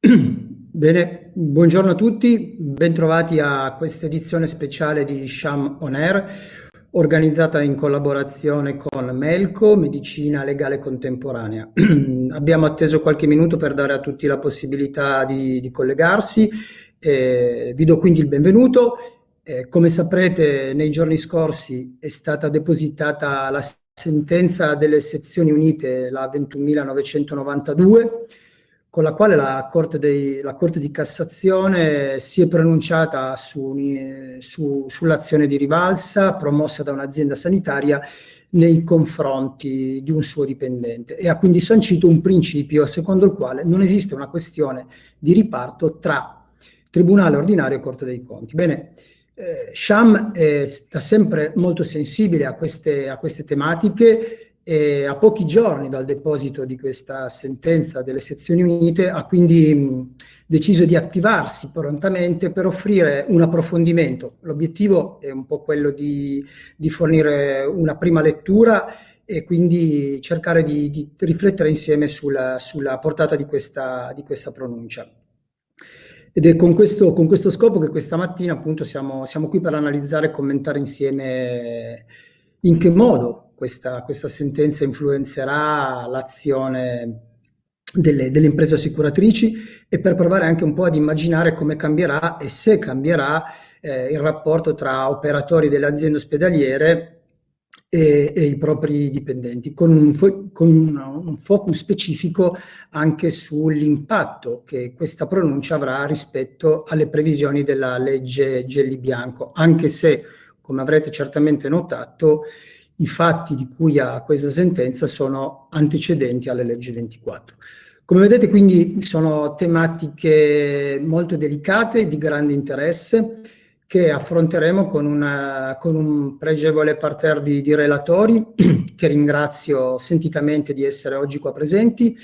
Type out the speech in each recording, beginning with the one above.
Bene, buongiorno a tutti, bentrovati a questa edizione speciale di Sham On Air, organizzata in collaborazione con Melco, Medicina Legale Contemporanea. Abbiamo atteso qualche minuto per dare a tutti la possibilità di, di collegarsi, eh, vi do quindi il benvenuto. Eh, come saprete, nei giorni scorsi è stata depositata la sentenza delle sezioni unite, la 21.992, con la quale la Corte, dei, la Corte, di Cassazione si è pronunciata su, su, sull'azione di rivalsa promossa da un'azienda sanitaria nei confronti di un suo dipendente e ha quindi sancito un principio secondo il quale non esiste una questione di riparto tra Tribunale ordinario e Corte dei Conti. Bene, eh, Sham è, sta sempre molto sensibile a queste, a queste tematiche e a pochi giorni dal deposito di questa sentenza delle sezioni unite ha quindi mh, deciso di attivarsi prontamente per offrire un approfondimento. L'obiettivo è un po' quello di, di, fornire una prima lettura e quindi cercare di, di riflettere insieme sulla, sulla portata di questa, di questa, pronuncia. Ed è con questo, con questo scopo che questa mattina appunto siamo, siamo qui per analizzare e commentare insieme in che modo questa, questa sentenza influenzerà l'azione delle, delle, imprese assicuratrici e per provare anche un po' ad immaginare come cambierà e se cambierà eh, il rapporto tra operatori delle aziende ospedaliere e, e i propri dipendenti, con, un, con una, un focus specifico anche sull'impatto che questa pronuncia avrà rispetto alle previsioni della legge Gelli Bianco, anche se, come avrete certamente notato, i fatti di cui ha questa sentenza sono antecedenti alle leggi 24. Come vedete quindi sono tematiche molto delicate, di grande interesse, che affronteremo con, una, con un pregevole parterre di, di, relatori, che ringrazio sentitamente di essere oggi qua presenti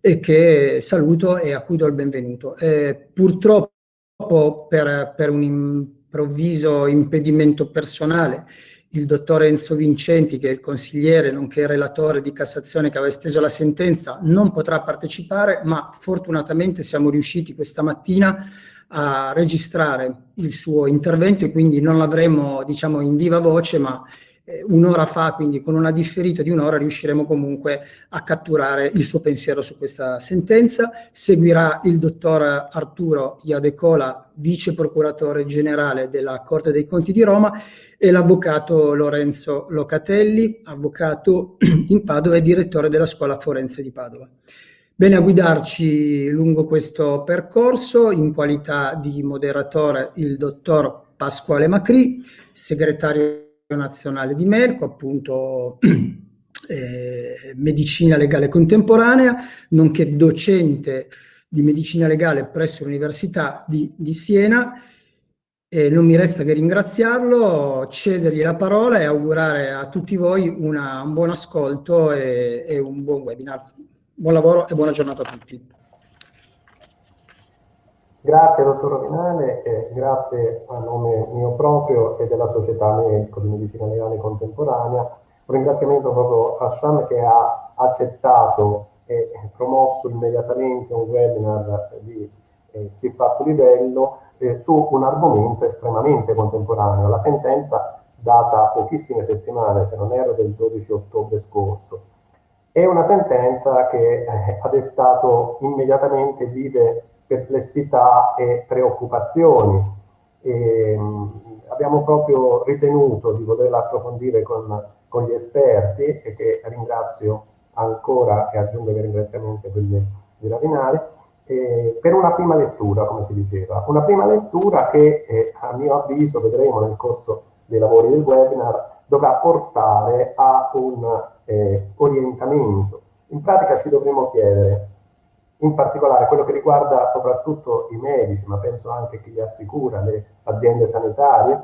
e che saluto e a cui do il benvenuto. Eh, purtroppo per, per un improvviso impedimento personale il dottor Enzo Vincenti, che è il consigliere nonché relatore di Cassazione che aveva esteso la sentenza, non potrà partecipare, ma fortunatamente siamo riusciti questa mattina a registrare il suo intervento e quindi non l'avremo diciamo in viva voce, ma eh, un'ora fa, quindi con una differita di un'ora, riusciremo comunque a catturare il suo pensiero su questa sentenza. Seguirà il dottor Arturo Iadecola, vice procuratore generale della Corte dei Conti di Roma, e l'avvocato Lorenzo Locatelli, avvocato in Padova e direttore della Scuola Forense di Padova. Bene a guidarci lungo questo percorso in qualità di moderatore il dottor Pasquale Macri, segretario nazionale di Merco, appunto eh, medicina legale contemporanea, nonché docente di medicina legale presso l'Università di, di Siena. E non mi resta che ringraziarlo, cedergli la parola e augurare a tutti voi una, un buon ascolto e, e un buon webinar. Buon lavoro e buona giornata a tutti. Grazie dottor Rovinale e grazie a nome mio proprio e della Società Medico di Medicina Legale Contemporanea. Un ringraziamento proprio a Sham che ha accettato e promosso immediatamente un webinar di eh, siffatto livello eh, su un argomento estremamente contemporaneo, la sentenza data pochissime settimane, se non erro del 12 ottobre scorso. È una sentenza che eh, ha destato immediatamente vive perplessità e preoccupazioni. E, mh, abbiamo proprio ritenuto di volerla approfondire con, con, gli esperti e che ringrazio ancora e aggiungo ringraziamenti a quelli di Ravinari, eh, per una prima lettura, come si diceva. Una prima lettura che eh, a mio avviso vedremo nel corso dei lavori del webinar dovrà portare a un eh, orientamento. In pratica ci dovremo chiedere in particolare quello che riguarda soprattutto i medici, ma penso anche chi li assicura, le aziende sanitarie,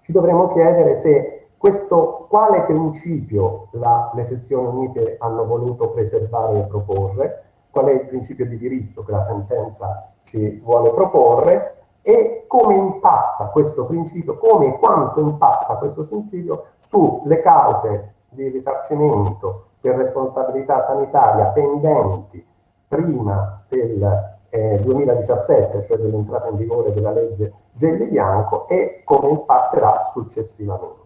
ci dovremmo chiedere se questo, quale principio la, le sezioni unite hanno voluto preservare e proporre, qual è il principio di diritto che la sentenza ci vuole proporre e come impatta questo principio, come e quanto impatta questo principio sulle cause di risarcimento per responsabilità sanitaria pendenti prima del eh, 2017, cioè dell'entrata in vigore della legge Gelli Bianco e come impatterà successivamente.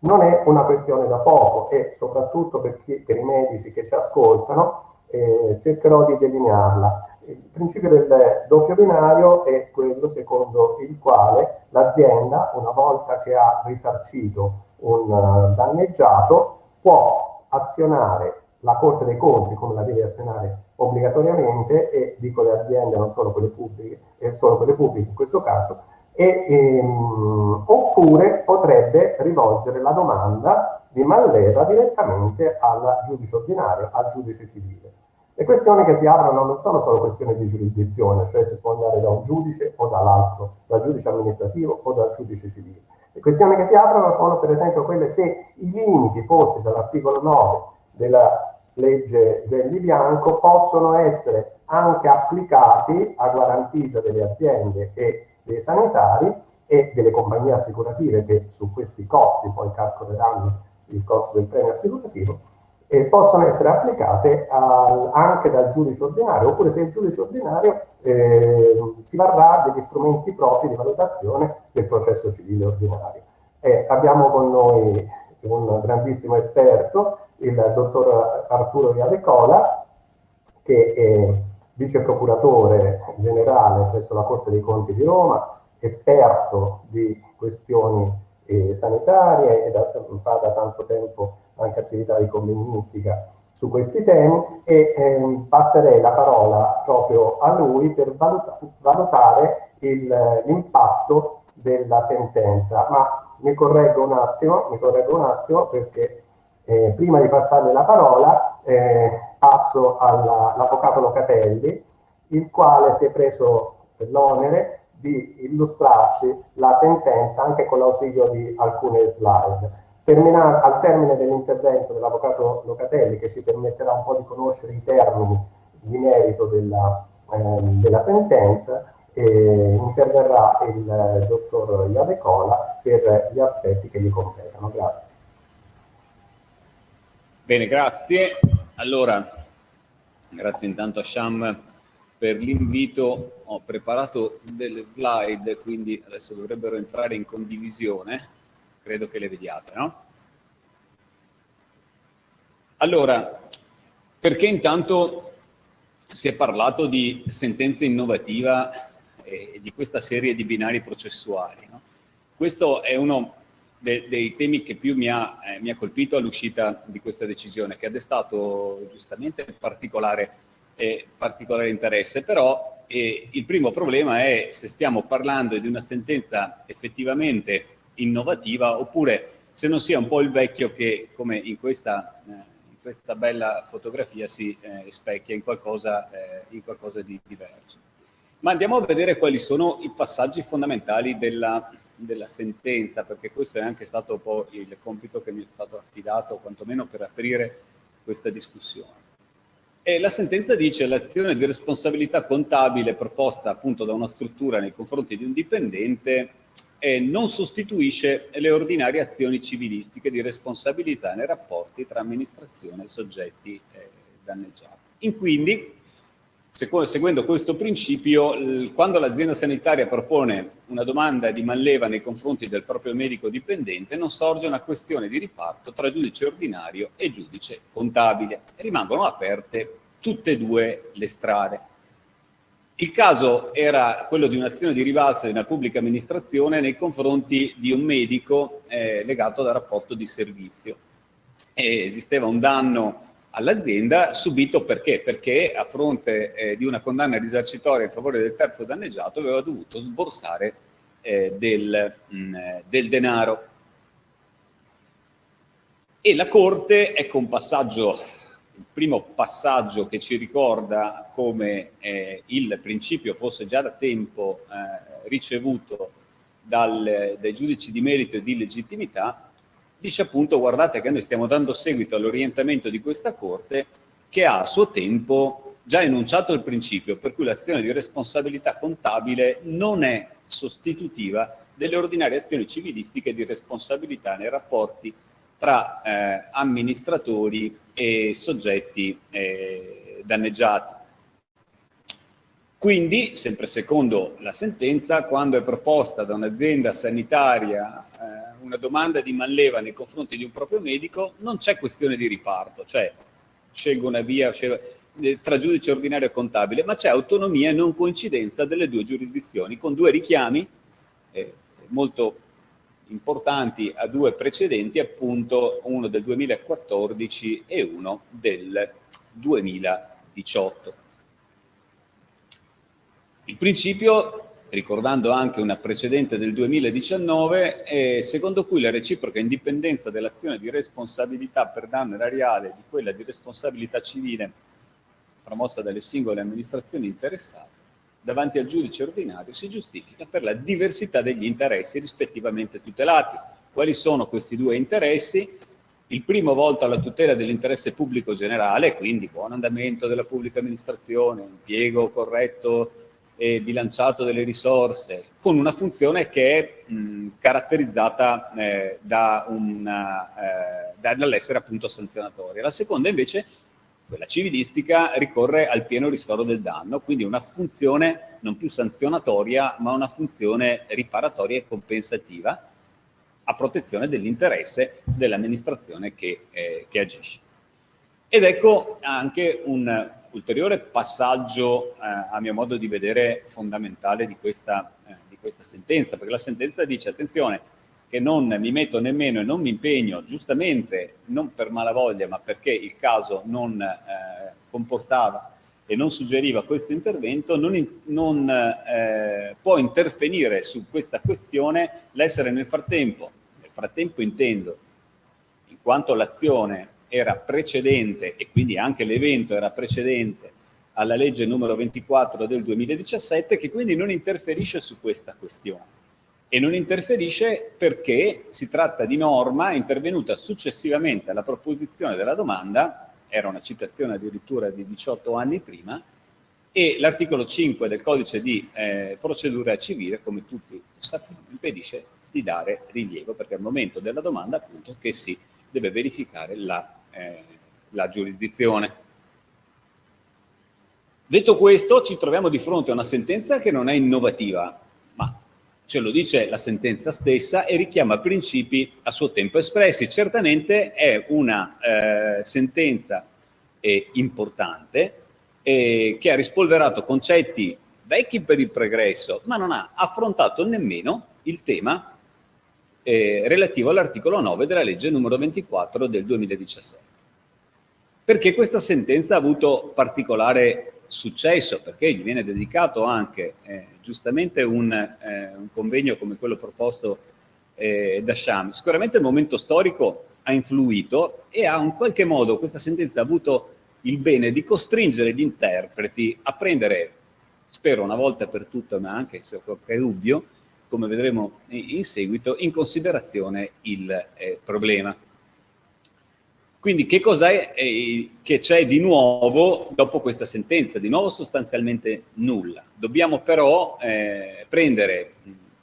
Non è una questione da poco e soprattutto per, chi, per i medici che ci ascoltano eh, cercherò di delinearla. Il principio del doppio binario è quello secondo il quale l'azienda, una volta che ha risarcito un uh, danneggiato, può azionare la Corte dei Conti, come la deve azionare obbligatoriamente, e dico le aziende, non solo quelle pubbliche, eh, solo quelle pubbliche in questo caso, e, ehm, oppure potrebbe rivolgere la domanda di Mallera direttamente al giudice ordinario, al giudice civile. Le questioni che si aprono non sono solo questioni di giurisdizione, cioè se si può andare da un giudice o dall'altro, dal giudice amministrativo o dal giudice civile. Le questioni che si aprono sono per esempio quelle se i limiti posti dall'articolo 9 della legge Gelli Bianco possono essere anche applicati a guarentigia delle aziende e dei sanitari e delle compagnie assicurative che su questi costi poi calcoleranno il costo del premio assicurativo e possono essere applicate al, anche dal giudice ordinario, oppure se il giudice ordinario eh, si varrà degli strumenti propri di valutazione del processo civile ordinario. Eh, abbiamo con noi un grandissimo esperto, il dottor Arturo Viadecola, che è vice procuratore generale presso la Corte dei Conti di Roma, esperto di questioni eh, sanitarie e da, fa da tanto tempo anche attività di convegnistica su questi temi e ehm, passerei la parola proprio a lui per valuta valutare l'impatto della sentenza. Ma mi correggo un attimo, correggo un attimo perché eh, prima di passarle la parola eh, passo all'avvocato Locatelli, il quale si è preso l'onere di illustrarci la sentenza anche con l'ausilio di alcune slide. Termina, al termine dell'intervento dell'avvocato Locatelli, che ci permetterà un po' di conoscere i termini di merito della, eh, della sentenza, eh, interverrà il dottor Iadecola per gli aspetti che gli competono. Grazie. Bene, grazie. Allora, grazie intanto a Sham per l'invito. Ho preparato delle slide, quindi adesso dovrebbero entrare in condivisione. Credo che le vediate, no? Allora, perché intanto si è parlato di sentenza innovativa e di questa serie di binari processuali? No? Questo è uno de dei temi che più mi ha, eh, mi ha colpito all'uscita di questa decisione, che ha destato giustamente particolare, eh, particolare interesse, però eh, il primo problema è se stiamo parlando di una sentenza effettivamente innovativa oppure se non sia un po' il vecchio che, come in questa, eh, in questa bella fotografia, si eh, specchia in qualcosa, eh, in qualcosa di diverso. Ma andiamo a vedere quali sono i passaggi fondamentali della, della sentenza, perché questo è anche stato un po' il compito che mi è stato affidato, quantomeno per aprire questa discussione. E la sentenza dice che l'azione di responsabilità contabile proposta appunto da una struttura nei confronti di un dipendente eh, non sostituisce le ordinarie azioni civilistiche di responsabilità nei rapporti tra amministrazione e soggetti eh, danneggiati. In quindi seguendo questo principio, quando l'azienda sanitaria propone una domanda di manleva nei confronti del proprio medico dipendente, non sorge una questione di riparto tra giudice ordinario e giudice contabile. Rimangono aperte tutte e due le strade. Il caso era quello di un'azione di rivalsa di una pubblica amministrazione nei confronti di un medico eh, legato dal rapporto di servizio. E esisteva un danno all'azienda subito perché? Perché a fronte eh, di una condanna risarcitoria in favore del terzo danneggiato aveva dovuto sborsare eh, del, mh, mm, del, denaro. E la Corte, ecco un passaggio, il primo passaggio che ci ricorda come eh, il principio fosse già da tempo eh, ricevuto dal, dai giudici di merito e di legittimità, dice appunto guardate che noi stiamo dando seguito all'orientamento di questa Corte che ha a suo tempo già enunciato il principio per cui l'azione di responsabilità contabile non è sostitutiva delle ordinarie azioni civilistiche di responsabilità nei rapporti tra eh, amministratori e soggetti eh, danneggiati. Quindi, sempre secondo la sentenza, quando è proposta da un'azienda sanitaria una domanda di manleva nei confronti di un proprio medico, non c'è questione di riparto, cioè scelgo una via scelgo, eh, tra giudice ordinario e contabile, ma c'è autonomia e non coincidenza delle due giurisdizioni, con due richiami eh, molto importanti a due precedenti, appunto uno del 2014 e uno del 2018. Il principio, ricordando anche una precedente del 2019, è secondo cui la reciproca indipendenza dell'azione di responsabilità per danno erariale di quella di responsabilità civile promossa dalle singole amministrazioni interessate davanti al giudice ordinario si giustifica per la diversità degli interessi rispettivamente tutelati. Quali sono questi due interessi? Il primo volto alla tutela dell'interesse pubblico generale, quindi buon andamento della pubblica amministrazione, impiego corretto e bilanciato delle risorse, con una funzione che è mh, caratterizzata eh, da eh, dall'essere appunto sanzionatoria. La seconda invece, quella civilistica, ricorre al pieno ristoro del danno, quindi una funzione non più sanzionatoria, ma una funzione riparatoria e compensativa a protezione dell'interesse dell'amministrazione che, eh, che agisce. Ed ecco anche un ulteriore passaggio, eh, a mio modo di vedere, fondamentale di questa, eh, di questa sentenza, perché la sentenza dice, attenzione, che non mi metto nemmeno e non mi impegno, giustamente, non per malavoglia, ma perché il caso non eh, comportava e non suggeriva questo intervento, non, in, non eh, può intervenire su questa questione l'essere nel frattempo, nel frattempo intendo, in quanto l'azione era precedente e quindi anche l'evento era precedente alla legge numero 24 del 2017 che quindi non interferisce su questa questione. E non interferisce perché si tratta di norma intervenuta successivamente alla proposizione della domanda, era una citazione addirittura di 18 anni prima, e l'articolo 5 del codice di eh, procedura civile, come tutti sappiamo, impedisce di dare rilievo, perché al momento della domanda appunto che si deve verificare la eh, la giurisdizione. Detto questo, ci troviamo di fronte a una sentenza che non è innovativa, ma ce lo dice la sentenza stessa e richiama principi a suo tempo espressi. Certamente è una eh, sentenza eh, importante eh, che ha rispolverato concetti vecchi per il pregresso, ma non ha affrontato nemmeno il tema eh, relativo all'articolo 9 della legge numero 24 del 2017. Perché questa sentenza ha avuto particolare successo? Perché gli viene dedicato anche eh, giustamente un, eh, un, convegno come quello proposto eh, da Sham. Sicuramente il momento storico ha influito e ha in qualche modo questa sentenza ha avuto il bene di costringere gli interpreti a prendere, spero una volta per tutte, ma anche se ho qualche dubbio, come vedremo in seguito, in considerazione il eh, problema. Quindi che cos'è eh, che c'è di nuovo dopo questa sentenza? Di nuovo sostanzialmente nulla. Dobbiamo però eh, prendere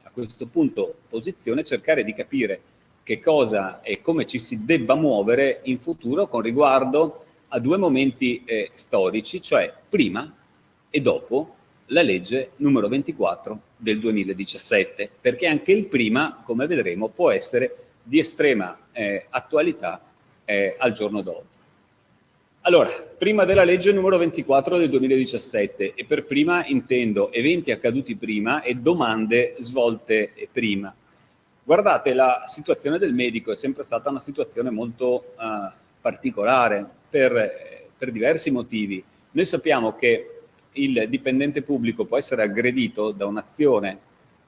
a questo punto posizione, cercare di capire che cosa e come ci si debba muovere in futuro con riguardo a due momenti eh, storici, cioè prima e dopo la legge numero 24 del 2017, perché anche il prima, come vedremo, può essere di estrema eh, attualità eh, al giorno d'oggi. Allora, prima della legge numero 24 del 2017, e per prima intendo eventi accaduti prima e domande svolte prima. Guardate, la situazione del medico è sempre stata una situazione molto uh, particolare per, per diversi motivi. Noi sappiamo che il dipendente pubblico può essere aggredito da un'azione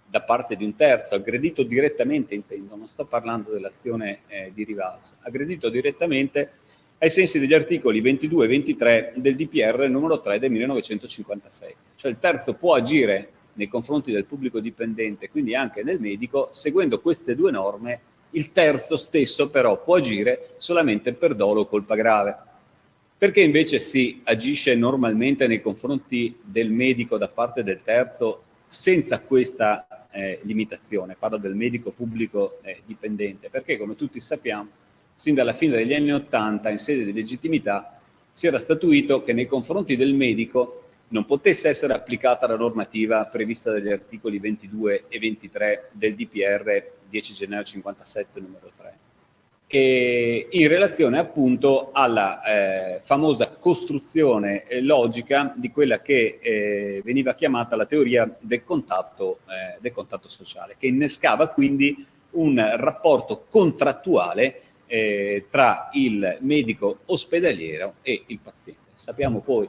da parte di un terzo, aggredito direttamente intendo, non sto parlando dell'azione eh, di rivalsa, aggredito direttamente ai sensi degli articoli 22 e 23 del DPR numero 3 del 1956. Cioè il terzo può agire nei confronti del pubblico dipendente, quindi anche del medico, seguendo queste due norme, il terzo stesso però può agire solamente per dolo o colpa grave. Perché invece si agisce normalmente nei confronti del medico da parte del terzo senza questa eh, limitazione? Parlo del medico pubblico eh, dipendente, perché come tutti sappiamo, sin dalla fine degli anni Ottanta, in sede di legittimità, si era statuito che nei confronti del medico non potesse essere applicata la normativa prevista dagli articoli 22 e 23 del DPR 10 gennaio 57 numero 3 e in relazione appunto alla eh, famosa costruzione eh, logica di quella che eh, veniva chiamata la teoria del contatto, eh, del contatto sociale, che innescava quindi un rapporto contrattuale eh, tra il medico ospedaliero e il paziente. Sappiamo poi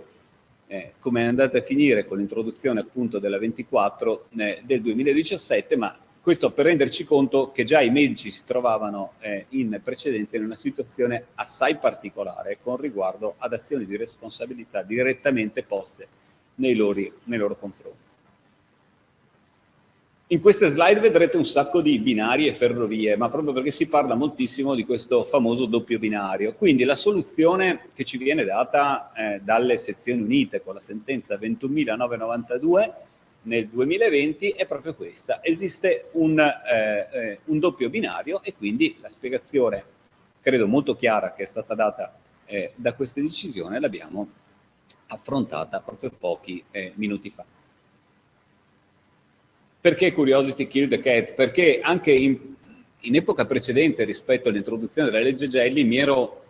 eh, come è andata a finire con l'introduzione appunto della 24 eh, del 2017, ma questo per renderci conto che già i medici si trovavano eh, in precedenza in una situazione assai particolare con riguardo ad azioni di responsabilità direttamente poste nei loro, nei loro confronti. In queste slide vedrete un sacco di binari e ferrovie, ma proprio perché si parla moltissimo di questo famoso doppio binario. Quindi la soluzione che ci viene data eh, dalle sezioni unite con la sentenza 21.992 nel 2020 è proprio questa. Esiste un, eh, eh, un, doppio binario e quindi la spiegazione, credo molto chiara, che è stata data eh, da questa decisione l'abbiamo affrontata proprio pochi eh, minuti fa. Perché Curiosity Kill the Cat? Perché anche in, in epoca precedente rispetto all'introduzione della legge Gelli mi, ero,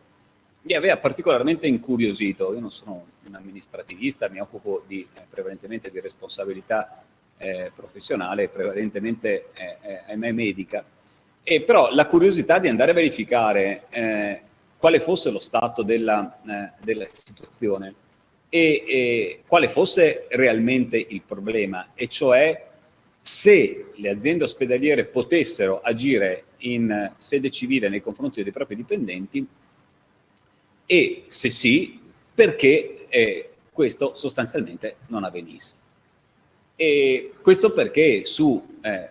mi, aveva particolarmente incuriosito. Io non sono un amministrativista, mi occupo di, eh, prevalentemente di responsabilità eh, professionale, prevalentemente eh, ahimè medica. E però la curiosità di andare a verificare eh, quale fosse lo stato della, eh, della situazione e quale fosse realmente il problema, e cioè se le aziende ospedaliere potessero agire in sede civile nei confronti dei propri dipendenti e se sì, perché eh, questo sostanzialmente non avvenisse. E questo perché su eh,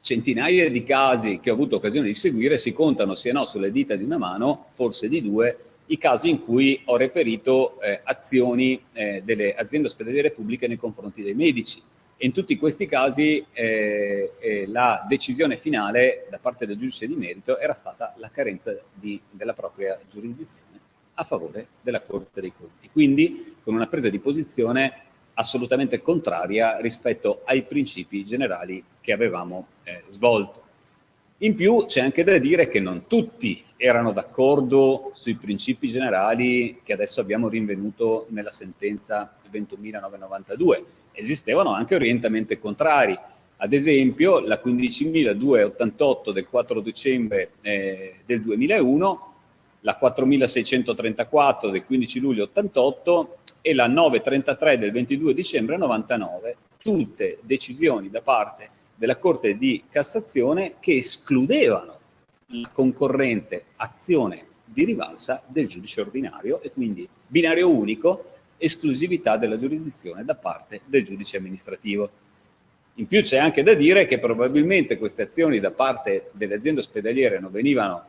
centinaia di casi che ho avuto occasione di seguire si contano sia no sulle dita di una mano, forse di due, i casi in cui ho reperito eh, azioni eh, delle aziende ospedaliere pubbliche nei confronti dei medici in tutti questi casi eh, eh, la decisione finale da parte del giudice di merito era stata la carenza di, della propria giurisdizione a favore della Corte dei Conti. Quindi con una presa di posizione assolutamente contraria rispetto ai principi generali che avevamo eh, svolto. In più c'è anche da dire che non tutti erano d'accordo sui principi generali che adesso abbiamo rinvenuto nella sentenza 21.992 esistevano anche orientamenti contrari. Ad esempio la 15.288 del 4 dicembre eh, del 2001, la 4.634 del 15 luglio 88 e la 933 del 22 dicembre 99, tutte decisioni da parte della Corte di Cassazione che escludevano la concorrente azione di rivalsa del giudice ordinario e quindi binario unico esclusività della giurisdizione da parte del giudice amministrativo. In più c'è anche da dire che probabilmente queste azioni da parte delle aziende ospedaliere non venivano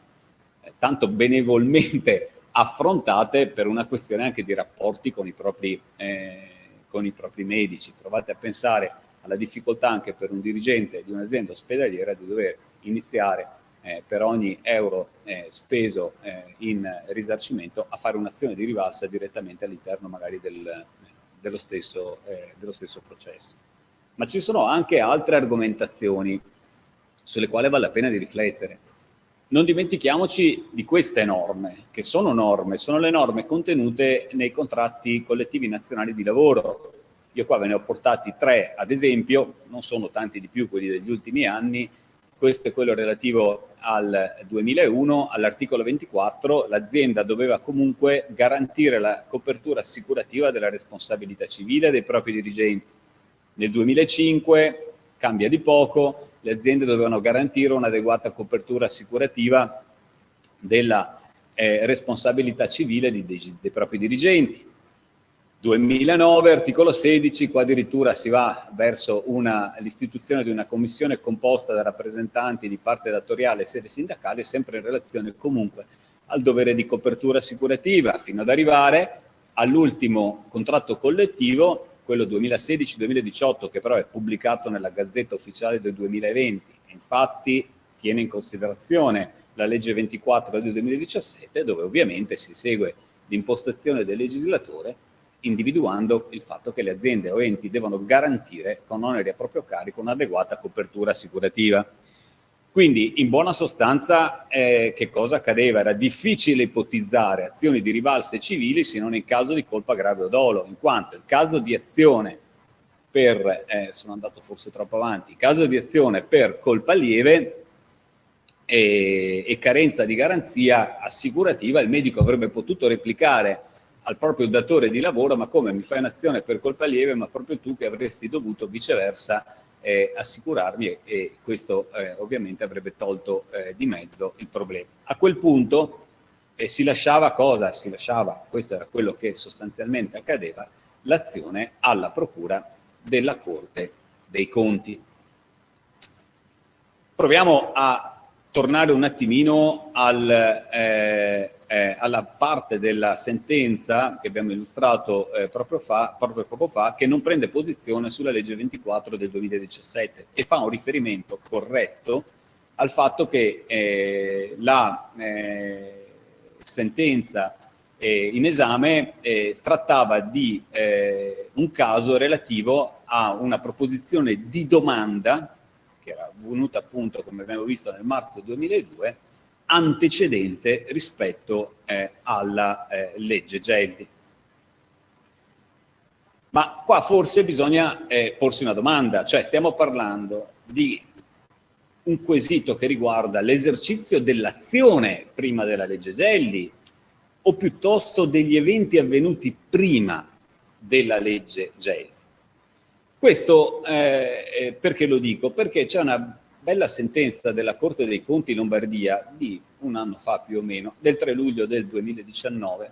eh, tanto benevolmente affrontate per una questione anche di rapporti con i propri, eh, con i propri medici. Provate a pensare alla difficoltà anche per un dirigente di un'azienda ospedaliera di dover iniziare eh, per ogni euro eh, speso eh, in risarcimento a fare un'azione di rivalsa direttamente all'interno magari del, dello, stesso, eh, dello stesso processo. Ma ci sono anche altre argomentazioni sulle quali vale la pena di riflettere. Non dimentichiamoci di queste norme, che sono norme, sono le norme contenute nei contratti collettivi nazionali di lavoro. Io qua ve ne ho portati tre, ad esempio, non sono tanti di più quelli degli ultimi anni, questo è quello relativo al 2001, all'articolo 24 l'azienda doveva comunque garantire la copertura assicurativa della responsabilità civile dei propri dirigenti. Nel 2005 cambia di poco, le aziende dovevano garantire un'adeguata copertura assicurativa della eh, responsabilità civile di, dei, dei propri dirigenti. 2009, articolo 16, qua addirittura si va verso l'istituzione di una commissione composta da rappresentanti di parte datoriale e sede sindacale, sempre in relazione comunque al dovere di copertura assicurativa, fino ad arrivare all'ultimo contratto collettivo, quello 2016-2018, che però è pubblicato nella Gazzetta Ufficiale del 2020, infatti tiene in considerazione la legge 24 del 2017, dove ovviamente si segue l'impostazione del legislatore individuando il fatto che le aziende o enti devono garantire con oneri a proprio carico un'adeguata copertura assicurativa. Quindi, in buona sostanza, eh, che cosa accadeva? Era difficile ipotizzare azioni di rivalse civili se non in caso di colpa grave o dolo, in quanto il caso di azione per, eh, sono andato forse troppo avanti, in caso di azione per colpa lieve e, e carenza di garanzia assicurativa, il medico avrebbe potuto replicare al proprio datore di lavoro, ma come mi fai un'azione per colpa lieve, ma proprio tu che avresti dovuto viceversa eh, assicurarmi e, questo eh, ovviamente avrebbe tolto eh, di mezzo il problema. A quel punto eh, si lasciava cosa? Si lasciava, questo era quello che sostanzialmente accadeva, l'azione alla procura della Corte dei Conti. Proviamo a tornare un attimino al, eh, eh, alla parte della sentenza che abbiamo illustrato eh, proprio, fa, proprio, poco fa, che non prende posizione sulla legge 24 del 2017 e fa un riferimento corretto al fatto che eh, la eh, sentenza eh, in esame trattava di un caso relativo a una proposizione di domanda che era venuta appunto, come abbiamo visto, nel marzo 2002, antecedente rispetto eh, alla eh, legge Gelli. Ma qua forse bisogna eh, porsi una domanda, cioè stiamo parlando di un quesito che riguarda l'esercizio dell'azione prima della legge Gelli o piuttosto degli eventi avvenuti prima della legge Gelli. Questo eh, eh, perché lo dico? Perché c'è una bella sentenza della Corte dei Conti Lombardia di un anno fa più o meno, del 3 luglio del 2019,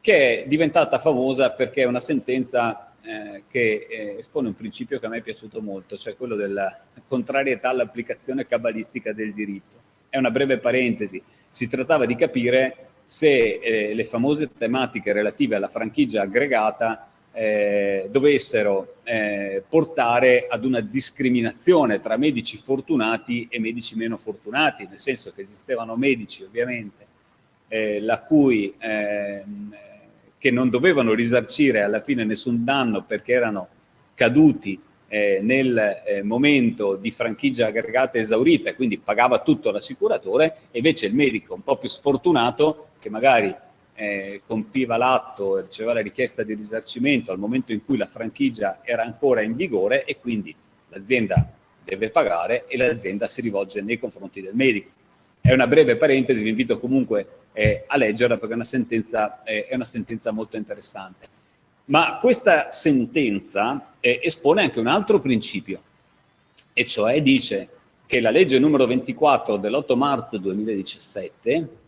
che è diventata famosa perché è una sentenza eh, che eh, espone un principio che a me è piaciuto molto, cioè quello della contrarietà all'applicazione cabalistica del diritto. È una breve parentesi, si trattava di capire se eh, le famose tematiche relative alla franchigia aggregata eh, dovessero eh, portare ad una discriminazione tra medici fortunati e medici meno fortunati, nel senso che esistevano medici ovviamente eh, cui, ehm, che non dovevano risarcire alla fine nessun danno perché erano caduti eh, nel eh, momento di franchigia aggregata esaurita e quindi pagava tutto l'assicuratore, e invece il medico un po' più sfortunato che magari eh, compiva l'atto e riceveva la richiesta di risarcimento al momento in cui la franchigia era ancora in vigore e quindi l'azienda deve pagare e l'azienda si rivolge nei confronti del medico. È una breve parentesi, vi invito comunque eh, a leggerla perché è una, sentenza, eh, è una sentenza molto interessante. Ma questa sentenza eh, espone anche un altro principio, e cioè dice che la legge numero 24 dell'8 marzo 2017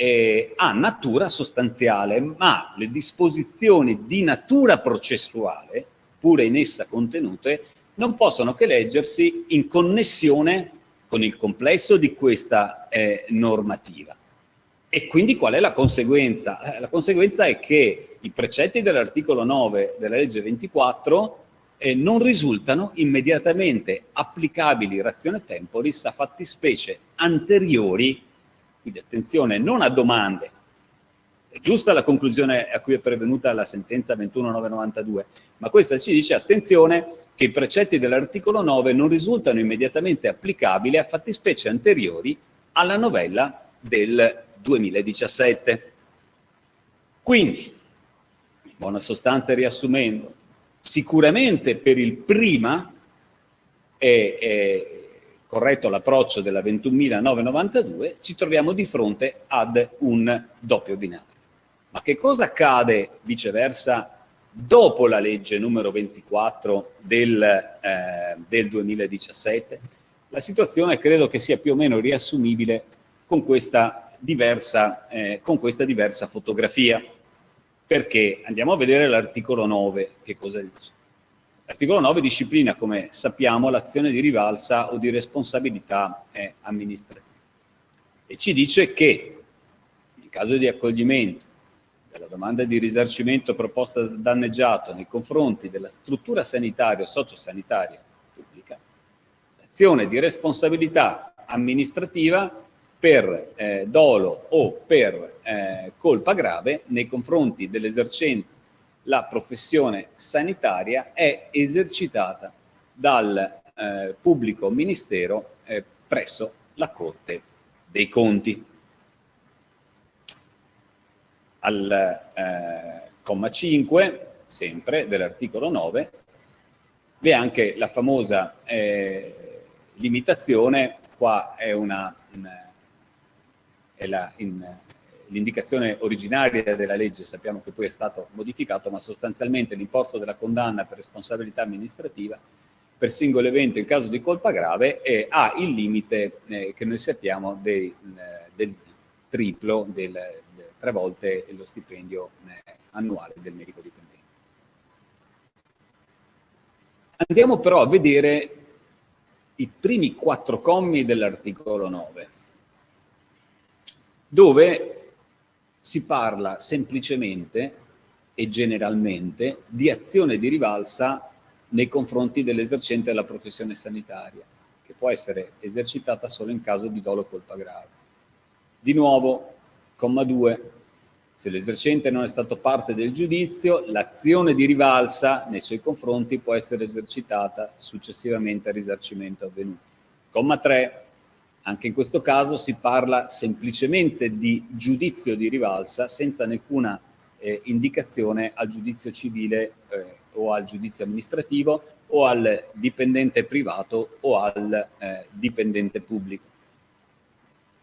eh, ha natura sostanziale, ma le disposizioni di natura processuale, pure in essa contenute, non possono che leggersi in connessione con il complesso di questa eh, normativa. E quindi qual è la conseguenza? Eh, la conseguenza è che i precetti dell'articolo 9 della legge 24 eh, non risultano immediatamente applicabili razione temporis a fattispecie anteriori quindi attenzione, non a domande. È giusta la conclusione a cui è pervenuta la sentenza 21992, ma questa ci dice attenzione che i precetti dell'articolo 9 non risultano immediatamente applicabili a fattispecie anteriori alla novella del 2017. Quindi, in buona sostanza riassumendo, sicuramente per il prima è, è corretto l'approccio della 21.992, ci troviamo di fronte ad un doppio binario. Ma che cosa accade viceversa dopo la legge numero 24 del, eh, del 2017? La situazione credo che sia più o meno riassumibile con questa diversa, eh, con questa diversa fotografia. Perché andiamo a vedere l'articolo 9, che cosa dice. L'articolo 9 disciplina, come sappiamo, l'azione di rivalsa o di responsabilità eh, amministrativa. E ci dice che in caso di accoglimento della domanda di risarcimento proposta dal danneggiato nei confronti della struttura sanitaria o sociosanitaria pubblica, l'azione di responsabilità amministrativa per eh, dolo o per eh, colpa grave nei confronti dell'esercente la professione sanitaria è esercitata dal eh, pubblico ministero eh, presso la Corte dei Conti. Al eh, comma 5, sempre dell'articolo 9, vi è anche la famosa eh, limitazione, qua è una, l'indicazione originaria della legge, sappiamo che poi è stato modificato, ma sostanzialmente l'importo della condanna per responsabilità amministrativa per singolo evento in caso di colpa grave e ha il limite eh, che noi sappiamo dei, eh, del triplo, del, del, tre volte lo stipendio eh, annuale del medico dipendente. Andiamo però a vedere i primi quattro commi dell'articolo 9, dove si parla semplicemente e generalmente di azione di rivalsa nei confronti dell'esercente della professione sanitaria, che può essere esercitata solo in caso di dolo o colpa grave. Di nuovo, comma 2, se l'esercente non è stato parte del giudizio, l'azione di rivalsa nei suoi confronti può essere esercitata successivamente al risarcimento avvenuto. Comma 3, anche in questo caso si parla semplicemente di giudizio di rivalsa senza nessuna eh, indicazione al giudizio civile eh, o al giudizio amministrativo o al dipendente privato o al eh, dipendente pubblico.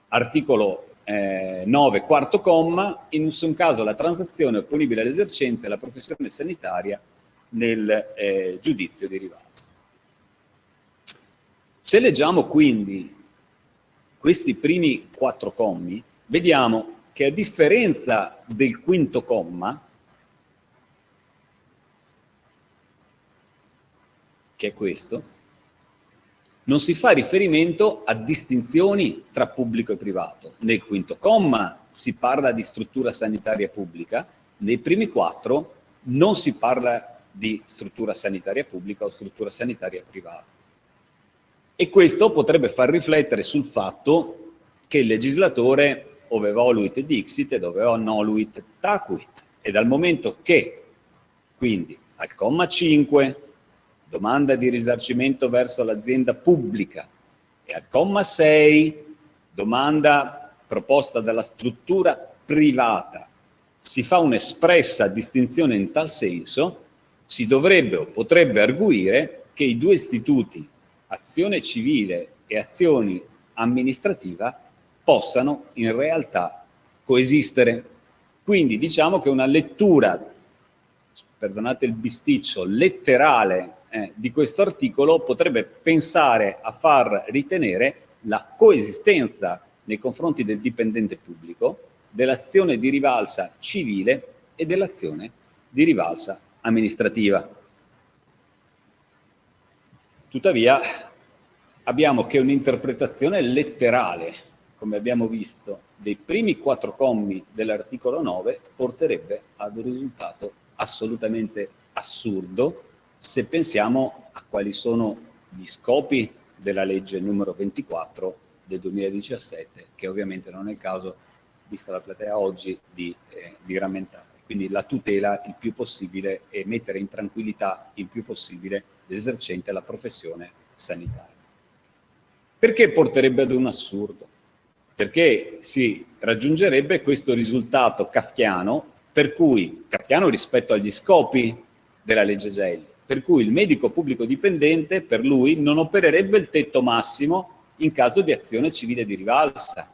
Articolo eh, 9, quarto comma, in nessun caso la transazione è opponibile all'esercente la professione sanitaria nel eh, giudizio di rivalsa. Se leggiamo quindi questi primi quattro commi, vediamo che a differenza del quinto comma, che è questo, non si fa riferimento a distinzioni tra pubblico e privato. Nel quinto comma si parla di struttura sanitaria pubblica, nei primi quattro non si parla di struttura sanitaria pubblica o struttura sanitaria privata. E questo potrebbe far riflettere sul fatto che il legislatore ove voluit dixit ed ove noluit tacuit. E dal momento che, quindi, al comma 5 domanda di risarcimento verso l'azienda pubblica e al comma 6 domanda proposta dalla struttura privata si fa un'espressa distinzione in tal senso, si dovrebbe o potrebbe arguire che i due istituti, azione civile e azione amministrativa, possano in realtà coesistere. Quindi diciamo che una lettura, perdonate il bisticcio, letterale eh, di questo articolo potrebbe pensare a far ritenere la coesistenza nei confronti del dipendente pubblico dell'azione di rivalsa civile e dell'azione di rivalsa amministrativa. Tuttavia abbiamo che un'interpretazione letterale, come abbiamo visto, dei primi quattro commi dell'articolo 9 porterebbe ad un risultato assolutamente assurdo se pensiamo a quali sono gli scopi della legge numero 24 del 2017, che ovviamente non è il caso, vista la platea oggi, di, eh, di rammentare. Quindi la tutela il più possibile e mettere in tranquillità il più possibile l'esercente la professione sanitaria. Perché porterebbe ad un assurdo? Perché si raggiungerebbe questo risultato kafkiano, per cui, kafkiano rispetto agli scopi della legge Gelli, per cui il medico pubblico dipendente per lui non opererebbe il tetto massimo in caso di azione civile di rivalsa.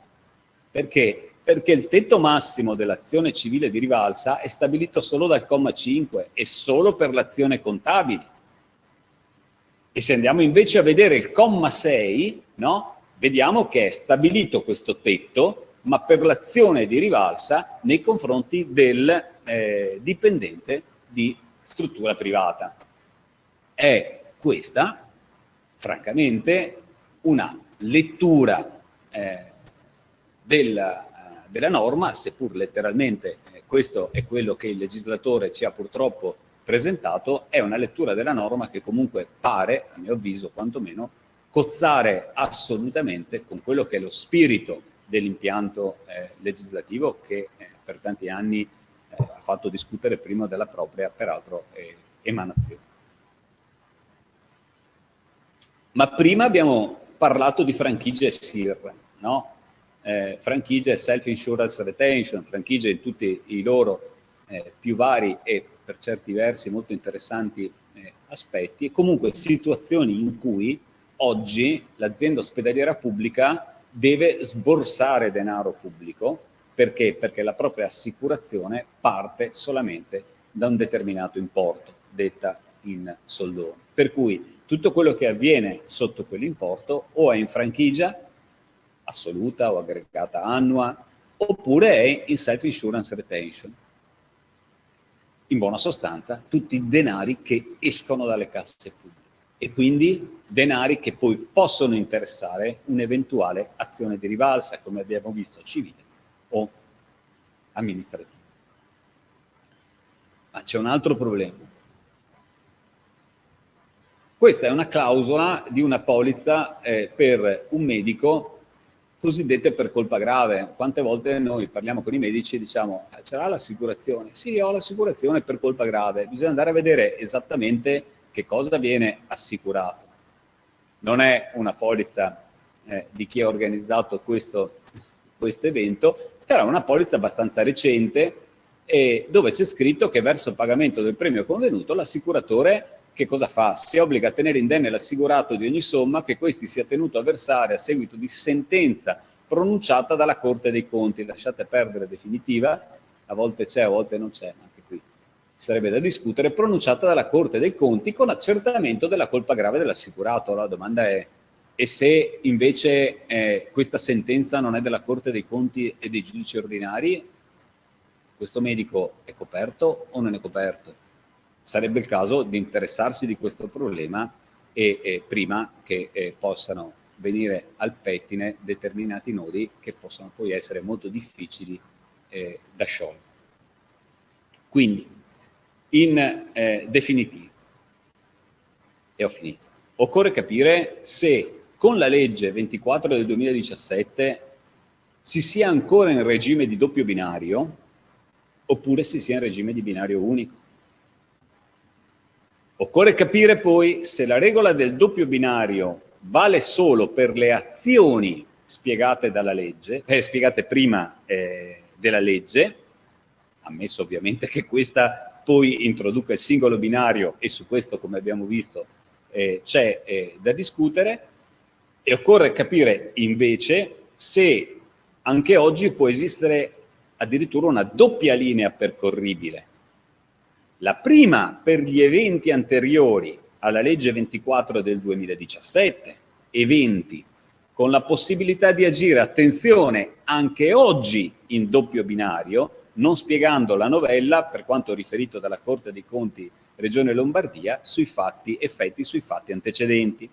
Perché? Perché il tetto massimo dell'azione civile di rivalsa è stabilito solo dal comma 5 e solo per l'azione contabile. E se andiamo invece a vedere il comma 6, no? vediamo che è stabilito questo tetto, ma per l'azione di rivalsa nei confronti del eh, dipendente di struttura privata è questa, francamente, una lettura eh, della, eh, della, norma, seppur letteralmente eh, questo è quello che il legislatore ci ha purtroppo presentato, è una lettura della norma che comunque pare, a mio avviso quantomeno, cozzare assolutamente con quello che è lo spirito dell'impianto eh, legislativo che eh, per tanti anni eh, ha fatto discutere prima della propria, peraltro, eh, emanazione. Ma prima abbiamo parlato di franchigie SIR, no? Eh, franchigie e self-insurance retention, franchigie in tutti i loro eh, più vari e per certi versi molto interessanti eh, aspetti, e comunque situazioni in cui oggi l'azienda ospedaliera pubblica deve sborsare denaro pubblico, perché? Perché la propria assicurazione parte solamente da un determinato importo, detta in soldoni. Per cui tutto quello che avviene sotto quell'importo o è in franchigia assoluta o aggregata annua, oppure è in self-insurance retention. In buona sostanza, tutti i denari che escono dalle casse pubbliche e quindi denari che poi possono interessare un'eventuale azione di rivalsa, come abbiamo visto, civile o amministrativa. Ma c'è un altro problema. Questa è una clausola di una polizza eh, per un medico cosiddette per colpa grave. Quante volte noi parliamo con i medici e diciamo ah, c'era l'assicurazione? Sì, ho l'assicurazione per colpa grave. Bisogna andare a vedere esattamente che cosa viene assicurato. Non è una polizza eh, di chi ha organizzato questo, questo evento, però è una polizza abbastanza recente eh, dove c'è scritto che verso il pagamento del premio convenuto l'assicuratore che cosa fa? Si obbliga a tenere indenne l'assicurato di ogni somma che questi sia tenuto a versare a seguito di sentenza pronunciata dalla Corte dei Conti. Lasciate perdere definitiva, a volte c'è, a volte non c'è, anche qui sarebbe da discutere, pronunciata dalla Corte dei Conti con accertamento della colpa grave dell'assicurato. La domanda è, e se invece eh, questa sentenza non è della Corte dei Conti e dei giudici ordinari, questo medico è coperto o non è coperto? Sarebbe il caso di interessarsi di questo problema e, e prima che eh, possano venire al pettine determinati nodi che possono poi essere molto difficili eh, da sciogliere. Quindi, in eh, definitivo, e ho finito, occorre capire se con la legge 24 del 2017 si sia ancora in regime di doppio binario oppure si sia in regime di binario unico. Occorre capire poi se la regola del doppio binario vale solo per le azioni spiegate legge, eh, spiegate prima eh, della legge, ammesso ovviamente che questa poi introduca il singolo binario e su questo, come abbiamo visto, eh, c'è eh, da discutere, e occorre capire invece se anche oggi può esistere addirittura una doppia linea percorribile la prima per gli eventi anteriori alla legge 24 del 2017, eventi con la possibilità di agire, attenzione, anche oggi in doppio binario, non spiegando la novella, per quanto riferito dalla Corte dei Conti Regione Lombardia, sui fatti, effetti sui fatti antecedenti.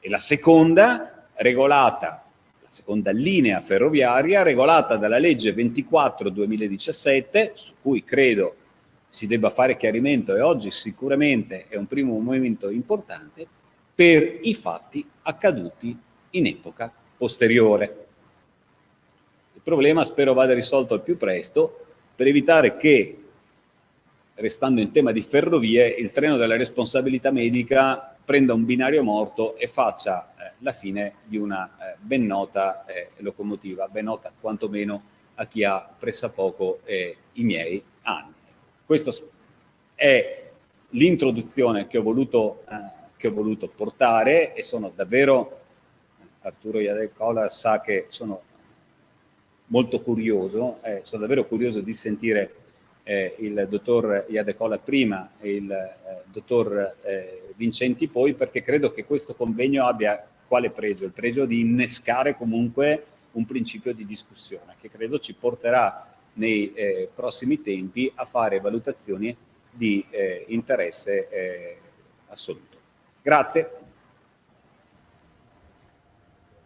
E la seconda, regolata, la seconda linea ferroviaria, regolata dalla legge 24-2017, su cui credo si debba fare chiarimento e oggi sicuramente è un primo momento importante per i fatti accaduti in epoca posteriore. Il problema spero vada risolto al più presto per evitare che, restando in tema di ferrovie, il treno della responsabilità medica prenda un binario morto e faccia eh, la fine di una eh, ben nota eh, locomotiva, ben nota quantomeno a chi ha pressappoco eh, i miei anni. Questa è l'introduzione che, eh, che, ho voluto portare e sono davvero, Arturo Iadecola sa che sono molto curioso, eh, sono davvero curioso di sentire eh, il dottor Iadecola prima e il eh, dottor eh, Vincenti poi, perché credo che questo convegno abbia quale pregio? Il pregio di innescare comunque un principio di discussione che credo ci porterà nei eh, prossimi tempi a fare valutazioni di eh, interesse eh, assoluto. Grazie.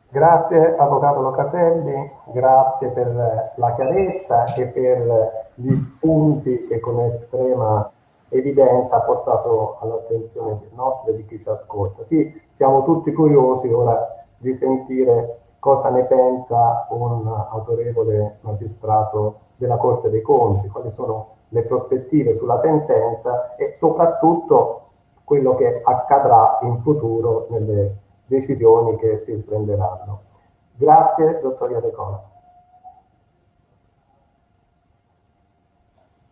Grazie Avvocato Locatelli, grazie per la chiarezza e per gli spunti che con estrema evidenza ha portato all'attenzione nostra e di chi ci ascolta. Sì, siamo tutti curiosi ora di sentire cosa ne pensa un autorevole magistrato della Corte dei Conti, quali sono le prospettive sulla sentenza e soprattutto quello che accadrà in futuro nelle decisioni che si prenderanno. Grazie, dottor Iadecona.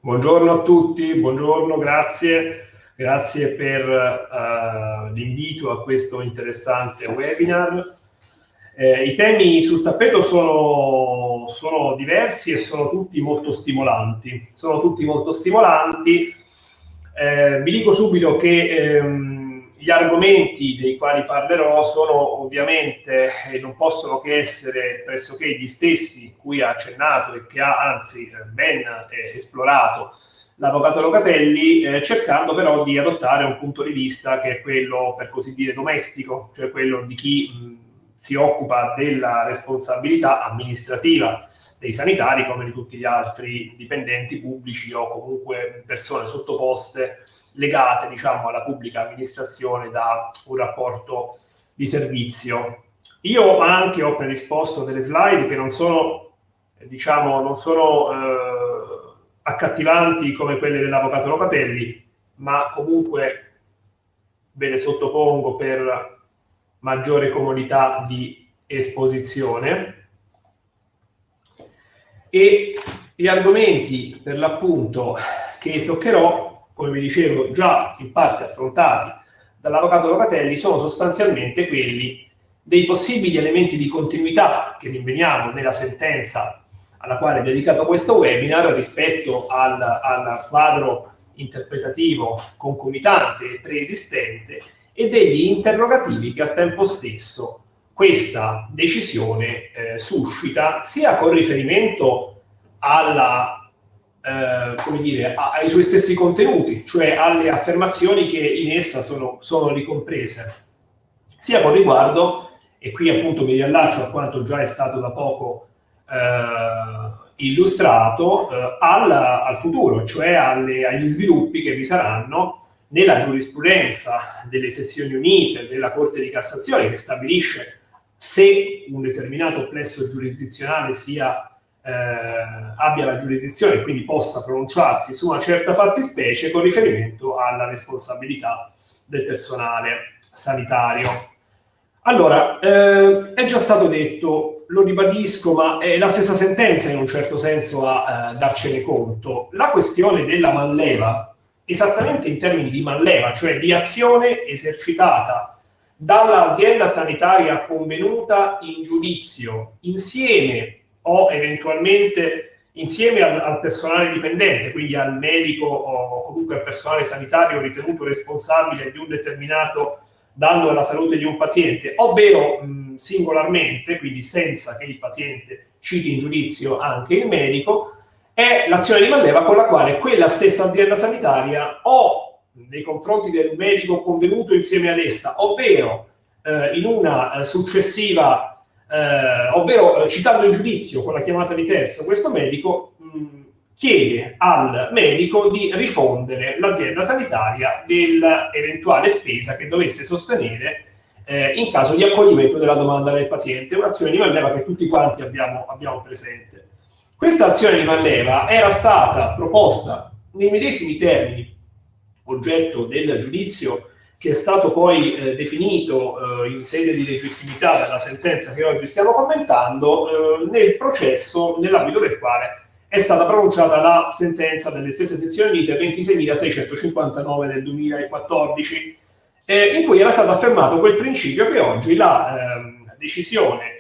Buongiorno a tutti, buongiorno, grazie. Grazie per uh, l'invito a questo interessante webinar. Eh, I temi sul tappeto sono, sono, diversi e sono tutti molto stimolanti. Sono tutti molto stimolanti. Eh, vi dico subito che ehm, gli argomenti dei quali parlerò sono ovviamente e non possono che essere pressoché gli stessi cui ha accennato e che ha anzi ben eh, esplorato l'avvocato Locatelli, eh, cercando però di adottare un punto di vista che è quello, per così dire, domestico, cioè quello di chi mh, si occupa della responsabilità amministrativa dei sanitari come di tutti gli altri dipendenti pubblici o comunque persone sottoposte legate diciamo alla pubblica amministrazione da un rapporto di servizio. Io anche ho predisposto delle slide che non sono diciamo non sono eh, accattivanti come quelle dell'avvocato Locatelli, ma comunque ve le sottopongo per maggiore comodità di esposizione. E gli argomenti per l'appunto che toccherò, come vi dicevo, già in parte affrontati dall'avvocato Locatelli, sono sostanzialmente quelli dei possibili elementi di continuità che rinveniamo nella sentenza alla quale è dedicato questo webinar rispetto al, al quadro interpretativo concomitante e preesistente e degli interrogativi che al tempo stesso questa decisione eh, suscita sia con riferimento alla, eh, dire, ai suoi stessi contenuti, cioè alle affermazioni che in essa sono, sono ricomprese, sia con riguardo, e qui appunto mi riallaccio a quanto già è stato da poco eh, illustrato, eh, al, al, futuro, cioè alle, agli sviluppi che vi saranno nella giurisprudenza delle sezioni unite della Corte di Cassazione che stabilisce se un determinato plesso giurisdizionale sia, eh, abbia la giurisdizione e quindi possa pronunciarsi su una certa fattispecie con riferimento alla responsabilità del personale sanitario. Allora, eh, è già stato detto, lo ribadisco, ma è la stessa sentenza in un certo senso a eh, darcene conto. La questione della manleva esattamente in termini di manleva, cioè di azione esercitata dall'azienda sanitaria convenuta in giudizio insieme o eventualmente insieme al, al, personale dipendente, quindi al medico o comunque al personale sanitario ritenuto responsabile di un determinato danno alla salute di un paziente, ovvero mh, singolarmente, quindi senza che il paziente citi in giudizio anche il medico, è l'azione di manleva con la quale quella stessa azienda sanitaria o nei confronti del medico convenuto insieme ad essa, ovvero eh, in una eh, successiva, eh, ovvero eh, citando in giudizio con la chiamata di terzo questo medico, mh, chiede al medico di rifondere l'azienda sanitaria dell'eventuale spesa che dovesse sostenere eh, in caso di accoglimento della domanda del paziente, un'azione di manleva che tutti quanti abbiamo, abbiamo presente. Questa azione di manleva era stata proposta nei medesimi termini, oggetto del giudizio che è stato poi eh, definito eh, in sede di legittimità dalla sentenza che oggi stiamo commentando, eh, nel processo nell'ambito del quale è stata pronunciata la sentenza delle stesse sezioni unite 26.659 del 2014, eh, in cui era stato affermato quel principio che oggi la ehm, decisione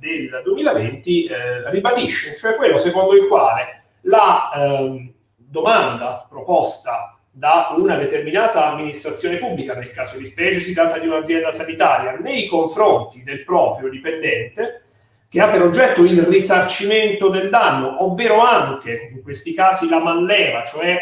del 2020 eh, ribadisce, cioè quello secondo il quale la eh, domanda proposta da una determinata amministrazione pubblica, nel caso di specie si tratta di un'azienda sanitaria, nei confronti del proprio dipendente, che ha per oggetto il risarcimento del danno, ovvero anche in questi casi la manleva, cioè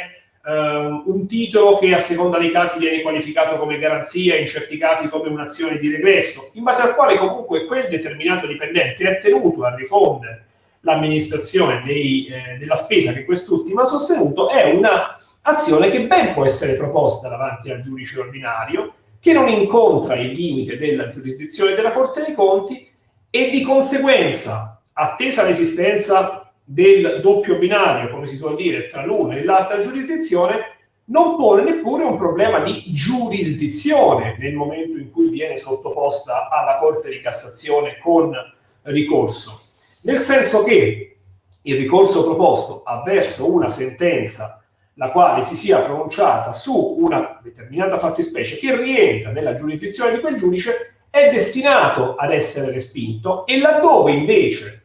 Uh, un titolo che a seconda dei casi viene qualificato come garanzia, in certi casi come un'azione di regresso, in base al quale comunque quel determinato dipendente è tenuto a rifondere l'amministrazione eh, della spesa che quest'ultimo ha sostenuto, è un'azione che ben può essere proposta davanti al giudice ordinario, che non incontra il limite della giurisdizione della Corte dei Conti e di conseguenza, attesa l'esistenza del doppio binario, come si suol dire, tra l'una e l'altra giurisdizione, non pone neppure un problema di giurisdizione nel momento in cui viene sottoposta alla Corte di Cassazione con ricorso. Nel senso che il ricorso proposto avverso una sentenza la quale si sia pronunciata su una determinata fattispecie che rientra nella giurisdizione di quel giudice è destinato ad essere respinto e laddove invece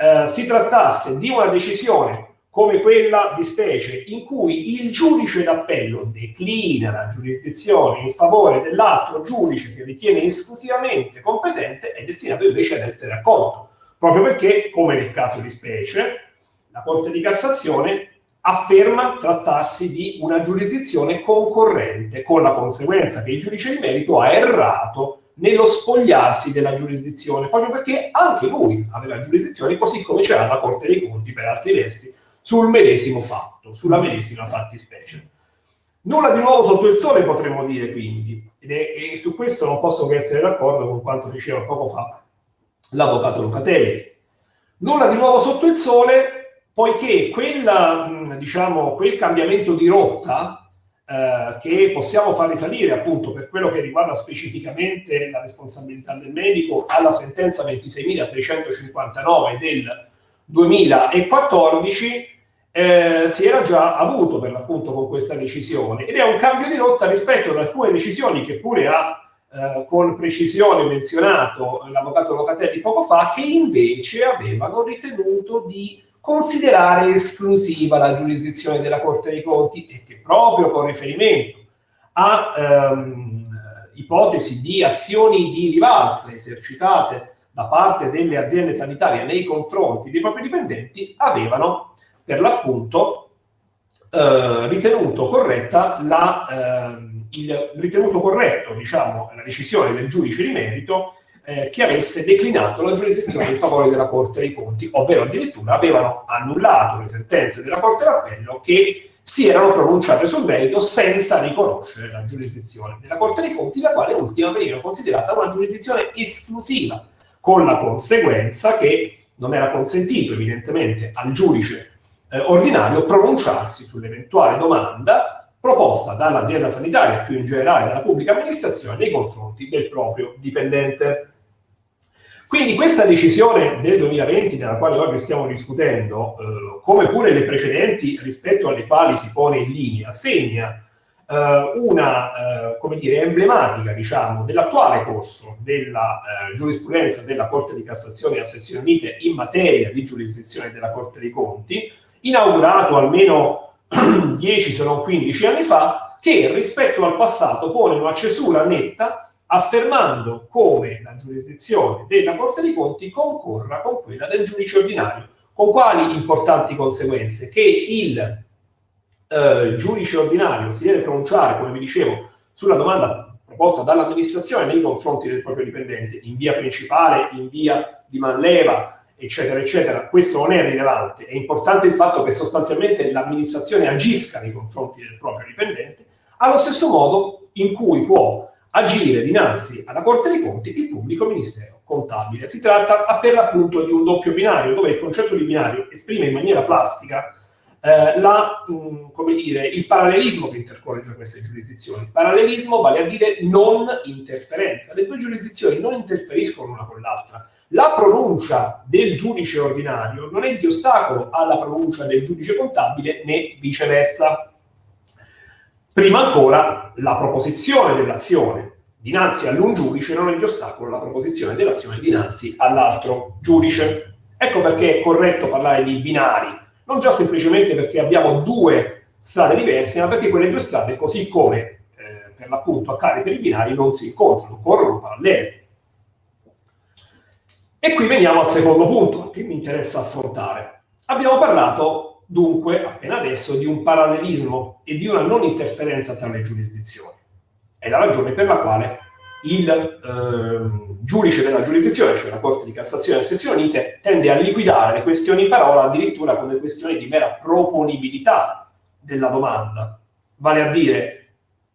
eh, si trattasse di una decisione come quella di specie in cui il giudice d'appello declina la giurisdizione in favore dell'altro giudice che ritiene esclusivamente competente, è destinato invece ad essere accolto, proprio perché, come nel caso di specie, la Corte di Cassazione afferma trattarsi di una giurisdizione concorrente, con la conseguenza che il giudice di merito ha errato nello spogliarsi della giurisdizione, proprio perché anche lui aveva giurisdizione, così come c'era la Corte dei Conti, per altri versi, sul medesimo fatto, sulla medesima fattispecie. Nulla di nuovo sotto il sole potremmo dire quindi, ed è, e su questo non posso che essere d'accordo con quanto diceva poco fa l'avvocato Locatelli. Nulla di nuovo sotto il sole, poiché quella, diciamo, quel cambiamento di rotta eh, che possiamo far risalire appunto per quello che riguarda specificamente la responsabilità del medico alla sentenza 26.659 del 2014, eh, si era già avuto per l'appunto con questa decisione. Ed è un cambio di rotta rispetto ad alcune decisioni che pure ha eh, con precisione menzionato l'avvocato Locatelli poco fa, che invece avevano ritenuto di considerare esclusiva la giurisdizione della Corte dei Conti e che proprio con riferimento a ehm, ipotesi di azioni di rivalsa esercitate da parte delle aziende sanitarie nei confronti dei propri dipendenti avevano per l'appunto eh, ritenuto corretta la, eh, il ritenuto corretto, diciamo, la decisione del giudice di merito eh, che avesse declinato la giurisdizione in favore della Corte dei Conti, ovvero addirittura avevano annullato le sentenze della Corte d'Appello che si erano pronunciate sul merito senza riconoscere la giurisdizione della Corte dei Conti, la quale ultima veniva considerata una giurisdizione esclusiva, con la conseguenza che non era consentito evidentemente al giudice eh, ordinario pronunciarsi sull'eventuale domanda proposta dall'azienda sanitaria, più in generale dalla pubblica amministrazione, nei confronti del proprio dipendente. Quindi questa decisione del 2020, della quale oggi stiamo discutendo, eh, come pure le precedenti rispetto alle quali si pone in linea, segna eh, una, eh, come dire, emblematica, diciamo, dell'attuale corso della eh, giurisprudenza della Corte di Cassazione a sezioni unite in materia di giurisdizione della Corte dei Conti, inaugurato almeno 10 se non 15 anni fa, che rispetto al passato pone una cesura netta affermando come giurisdizione della Corte dei Conti concorra con quella del giudice ordinario. Con quali importanti conseguenze? Che il eh, giudice ordinario si deve pronunciare, come vi dicevo, sulla domanda proposta dall'amministrazione nei confronti del proprio dipendente in via principale, in via di manleva, eccetera, eccetera, questo non è rilevante. È importante il fatto che sostanzialmente l'amministrazione agisca nei confronti del proprio dipendente, allo stesso modo in cui può agire dinanzi alla Corte dei Conti il pubblico ministero contabile. Si tratta per l'appunto di un doppio binario, dove il concetto di binario esprime in maniera plastica eh, la, mh, come dire, il parallelismo che intercorre tra queste giurisdizioni. Parallelismo vale a dire non interferenza. Le due giurisdizioni non interferiscono l'una con l'altra la pronuncia del giudice ordinario non è di ostacolo alla pronuncia del giudice contabile né viceversa. Prima ancora, la proposizione dell'azione dinanzi all'un giudice non è di ostacolo alla proposizione dell'azione dinanzi all'altro giudice. Ecco perché è corretto parlare di binari, non già semplicemente perché abbiamo due strade diverse, ma perché quelle due strade, così come eh, per l'appunto accade per i binari, non si incontrano, corrono parallele. E qui veniamo al secondo punto che mi interessa affrontare. Abbiamo parlato dunque appena adesso di un parallelismo e di una non interferenza tra le giurisdizioni. È la ragione per la quale il eh, giudice della giurisdizione, cioè la Corte di Cassazione e Sezioni Unite, tende a liquidare le questioni in parola addirittura come questioni di mera proponibilità della domanda. Vale a dire,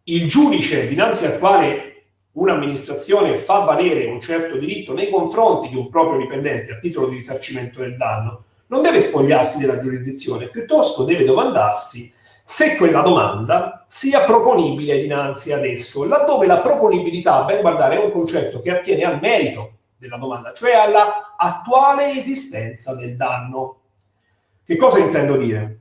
il giudice dinanzi al quale un'amministrazione fa valere un certo diritto nei confronti di un proprio dipendente a titolo di risarcimento del danno, non deve spogliarsi della giurisdizione, piuttosto deve domandarsi se quella domanda sia proponibile dinanzi ad esso, laddove la proponibilità, ben guardare, è un concetto che attiene al merito della domanda, cioè alla attuale esistenza del danno. Che cosa intendo dire?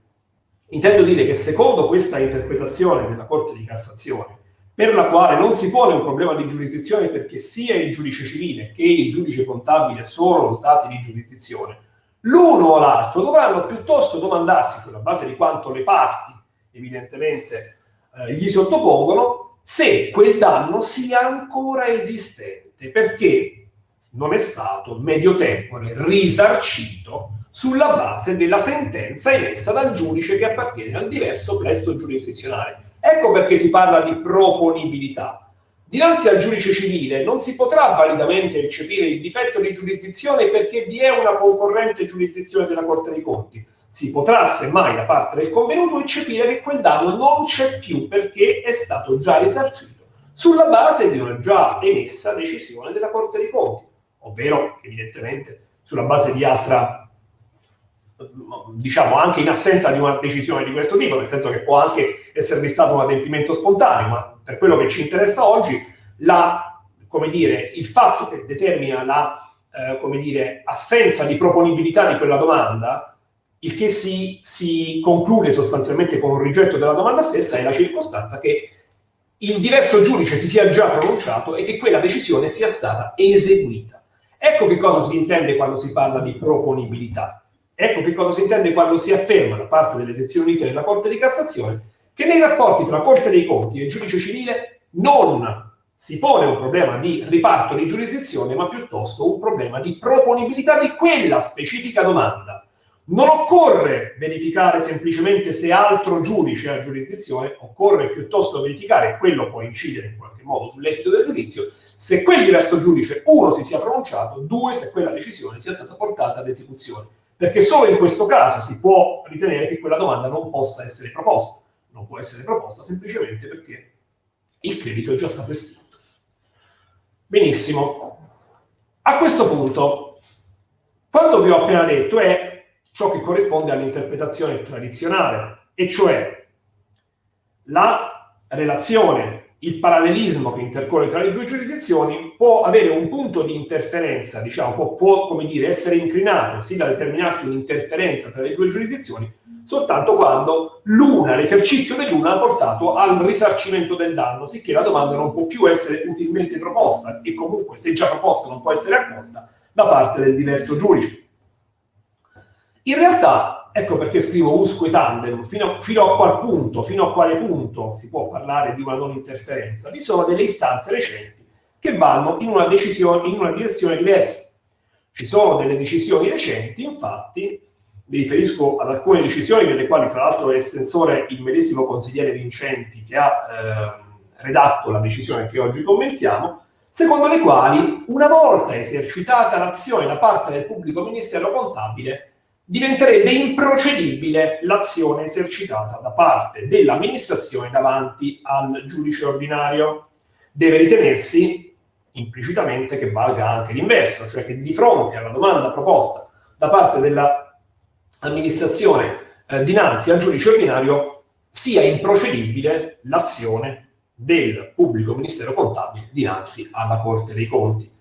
Intendo dire che secondo questa interpretazione della Corte di Cassazione, per la quale non si pone un problema di giurisdizione perché sia il giudice civile che il giudice contabile sono dotati di giurisdizione, l'uno o l'altro dovranno piuttosto domandarsi, sulla base di quanto le parti evidentemente eh, gli sottopongono, se quel danno sia ancora esistente, perché non è stato medio tempore risarcito sulla base della sentenza emessa dal giudice che appartiene al diverso plesso giurisdizionale. Ecco perché si parla di proponibilità. Dinanzi al giudice civile non si potrà validamente eccepire il difetto di giurisdizione perché vi è una concorrente giurisdizione della Corte dei Conti. Si potrà semmai da parte del convenuto eccepire che quel danno non c'è più perché è stato già risarcito sulla base di una già emessa decisione della Corte dei Conti, ovvero evidentemente sulla base di altra, diciamo anche in assenza di una decisione di questo tipo, nel senso che può anche esservi stato un adempimento spontaneo, ma per quello che ci interessa oggi, la, dire, il fatto che determina la eh, dire, assenza di proponibilità di quella domanda il che si, si, conclude sostanzialmente con un rigetto della domanda stessa è la circostanza che il diverso giudice si sia già pronunciato e che quella decisione sia stata eseguita. Ecco che cosa si intende quando si parla di proponibilità. Ecco che cosa si intende quando si afferma da parte delle sezioni unite della Corte di Cassazione che nei rapporti tra Corte dei Conti e giudice civile non si pone un problema di riparto di giurisdizione, ma piuttosto un problema di proponibilità di quella specifica domanda non occorre verificare semplicemente se altro giudice ha giurisdizione, occorre piuttosto verificare, quello può incidere in qualche modo sull'esito del giudizio, se quel diverso giudice, uno, si sia pronunciato, due, se quella decisione sia stata portata ad esecuzione. Perché solo in questo caso si può ritenere che quella domanda non possa essere proposta. Non può essere proposta semplicemente perché il credito è già stato estinto. Benissimo. A questo punto, quanto vi ho appena detto è ciò che corrisponde all'interpretazione tradizionale, e cioè la relazione, il parallelismo che intercorre tra le due giurisdizioni può avere un punto di interferenza, diciamo, può, può come dire, essere inclinato, sì da determinarsi un'interferenza tra le due giurisdizioni, soltanto quando l'una, l'esercizio dell'una ha portato al risarcimento del danno, sicché la domanda non può più essere utilmente proposta e comunque se già proposta non può essere accolta da parte del diverso giudice. In realtà, ecco perché scrivo usque tandem, fino, fino, a qual punto, fino a quale punto si può parlare di una non interferenza, vi sono delle istanze recenti che vanno in una, in una direzione diversa. Ci sono delle decisioni recenti, infatti, mi riferisco ad alcune decisioni delle quali tra l'altro è estensore il medesimo consigliere Vincenti che ha eh, redatto la decisione che oggi commentiamo, secondo le quali una volta esercitata l'azione da parte del pubblico ministero contabile diventerebbe improcedibile l'azione esercitata da parte dell'amministrazione davanti al giudice ordinario. Deve ritenersi implicitamente che valga anche l'inverso, cioè che di fronte alla domanda proposta da parte dell'amministrazione eh, dinanzi al giudice ordinario sia improcedibile l'azione del pubblico ministero contabile dinanzi alla Corte dei Conti.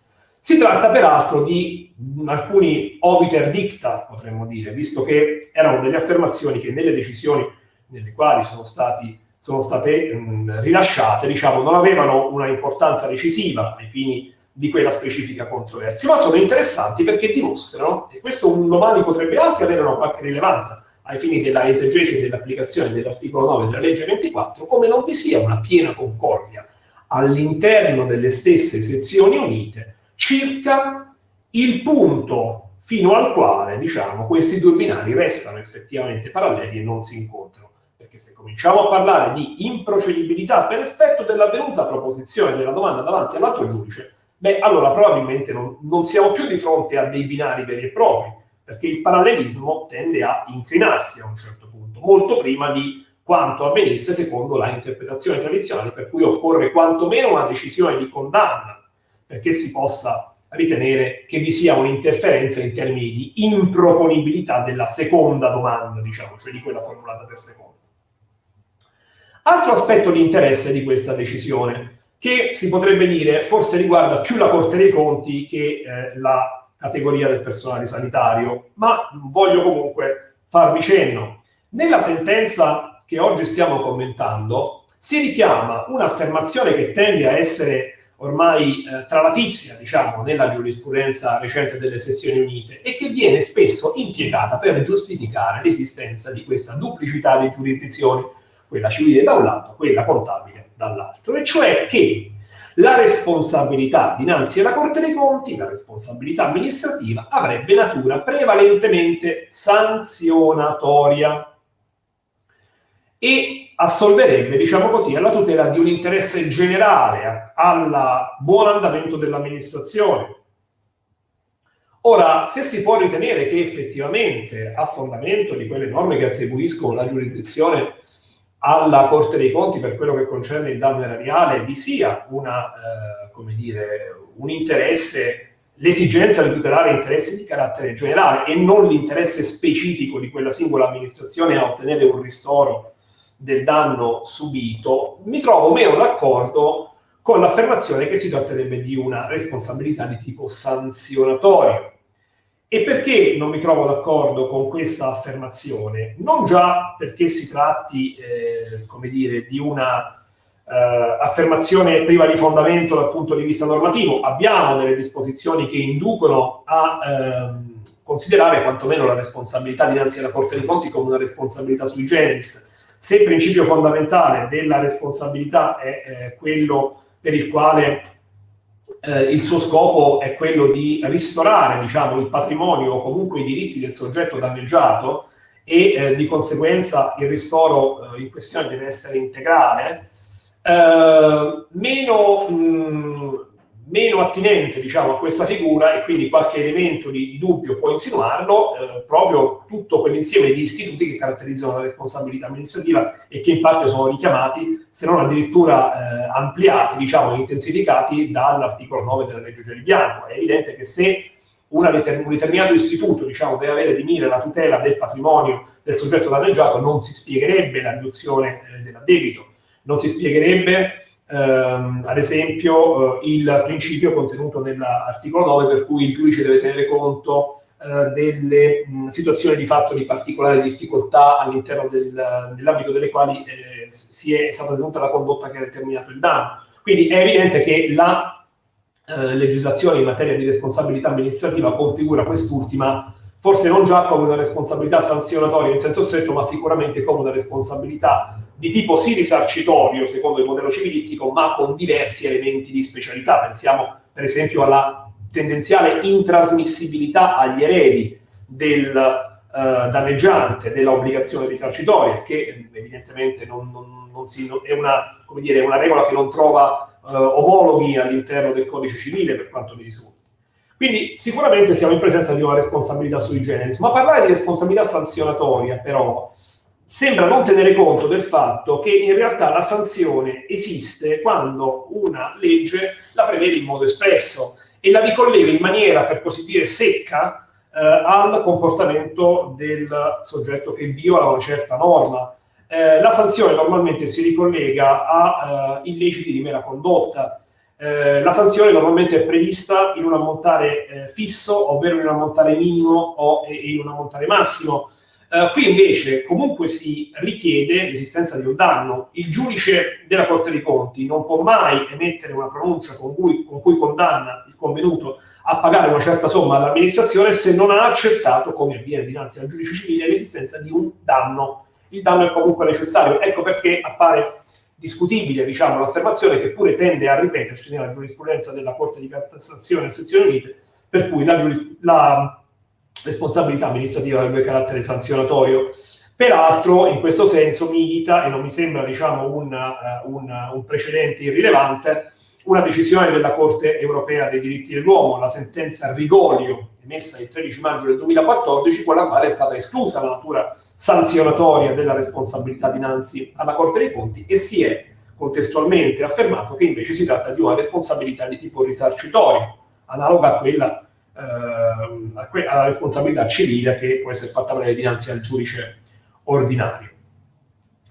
Si tratta peraltro di alcuni obiter dicta, potremmo dire, visto che erano delle affermazioni che nelle decisioni nelle quali sono, stati, sono state mh, rilasciate, diciamo, non avevano una importanza decisiva ai fini di quella specifica controversia, ma sono interessanti perché dimostrano, e questo un domani potrebbe anche avere una qualche rilevanza ai fini della esegesi e dell'applicazione dell'articolo 9 della legge 24, come non vi sia una piena concordia all'interno delle stesse sezioni unite circa il punto fino al quale, diciamo, questi due binari restano effettivamente paralleli e non si incontrano. Perché se cominciamo a parlare di improcedibilità per effetto dell'avvenuta proposizione della domanda davanti all'altro giudice, beh, allora probabilmente non, non siamo più di fronte a dei binari veri e propri, perché il parallelismo tende a inclinarsi a un certo punto, molto prima di quanto avvenisse secondo la interpretazione tradizionale, per cui occorre quantomeno una decisione di condanna perché si possa ritenere che vi sia un'interferenza in termini di improponibilità della seconda domanda, diciamo, cioè di quella formulata per seconda. Altro aspetto di interesse di questa decisione, che si potrebbe dire forse riguarda più la Corte dei Conti che eh, la categoria del personale sanitario, ma voglio comunque farvi cenno. Nella sentenza che oggi stiamo commentando si richiama un'affermazione che tende a essere ormai eh, tralatizia, diciamo, nella giurisprudenza recente delle sezioni unite e che viene spesso impiegata per giustificare l'esistenza di questa duplicità di giurisdizioni, quella civile da un lato, quella contabile dall'altro, e cioè che la responsabilità dinanzi alla Corte dei Conti, la responsabilità amministrativa, avrebbe natura prevalentemente sanzionatoria. E assolverebbe, diciamo così, alla tutela di un interesse generale, al buon andamento dell'amministrazione. Ora, se si può ritenere che effettivamente a fondamento di quelle norme che attribuiscono la giurisdizione alla Corte dei Conti per quello che concerne il danno erariale vi sia una, eh, come dire, un interesse, l'esigenza di tutelare interessi di carattere generale e non l'interesse specifico di quella singola amministrazione a ottenere un ristoro del danno subito, mi trovo meno d'accordo con l'affermazione che si tratterebbe di una responsabilità di tipo sanzionatorio. E perché non mi trovo d'accordo con questa affermazione? Non già perché si tratti, eh, come dire, di una eh, affermazione priva di fondamento dal punto di vista normativo. Abbiamo delle disposizioni che inducono a ehm, considerare quantomeno la responsabilità dinanzi alla Corte dei Conti come una responsabilità sui generis se il principio fondamentale della responsabilità è eh, quello per il quale eh, il suo scopo è quello di ristorare diciamo, il patrimonio o comunque i diritti del soggetto danneggiato e eh, di conseguenza il ristoro eh, in questione deve essere integrale, eh, meno, mh, meno attinente diciamo, a questa figura e quindi qualche elemento di, di dubbio può insinuarlo eh, proprio tutto quell'insieme di istituti che caratterizzano la responsabilità amministrativa e che in parte sono richiamati, se non addirittura eh, ampliati, diciamo, intensificati dall'articolo 9 della legge Gelli Bianco. È evidente che se determin- un determinato istituto diciamo, deve avere di mira la tutela del patrimonio del soggetto danneggiato, non si spiegherebbe la riduzione eh, dell'addebito, non si spiegherebbe ehm, ad esempio eh, il principio contenuto nell'articolo 9 per cui il giudice deve tenere conto eh, delle mh, situazioni di fatto di particolare difficoltà all'interno del, dell'ambito delle quali eh, si è, stata tenuta la condotta che ha determinato il danno. Quindi è evidente che la eh, legislazione in materia di responsabilità amministrativa configura quest'ultima forse non già come una responsabilità sanzionatoria in senso stretto, ma sicuramente come una responsabilità di tipo sì risarcitorio, secondo il modello civilistico, ma con diversi elementi di specialità. Pensiamo per esempio alla tendenziale intrasmissibilità agli eredi del eh, danneggiante dell'obbligazione risarcitoria, che evidentemente non, non, non si, è, una, dire, una, regola che non trova eh, omologhi all'interno del codice civile per quanto mi risulta. Quindi sicuramente siamo in presenza di una responsabilità sui generis, ma parlare di responsabilità sanzionatoria però sembra non tenere conto del fatto che in realtà la sanzione esiste quando una legge la prevede in modo espresso e la ricollega in maniera, per così dire, secca eh, al comportamento del soggetto che viola una certa norma. Eh, la sanzione normalmente si ricollega a eh, illeciti di mera condotta, eh, la sanzione normalmente è prevista in un ammontare eh, fisso, ovvero in un ammontare minimo o in un ammontare massimo. Eh, qui invece comunque si richiede l'esistenza di un danno. Il giudice della Corte dei Conti non può mai emettere una pronuncia con cui, con cui condanna il convenuto a pagare una certa somma all'amministrazione se non ha accertato, come avviene dinanzi al giudice civile, l'esistenza di un danno. Il danno è comunque necessario. Ecco perché appare discutibile diciamo, l'affermazione che pure tende a ripetersi nella giurisprudenza della Corte di Cassazione e Sezioni Unite, per cui la, la responsabilità amministrativa avrebbe carattere sanzionatorio. Peraltro, in questo senso, milita, e non mi sembra diciamo, un, uh, un, un precedente irrilevante, una decisione della Corte europea dei diritti dell'uomo, la sentenza Rigolio, emessa il 13 maggio del 2014, con la quale è stata esclusa la natura sanzionatoria della responsabilità dinanzi alla Corte dei Conti e si è contestualmente affermato che invece si tratta di una responsabilità di tipo risarcitorio. analoga a quella, eh, alla responsabilità civile che può essere fatta valere dinanzi al giudice ordinario.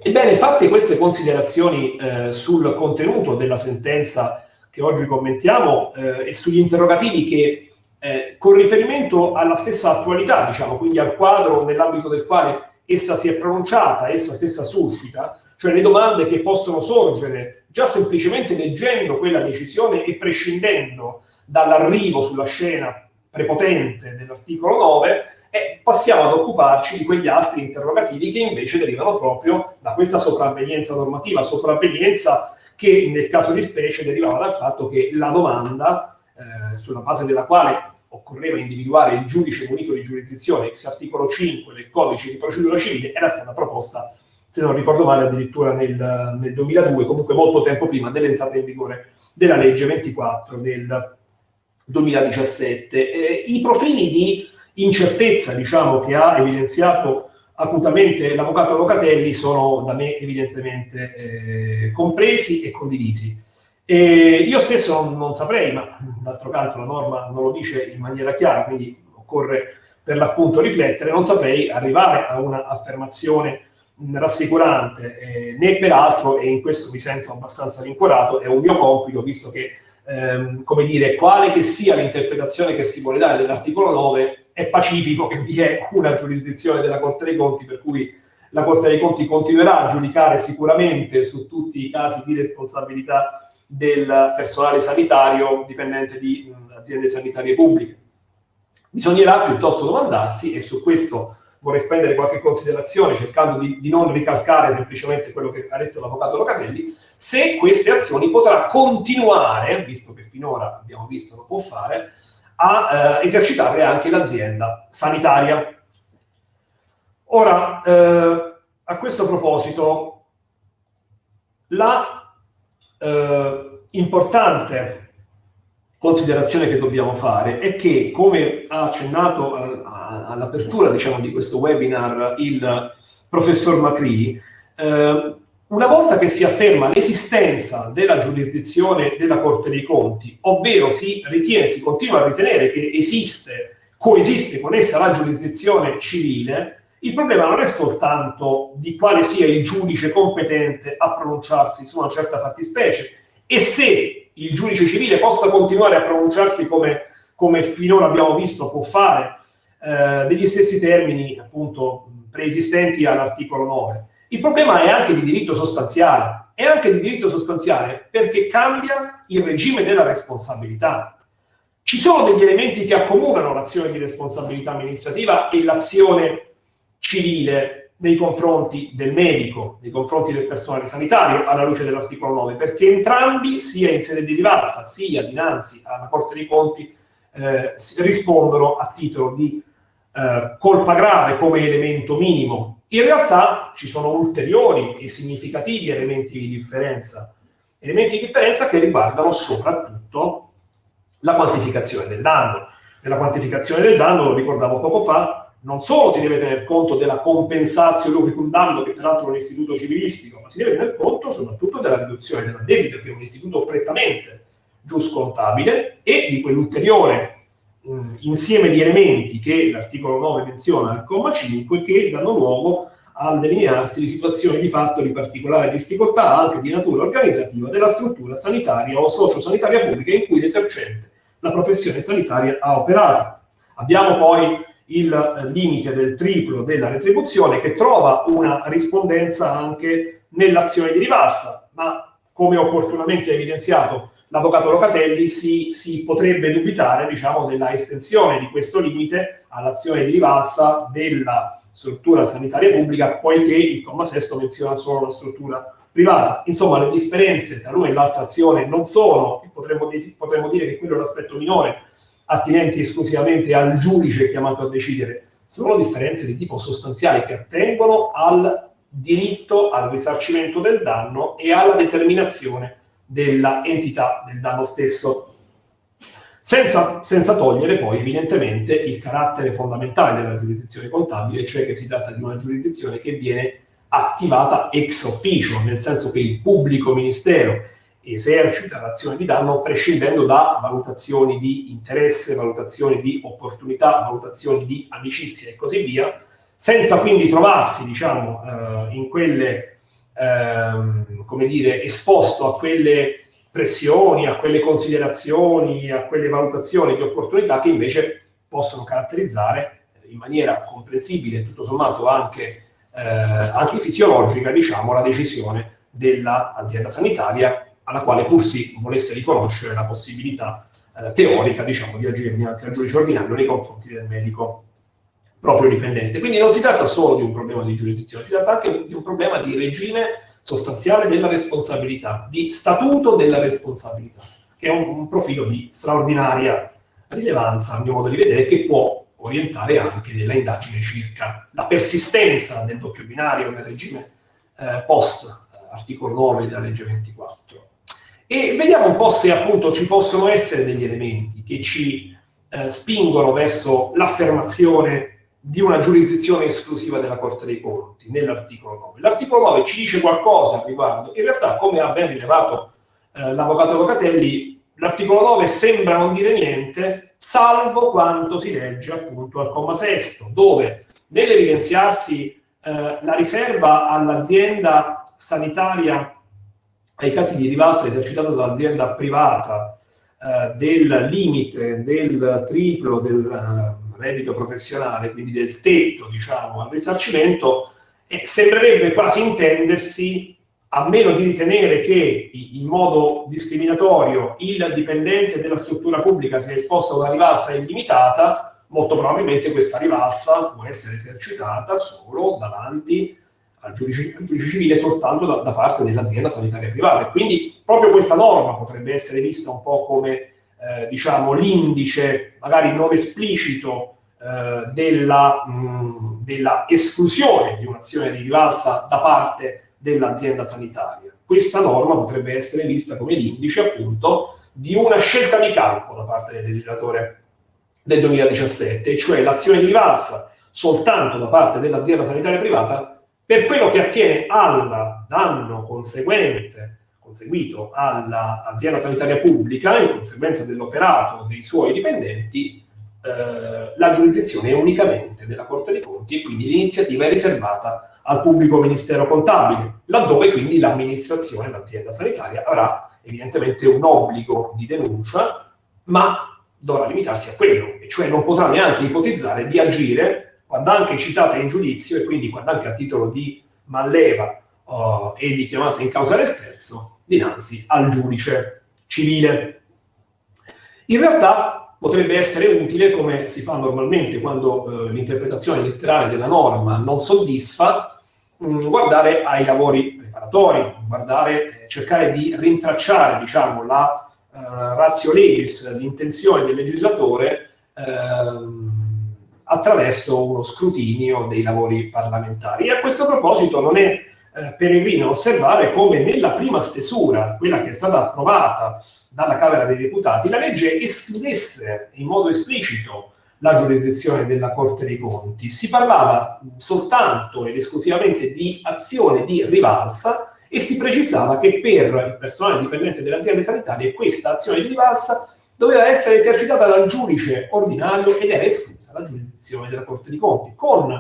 Ebbene, fatte queste considerazioni eh, sul contenuto della sentenza che oggi commentiamo eh, e sugli interrogativi che eh, con riferimento alla stessa attualità, diciamo, quindi al quadro nell'ambito del quale essa si è pronunciata, essa stessa suscita, cioè le domande che possono sorgere già semplicemente leggendo quella decisione e prescindendo dall'arrivo sulla scena prepotente dell'articolo 9, e passiamo ad occuparci di quegli altri interrogativi che invece derivano proprio da questa sopravvenienza normativa, sopravvenienza che nel caso di specie derivava dal fatto che la domanda, eh, sulla base della quale occorreva individuare il giudice munito di giurisdizione, ex articolo 5 del codice di procedura civile, era stata proposta, se non ricordo male, addirittura nel, nel 2002, comunque molto tempo prima dell'entrata in vigore della legge 24 del 2017. Eh, I profili di incertezza, diciamo, che ha evidenziato acutamente l'avvocato Locatelli sono da me evidentemente eh, compresi e condivisi. E io stesso non, non saprei, ma d'altro canto la norma non lo dice in maniera chiara, quindi occorre per l'appunto riflettere, non saprei arrivare a un'affermazione rassicurante, eh, né peraltro, e in questo mi sento abbastanza rincuorato, è un mio compito, visto che, ehm, come dire, quale che sia l'interpretazione che si vuole dare dell'articolo 9, è pacifico che vi è una giurisdizione della Corte dei Conti, per cui la Corte dei Conti continuerà a giudicare sicuramente su tutti i casi di responsabilità del personale sanitario dipendente di mh, aziende sanitarie pubbliche. Bisognerà piuttosto domandarsi, e su questo vorrei spendere qualche considerazione cercando di, di, non ricalcare semplicemente quello che ha detto l'avvocato Locatelli, se queste azioni potrà continuare, visto che finora abbiamo visto non può fare, a eh, esercitarle anche l'azienda sanitaria. Ora, eh, a questo proposito, la eh, importante considerazione che dobbiamo fare è che, come ha accennato all'apertura diciamo, di questo webinar il professor Macri, eh, una volta che si afferma l'esistenza della giurisdizione della Corte dei Conti, ovvero si ritiene, si continua a ritenere che esiste, coesiste con essa la giurisdizione civile, il problema non è soltanto di quale sia il giudice competente a pronunciarsi su una certa fattispecie e se il giudice civile possa continuare a pronunciarsi come, come finora abbiamo visto può fare eh, degli stessi termini appunto preesistenti all'articolo 9. Il problema è anche di diritto sostanziale, è anche di diritto sostanziale perché cambia il regime della responsabilità. Ci sono degli elementi che accomunano l'azione di responsabilità amministrativa e l'azione civile nei confronti del medico, nei confronti del personale sanitario, alla luce dell'articolo 9, perché entrambi, sia in sede di rivalsa, sia dinanzi alla Corte dei Conti, eh, rispondono a titolo di eh, colpa grave come elemento minimo. In realtà ci sono ulteriori e significativi elementi di differenza, elementi di differenza che riguardano soprattutto la quantificazione del danno. Nella quantificazione del danno, lo ricordavo poco fa, non solo si deve tener conto della compensatio lucicum danno, che peraltro è un istituto civilistico, ma si deve tener conto soprattutto della riduzione della debito, che è un istituto prettamente giuscontabile, e di quell'ulteriore insieme di elementi che l'articolo 9 menziona al comma 5, che danno luogo al delinearsi di situazioni di fatto di particolare difficoltà, anche di natura organizzativa, della struttura sanitaria o sociosanitaria pubblica in cui l'esercente la professione sanitaria ha operato. Abbiamo poi il limite del triplo della retribuzione che trova una rispondenza anche nell'azione di rivalsa, ma come opportunamente evidenziato l'avvocato Locatelli si, si potrebbe dubitare diciamo, della estensione di questo limite all'azione di rivalsa della struttura sanitaria pubblica, poiché il comma sesto menziona solo la struttura privata. Insomma, le differenze tra l'una e l'altra azione non sono, potremmo, potremmo dire che quello è l'aspetto minore, attinenti esclusivamente al giudice chiamato a decidere, sono differenze di tipo sostanziale che attengono al diritto al risarcimento del danno e alla determinazione della entità del danno stesso. Senza, senza, togliere poi evidentemente il carattere fondamentale della giurisdizione contabile, cioè che si tratta di una giurisdizione che viene attivata ex officio, nel senso che il pubblico ministero esercita l'azione di danno prescindendo da valutazioni di interesse, valutazioni di opportunità, valutazioni di amicizia e così via, senza quindi trovarsi, diciamo, eh, in quelle, ehm, come dire, esposto a quelle pressioni, a quelle considerazioni, a quelle valutazioni di opportunità che invece possono caratterizzare in maniera comprensibile tutto sommato anche, eh, anche fisiologica, diciamo, la decisione dell'azienda sanitaria alla quale pur si volesse riconoscere la possibilità eh, teorica, diciamo, di agire dinanzi al giudice ordinario nei confronti del medico proprio dipendente. Quindi non si tratta solo di un problema di giurisdizione, si tratta anche di un problema di regime sostanziale della responsabilità, di statuto della responsabilità, che è un, un profilo di straordinaria rilevanza, a mio modo di vedere, che può orientare anche della indagine circa la persistenza del doppio binario nel regime eh, post articolo 9 della legge 24. E vediamo un po' se appunto ci possono essere degli elementi che ci eh, spingono verso l'affermazione di una giurisdizione esclusiva della Corte dei Conti nell'articolo 9. L'articolo 9 ci dice qualcosa al riguardo. In realtà, come ha ben rilevato eh, l'avvocato Locatelli, l'articolo 9 sembra non dire niente, salvo quanto si legge appunto al comma sesto, dove nell'evidenziarsi eh, la riserva all'azienda sanitaria ai casi di rivalsa esercitata dall'azienda privata eh, del limite del triplo del eh, reddito professionale, quindi del tetto, diciamo, al risarcimento, eh, sembrerebbe quasi intendersi, a meno di ritenere che in modo discriminatorio il dipendente della struttura pubblica sia esposto a una rivalsa illimitata, molto probabilmente questa rivalsa può essere esercitata solo davanti al giudice, al giudice civile soltanto da, da parte dell'azienda sanitaria privata. E quindi proprio questa norma potrebbe essere vista un po' come eh, diciamo, l'indice, magari non esplicito, eh, della, mh, della, esclusione di un'azione di rivalsa da parte dell'azienda sanitaria. Questa norma potrebbe essere vista come l'indice, appunto, di una scelta di campo da parte del legislatore del 2017, cioè l'azione di rivalsa soltanto da parte dell'azienda sanitaria privata per quello che attiene al danno conseguente conseguito all'azienda sanitaria pubblica in conseguenza dell'operato dei suoi dipendenti, eh, la giurisdizione è unicamente della Corte dei Conti e quindi l'iniziativa è riservata al pubblico ministero contabile, laddove quindi l'amministrazione, l'azienda sanitaria avrà evidentemente un obbligo di denuncia, ma dovrà limitarsi a quello, e cioè non potrà neanche ipotizzare di agire quando anche citata in giudizio e quindi quando anche a titolo di manleva uh, e di chiamata in causa del terzo dinanzi al giudice civile. In realtà potrebbe essere utile, come si fa normalmente quando eh, l'interpretazione letterale della norma non soddisfa, mh, mm, guardare ai lavori preparatori, guardare, eh, cercare di rintracciare diciamo, la eh, ratio legis, l'intenzione del legislatore ehm, attraverso uno scrutinio dei lavori parlamentari. E a questo proposito non è eh, peregrino osservare come nella prima stesura, quella che è stata approvata dalla Camera dei Deputati, la legge escludesse in modo esplicito la giurisdizione della Corte dei Conti. Si parlava soltanto ed esclusivamente di azione di rivalsa e si precisava che per il personale dipendente delle aziende sanitarie questa azione di rivalsa doveva essere esercitata dal giudice ordinario ed era esclusa la giurisdizione della Corte dei Conti, con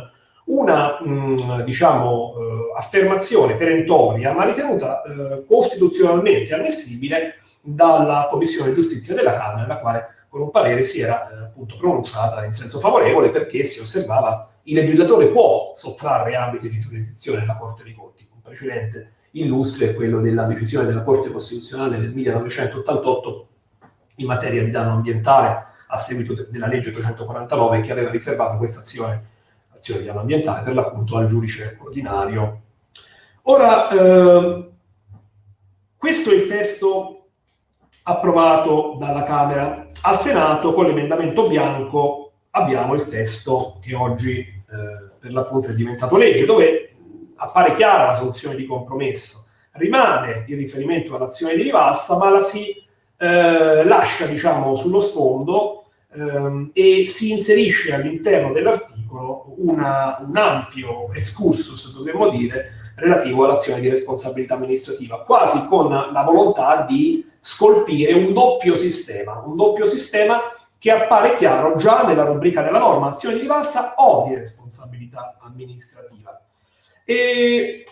una mh, mm, diciamo, eh, affermazione perentoria, ma ritenuta eh, costituzionalmente ammissibile dalla Commissione Giustizia della Camera, la quale con un parere si era eh, appunto pronunciata in senso favorevole perché si osservava il legislatore può sottrarre ambiti di giurisdizione alla Corte dei Conti. Un precedente illustre è quello della decisione della Corte Costituzionale del 1988 in materia di danno ambientale a seguito de della legge 349 che aveva riservato questa azione azione di piano ambientale, per l'appunto al giudice ordinario. Ora, eh, questo è il testo approvato dalla Camera. Al Senato, con l'emendamento bianco, abbiamo il testo che oggi eh, per l'appunto è diventato legge, dove appare chiara la soluzione di compromesso. Rimane il riferimento all'azione di rivalsa, ma la si eh, lascia, diciamo, sullo sfondo ehm, e si inserisce all'interno dell'articolo un ampio excursus, dovremmo dire, relativo all'azione di responsabilità amministrativa, quasi con la volontà di scolpire un doppio sistema, un doppio sistema che appare chiaro già nella rubrica della norma, azione di rivalsa o di responsabilità amministrativa. E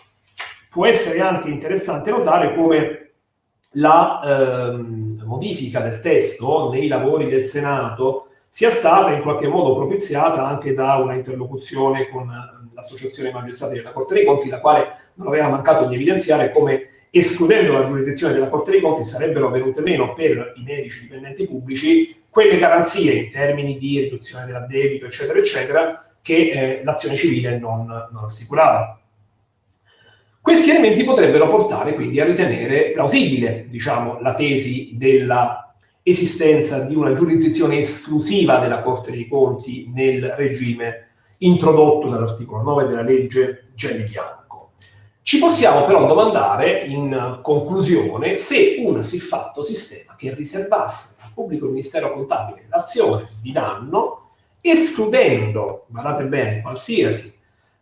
può essere anche interessante notare come la ehm, modifica del testo nei lavori del Senato sia stata in qualche modo propiziata anche da una interlocuzione con l'associazione magistrati della Corte dei Conti, la quale non aveva mancato di evidenziare come escludendo la giurisdizione della Corte dei Conti sarebbero venute meno per i medici dipendenti pubblici quelle garanzie in termini di riduzione dell'addebito, eccetera, eccetera, che eh, l'azione civile non, non assicurava. Questi elementi potrebbero portare quindi a ritenere plausibile, diciamo, la tesi della esistenza di una giurisdizione esclusiva della Corte dei Conti nel regime introdotto dall'articolo 9 della legge Gelli Bianco. Ci possiamo però domandare, in conclusione, se un siffatto sistema che riservasse al pubblico ministero contabile l'azione di danno, escludendo, guardate bene, qualsiasi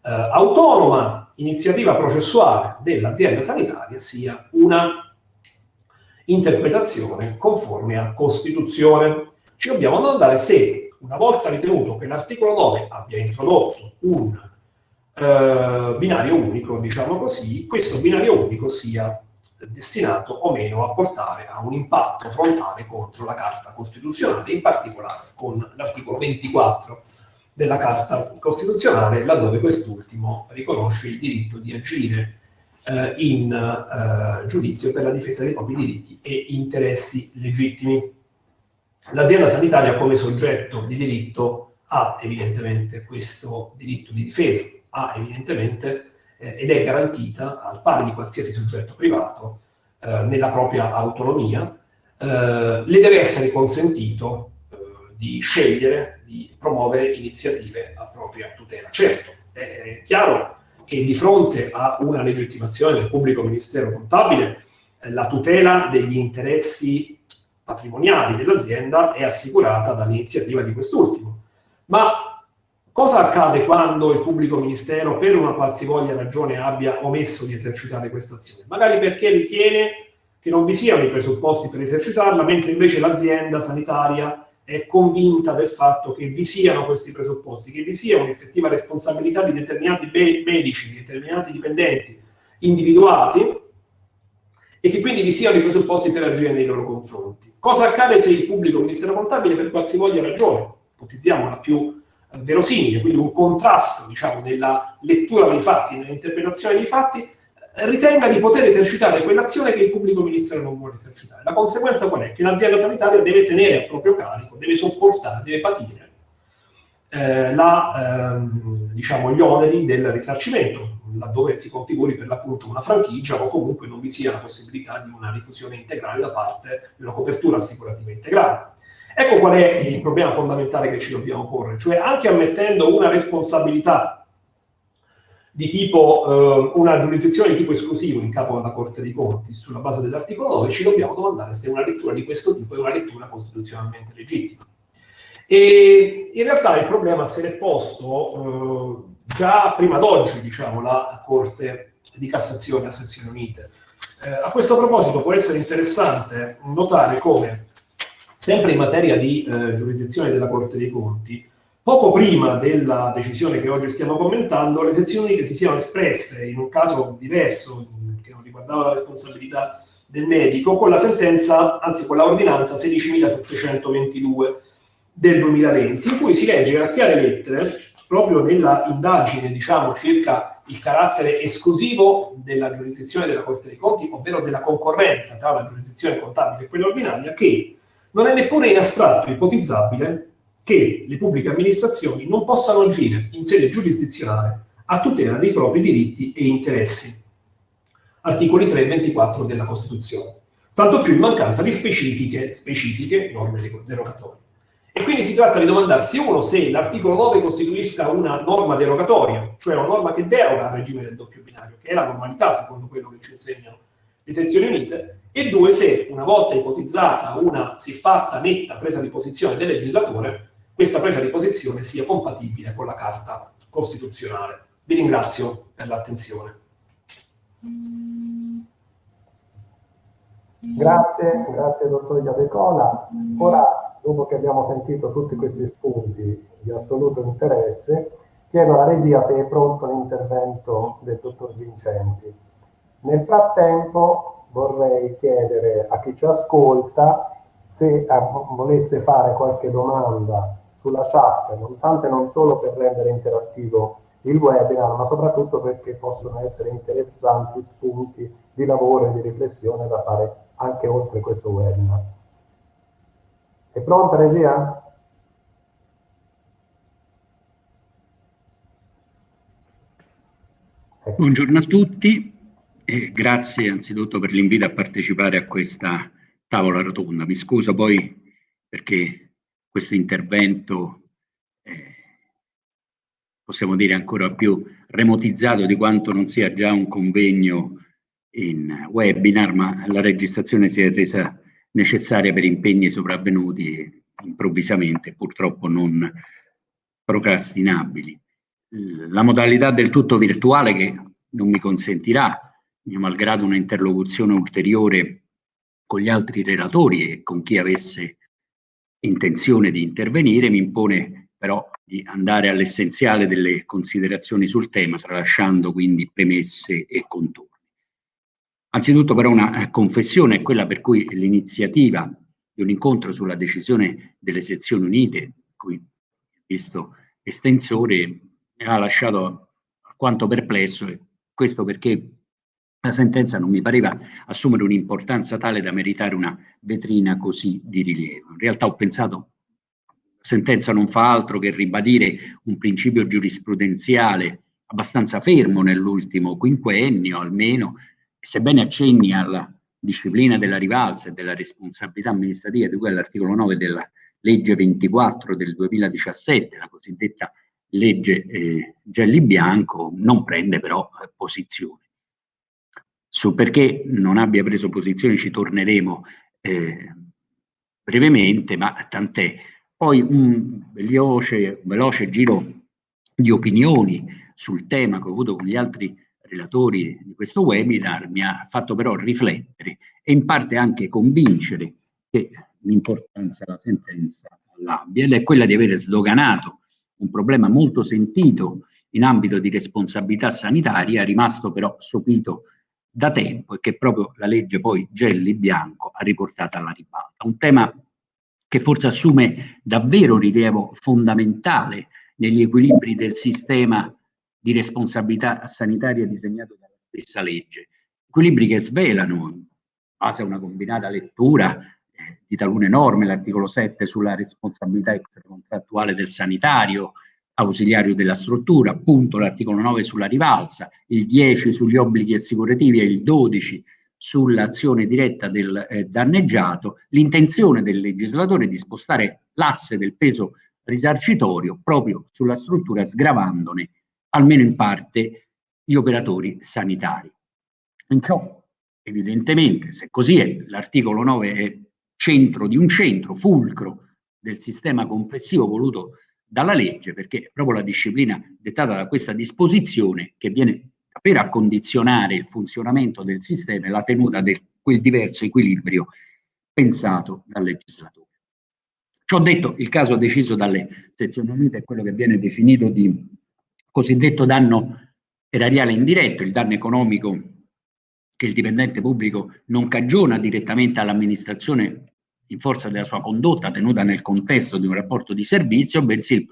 eh, autonoma iniziativa processuale dell'azienda sanitaria, sia una interpretazione conforme a Costituzione. Ci dobbiamo domandare se, una volta ritenuto che l'articolo 9 abbia introdotto un eh, binario unico, diciamo così, questo binario unico sia destinato o meno a portare a un impatto frontale contro la Carta Costituzionale, in particolare con l'articolo 24 della Carta Costituzionale, laddove quest'ultimo riconosce il diritto di agire eh, in eh, giudizio per la difesa dei propri diritti e interessi legittimi. L'azienda sanitaria come soggetto di diritto ha evidentemente questo diritto di difesa, ha evidentemente eh, ed è garantita al pari di qualsiasi soggetto privato eh, nella propria autonomia, eh, le deve essere consentito eh, di scegliere, di promuovere iniziative a propria tutela. Certo, è chiaro che di fronte a una legittimazione del pubblico ministero contabile eh, la tutela degli interessi patrimoniali dell'azienda è assicurata dall'iniziativa di quest'ultimo. Ma cosa accade quando il pubblico ministero, per una qualsivoglia ragione, abbia omesso di esercitare questa azione? Magari perché ritiene che non vi siano i presupposti per esercitarla, mentre invece l'azienda sanitaria è convinta del fatto che vi siano questi presupposti, che vi sia un'effettiva responsabilità di determinati medici, di determinati dipendenti individuati e che quindi vi siano i presupposti per agire nei loro confronti. Cosa accade se il pubblico ministero contabile per qualsivoglia ragione, ipotizziamo la più eh, verosimile, quindi un contrasto diciamo, nella lettura dei fatti, nell'interpretazione dei fatti, ritenga di poter esercitare quell'azione che il pubblico ministero non vuole esercitare. La conseguenza qual è? Che l'azienda sanitaria deve tenere a proprio carico, deve sopportare, deve patire eh, la, ehm, diciamo, gli oneri del risarcimento, laddove si configuri per l'appunto una franchigia o comunque non vi sia la possibilità di una diffusione integrale da parte una copertura assicurativa integrale. Ecco qual è il problema fondamentale che ci dobbiamo porre, cioè anche ammettendo una responsabilità di tipo, eh, una giurisdizione di tipo esclusivo in capo alla Corte dei Conti sulla base dell'articolo 9, ci dobbiamo domandare se una lettura di questo tipo è una lettura costituzionalmente legittima. E in realtà il problema se l'è posto eh, già prima d'oggi, diciamo, la Corte di Cassazione a sezioni unite. Eh, a questo proposito può essere interessante notare come, sempre in materia di eh, giurisdizione della Corte dei Conti, Poco prima della decisione che oggi stiamo commentando, le sezioni unite si siano espresse in un caso diverso, che non riguardava la responsabilità del medico, con la sentenza, anzi con la ordinanza 16.722 del 2020, in cui si legge a chiare lettere, proprio nella indagine, diciamo, circa il carattere esclusivo della giurisdizione della Corte dei Conti, ovvero della concorrenza tra la giurisdizione contabile e quella ordinaria, che non è neppure in astratto ipotizzabile che le pubbliche amministrazioni non possano agire in sede giurisdizionale a tutela dei propri diritti e interessi. Articoli 3 e 24 della Costituzione. Tanto più in mancanza di specifiche, specifiche norme derogatorie. E quindi si tratta di domandarsi, uno, se l'articolo 9 costituisca una norma derogatoria, cioè una norma che deroga al regime del doppio binario, che è la normalità secondo quello che ci insegnano le sezioni unite, e due, se una volta ipotizzata una siffatta netta presa di posizione del legislatore, questa presa di posizione sia compatibile con la Carta Costituzionale. Vi ringrazio per l'attenzione. Grazie, grazie dottor Iadecola. Ora, dopo che abbiamo sentito tutti questi spunti di assoluto interesse, chiedo alla regia se è pronto l'intervento del dottor Vincenti. Nel frattempo vorrei chiedere a chi ci ascolta se volesse fare qualche domanda sulla chat, non tanto e non solo per rendere interattivo il webinar, ma soprattutto perché possono essere interessanti spunti di lavoro e di riflessione da fare anche oltre questo webinar. È pronta regia? Ecco. Buongiorno a tutti e grazie anzitutto per l'invito a partecipare a questa tavola rotonda. Mi scuso poi perché questo intervento eh, possiamo dire ancora più remotizzato di quanto non sia già un convegno in webinar, ma la registrazione si è resa necessaria per impegni sopravvenuti improvvisamente, purtroppo non procrastinabili. La modalità del tutto virtuale che non mi consentirà, malgrado una interlocuzione ulteriore con gli altri relatori e con chi avesse intenzione di intervenire, mi impone però di andare all'essenziale delle considerazioni sul tema, tralasciando quindi premesse e contorni. Anzitutto però una eh, confessione è quella per cui l'iniziativa di un incontro sulla decisione delle sezioni unite, cui visto estensore, mi ha lasciato alquanto perplesso, e questo perché la sentenza non mi pareva assumere un'importanza tale da meritare una vetrina così di rilievo. In realtà ho pensato la sentenza non fa altro che ribadire un principio giurisprudenziale abbastanza fermo nell'ultimo quinquennio almeno, sebbene accenni alla disciplina della rivalsa e della responsabilità amministrativa di cui all'articolo 9 della legge 24 del 2017, la cosiddetta legge eh, Gelli Bianco, non prende però eh, posizione. Su perché non abbia preso posizione ci torneremo eh, brevemente, ma tant'è. Poi un veloce, veloce giro di opinioni sul tema che ho avuto con gli altri relatori di questo webinar mi ha fatto però riflettere e in parte anche convincere che l'importanza della sentenza all'abbia ed è quella di aver sdoganato un problema molto sentito in ambito di responsabilità sanitaria, rimasto però sopito da tempo e che proprio la legge poi Gelli Bianco ha riportato alla ribalta. Un tema che forse assume davvero rilievo fondamentale negli equilibri del sistema di responsabilità sanitaria disegnato dalla stessa legge. Equilibri che svelano, in base a una combinata lettura eh, di talune norme, l'articolo 7 sulla responsabilità extracontrattuale del sanitario, ausiliario della struttura, appunto l'articolo 9 sulla rivalsa, il 10 sugli obblighi assicurativi e il 12 sull'azione diretta del eh, danneggiato, l'intenzione del legislatore di spostare l'asse del peso risarcitorio proprio sulla struttura sgravandone almeno in parte, gli operatori sanitari. In ciò, evidentemente, se così è, l'articolo 9 è centro di un centro, fulcro del sistema complessivo voluto dalla legge, perché è proprio la disciplina dettata da questa disposizione che viene per accondizionare il funzionamento del sistema e la tenuta di quel diverso equilibrio pensato dal legislatore. Ciò detto, il caso deciso dalle sezioni unite è quello che viene definito di cosiddetto danno erariale indiretto, il danno economico che il dipendente pubblico non cagiona direttamente all'amministrazione in forza della sua condotta tenuta nel contesto di un rapporto di servizio, bensì il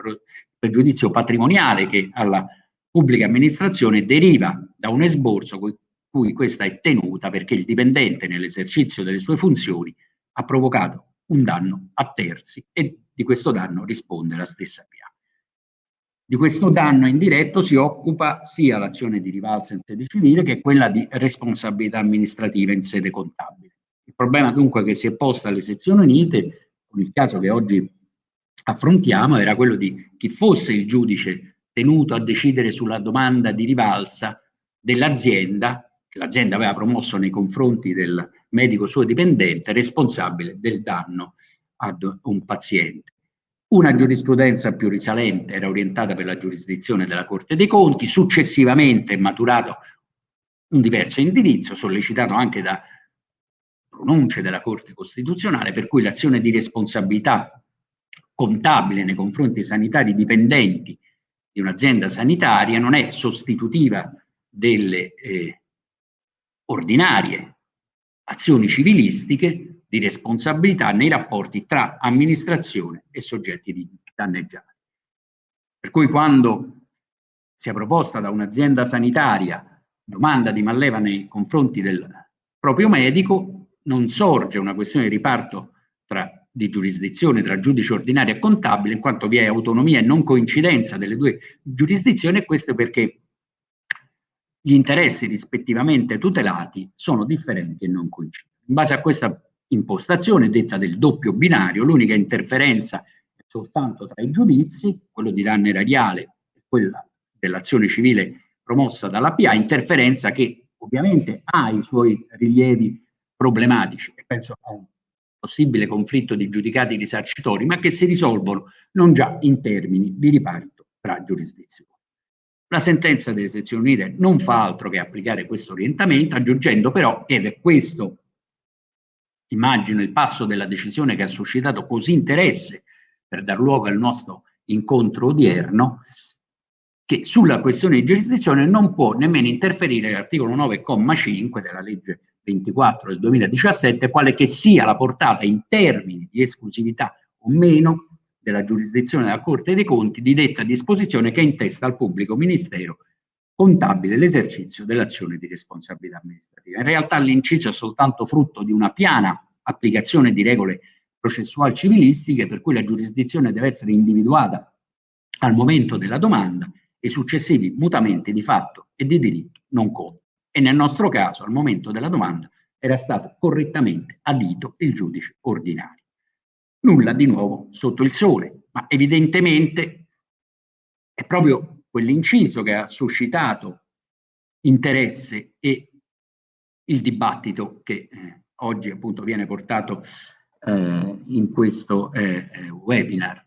pregiudizio patrimoniale che alla pubblica amministrazione deriva da un esborso cui, cui questa è tenuta perché il dipendente nell'esercizio delle sue funzioni ha provocato un danno a terzi e di questo danno risponde la stessa PA. Di questo danno indiretto si occupa sia l'azione di rivalsa in sede civile che quella di responsabilità amministrativa in sede contabile. Il problema dunque che si è posto alle sezioni unite, con il caso che oggi affrontiamo, era quello di chi fosse il giudice tenuto a decidere sulla domanda di rivalsa dell'azienda, che l'azienda aveva promosso nei confronti del medico suo dipendente, responsabile del danno ad un paziente. Una giurisprudenza più risalente era orientata per la giurisdizione della Corte dei Conti, successivamente è maturato un diverso indirizzo sollecitato anche da pronunce della Corte Costituzionale per cui l'azione di responsabilità contabile nei confronti sanitari dipendenti di un'azienda sanitaria non è sostitutiva delle eh, ordinarie azioni civilistiche di responsabilità nei rapporti tra amministrazione e soggetti danneggiati. Per cui quando sia proposta da un'azienda sanitaria domanda di malleva nei confronti del proprio medico, non sorge una questione di riparto tra, di giurisdizione tra giudice ordinario e contabile, in quanto vi è autonomia e non coincidenza delle due giurisdizioni, e questo perché gli interessi rispettivamente tutelati sono differenti e non coincidenti. In base a questa impostazione detta del doppio binario, l'unica interferenza è soltanto tra i giudizi, quello di danno erariale e quella dell'azione civile promossa dalla PA, interferenza che ovviamente ha i suoi rilievi problematici e penso a un possibile conflitto di giudicati risarcitori, ma che si risolvono non già in termini di riparto tra giurisdizioni. La sentenza delle sezioni unite non fa altro che applicare questo orientamento, aggiungendo però, ed è questo, immagino, il passo della decisione che ha suscitato così interesse per dar luogo al nostro incontro odierno, che sulla questione di giurisdizione non può nemmeno interferire l'articolo 9,5 della legge 24 del 2017, quale che sia la portata in termini di esclusività o meno della giurisdizione della Corte dei Conti di detta disposizione che intesta al pubblico ministero contabile l'esercizio dell'azione di responsabilità amministrativa. In realtà l'inciso è soltanto frutto di una piana applicazione di regole processuali civilistiche per cui la giurisdizione deve essere individuata al momento della domanda e successivi mutamenti di fatto e di diritto non contano. E nel nostro caso, al momento della domanda, era stato correttamente adito il giudice ordinario. Nulla di nuovo sotto il sole, ma evidentemente è proprio quell'inciso che ha suscitato interesse e il dibattito che eh, oggi appunto viene portato eh, in questo eh, eh webinar.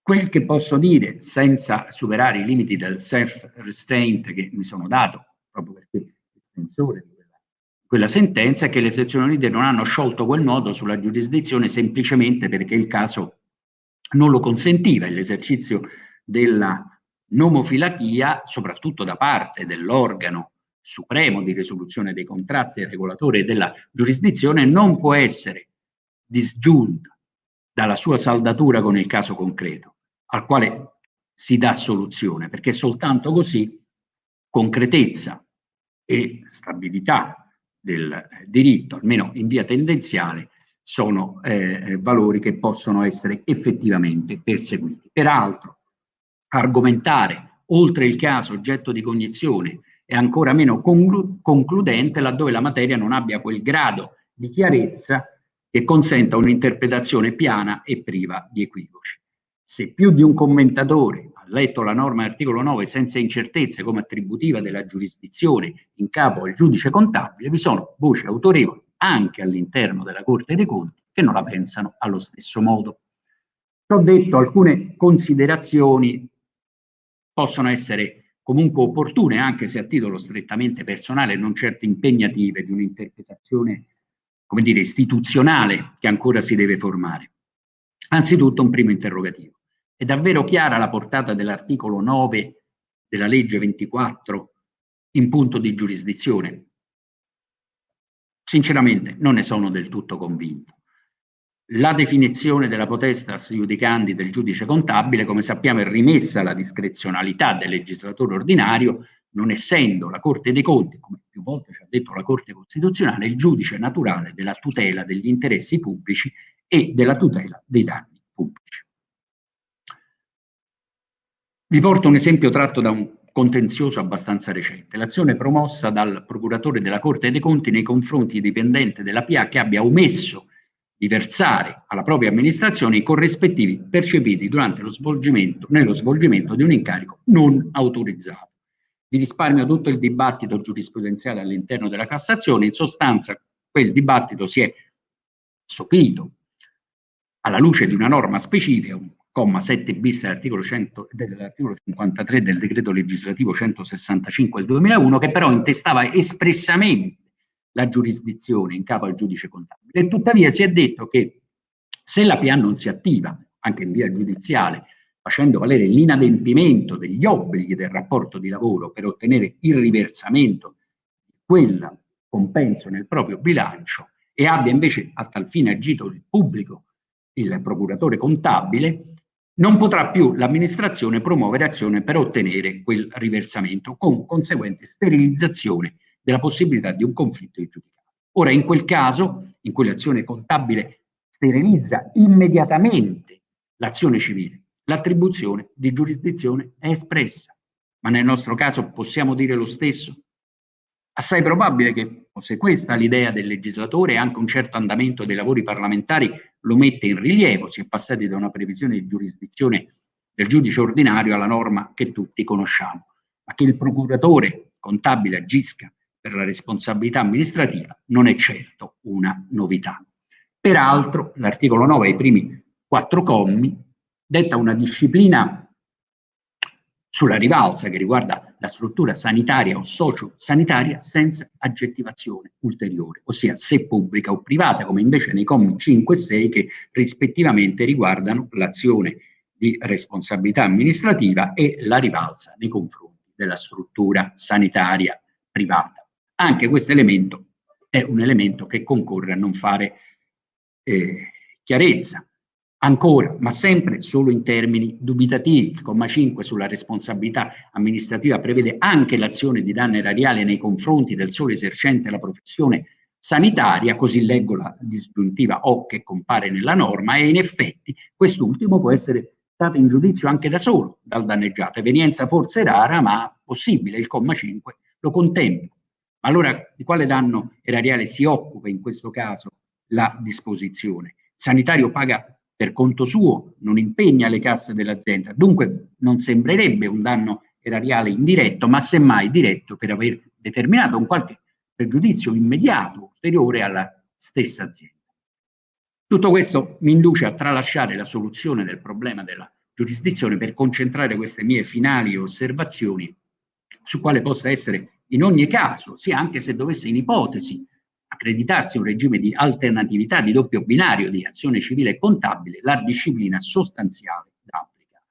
Quel che posso dire, senza superare i limiti del self-restraint che mi sono dato, proprio perché l'estensore di quella, quella sentenza, che le sezioni unite non hanno sciolto quel nodo sulla giurisdizione semplicemente perché il caso non lo consentiva, l'esercizio della nomofilatia, soprattutto da parte dell'organo supremo di risoluzione dei contrasti e regolatore della giurisdizione, non può essere disgiunta dalla sua saldatura con il caso concreto al quale si dà soluzione, perché soltanto così concretezza e stabilità del diritto, almeno in via tendenziale, sono eh, valori che possono essere effettivamente perseguiti. Peraltro, argomentare oltre il caso oggetto di cognizione è ancora meno conclu concludente laddove la materia non abbia quel grado di chiarezza che consenta un'interpretazione piana e priva di equivoci. Se più di un commentatore letto la norma dell'articolo 9 senza incertezze come attributiva della giurisdizione in capo al giudice contabile, vi sono voci autorevoli anche all'interno della Corte dei Conti che non la pensano allo stesso modo. Ho detto, alcune considerazioni possono essere comunque opportune, anche se a titolo strettamente personale non certo impegnative di un'interpretazione, come dire, istituzionale che ancora si deve formare. Anzitutto un primo interrogativo. È davvero chiara la portata dell'articolo 9 della legge 24 in punto di giurisdizione? Sinceramente non ne sono del tutto convinto. La definizione della potestas iudicandi del giudice contabile, come sappiamo, è rimessa alla discrezionalità del legislatore ordinario, non essendo la Corte dei Conti, come più volte ci ha detto la Corte Costituzionale, il giudice naturale della tutela degli interessi pubblici e della tutela dei danni pubblici. Vi porto un esempio tratto da un contenzioso abbastanza recente, l'azione promossa dal procuratore della Corte dei Conti nei confronti di dipendente della PA che abbia omesso di versare alla propria amministrazione i corrispettivi percepiti durante lo svolgimento, nello svolgimento di un incarico non autorizzato. Vi risparmio tutto il dibattito giurisprudenziale all'interno della Cassazione, in sostanza quel dibattito si è sopito alla luce di una norma specifica, un comma 7 bis dell'articolo, 100, dell'articolo 53 del decreto legislativo 165 del 2001, che però intestava espressamente la giurisdizione in capo al giudice contabile. E tuttavia si è detto che se la PA non si attiva, anche in via giudiziale, facendo valere l'inadempimento degli obblighi del rapporto di lavoro per ottenere il riversamento di quel compenso nel proprio bilancio e abbia invece a tal fine agito il pubblico, il procuratore contabile, non potrà più l'amministrazione promuovere azione per ottenere quel riversamento, con conseguente sterilizzazione della possibilità di un conflitto di giudicato. Ora, in quel caso, in cui l'azione contabile sterilizza immediatamente l'azione civile, l'attribuzione di giurisdizione è espressa. Ma nel nostro caso possiamo dire lo stesso? Assai probabile che, se questa l'idea del legislatore, anche un certo andamento dei lavori parlamentari lo mette in rilievo, si è passati da una previsione di giurisdizione del giudice ordinario alla norma che tutti conosciamo, ma che il procuratore contabile agisca per la responsabilità amministrativa non è certo una novità. Peraltro l'articolo 9, ai primi quattro commi, detta una disciplina sulla rivalsa che riguarda la struttura sanitaria o socio-sanitaria senza aggettivazione ulteriore, ossia se pubblica o privata, come invece nei commi 5 e 6 che rispettivamente riguardano l'azione di responsabilità amministrativa e la rivalsa nei confronti della struttura sanitaria privata. Anche questo elemento è un elemento che concorre a non fare eh, chiarezza Ancora, ma sempre solo in termini dubitativi, il comma 5 sulla responsabilità amministrativa prevede anche l'azione di danno erariale nei confronti del solo esercente la professione sanitaria, così leggo la disgiuntiva o che compare nella norma, e in effetti quest'ultimo può essere dato in giudizio anche da solo dal danneggiato, evenienza forse rara ma possibile, il comma 5 lo contempla. Ma allora di quale danno erariale si occupa in questo caso la disposizione? Il sanitario paga per conto suo, non impegna le casse dell'azienda. Dunque non sembrerebbe un danno erariale indiretto, ma semmai diretto per aver determinato un qualche pregiudizio immediato, ulteriore alla stessa azienda. Tutto questo mi induce a tralasciare la soluzione del problema della giurisdizione per concentrare queste mie finali osservazioni su quale possa essere in ogni caso, sia anche se dovesse in ipotesi accreditarsi un regime di alternatività di doppio binario di azione civile e contabile, la disciplina sostanziale da applicare.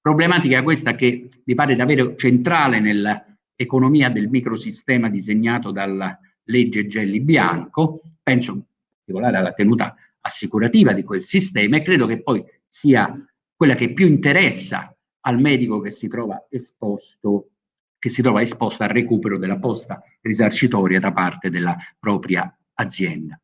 Problematica questa che mi pare davvero centrale nell'economia del microsistema disegnato dalla legge Gelli Bianco, penso in particolare alla tenuta assicurativa di quel sistema e credo che poi sia quella che più interessa al medico che si trova esposto che si trova esposta al recupero della posta risarcitoria da parte della propria azienda.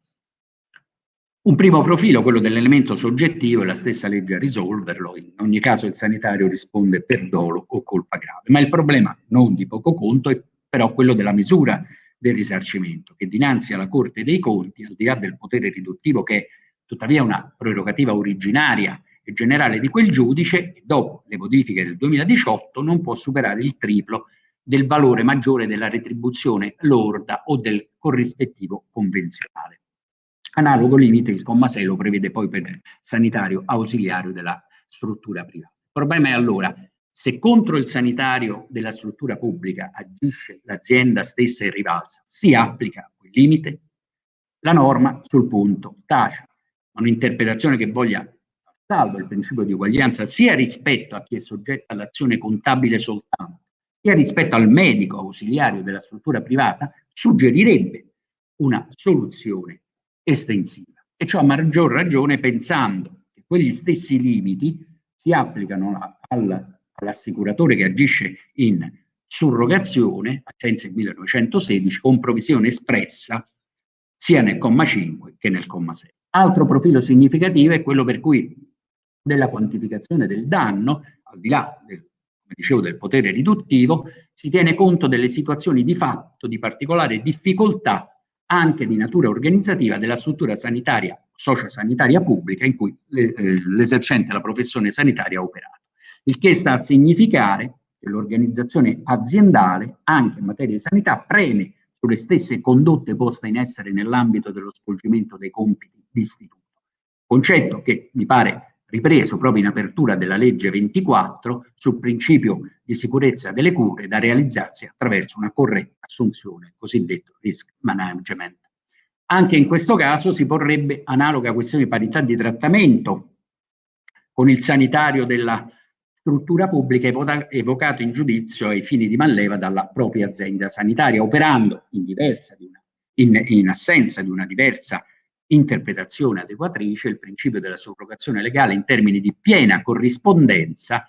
Un primo profilo, quello dell'elemento soggettivo, è la stessa legge a risolverlo, in ogni caso il sanitario risponde per dolo o colpa grave, ma il problema non di poco conto è però quello della misura del risarcimento, che dinanzi alla Corte dei Conti, al di là del potere riduttivo che è tuttavia una prerogativa originaria e generale di quel giudice, dopo le modifiche del 2018 non può superare il triplo del valore maggiore della retribuzione lorda o del corrispettivo convenzionale. Analogo limite il comma 6 lo prevede poi per il sanitario ausiliario della struttura privata. Il problema è allora se contro il sanitario della struttura pubblica agisce l'azienda stessa in rivalsa, si applica quel limite? La norma sul punto tace un'interpretazione che voglia salvo il principio di uguaglianza sia rispetto a chi è soggetto all'azione contabile soltanto, sia rispetto al medico ausiliario della struttura privata, suggerirebbe una soluzione estensiva. E ciò a maggior ragione pensando che quegli stessi limiti si applicano al, all'assicuratore che agisce in surrogazione, a sensi 1916, con provvisione espressa sia nel comma 5 che nel comma 6. Altro profilo significativo è quello per cui della quantificazione del danno, al di là del dicevo, del potere riduttivo, si tiene conto delle situazioni di fatto di particolare difficoltà anche di natura organizzativa della struttura sanitaria, sociosanitaria pubblica in cui eh, l'esercente la professione sanitaria ha operato. Il che sta a significare che l'organizzazione aziendale, anche in materia di sanità, preme sulle stesse condotte poste in essere nell'ambito dello svolgimento dei compiti di istituto. Concetto che mi pare ripreso proprio in apertura della legge 24 sul principio di sicurezza delle cure da realizzarsi attraverso una corretta assunzione, cosiddetto risk management. Anche in questo caso si porrebbe analoga questione di parità di trattamento con il sanitario della struttura pubblica evocato in giudizio ai fini di manleva dalla propria azienda sanitaria, operando in, una, in, in assenza di una diversa interpretazione adeguatrice il principio della sovrogazione legale in termini di piena corrispondenza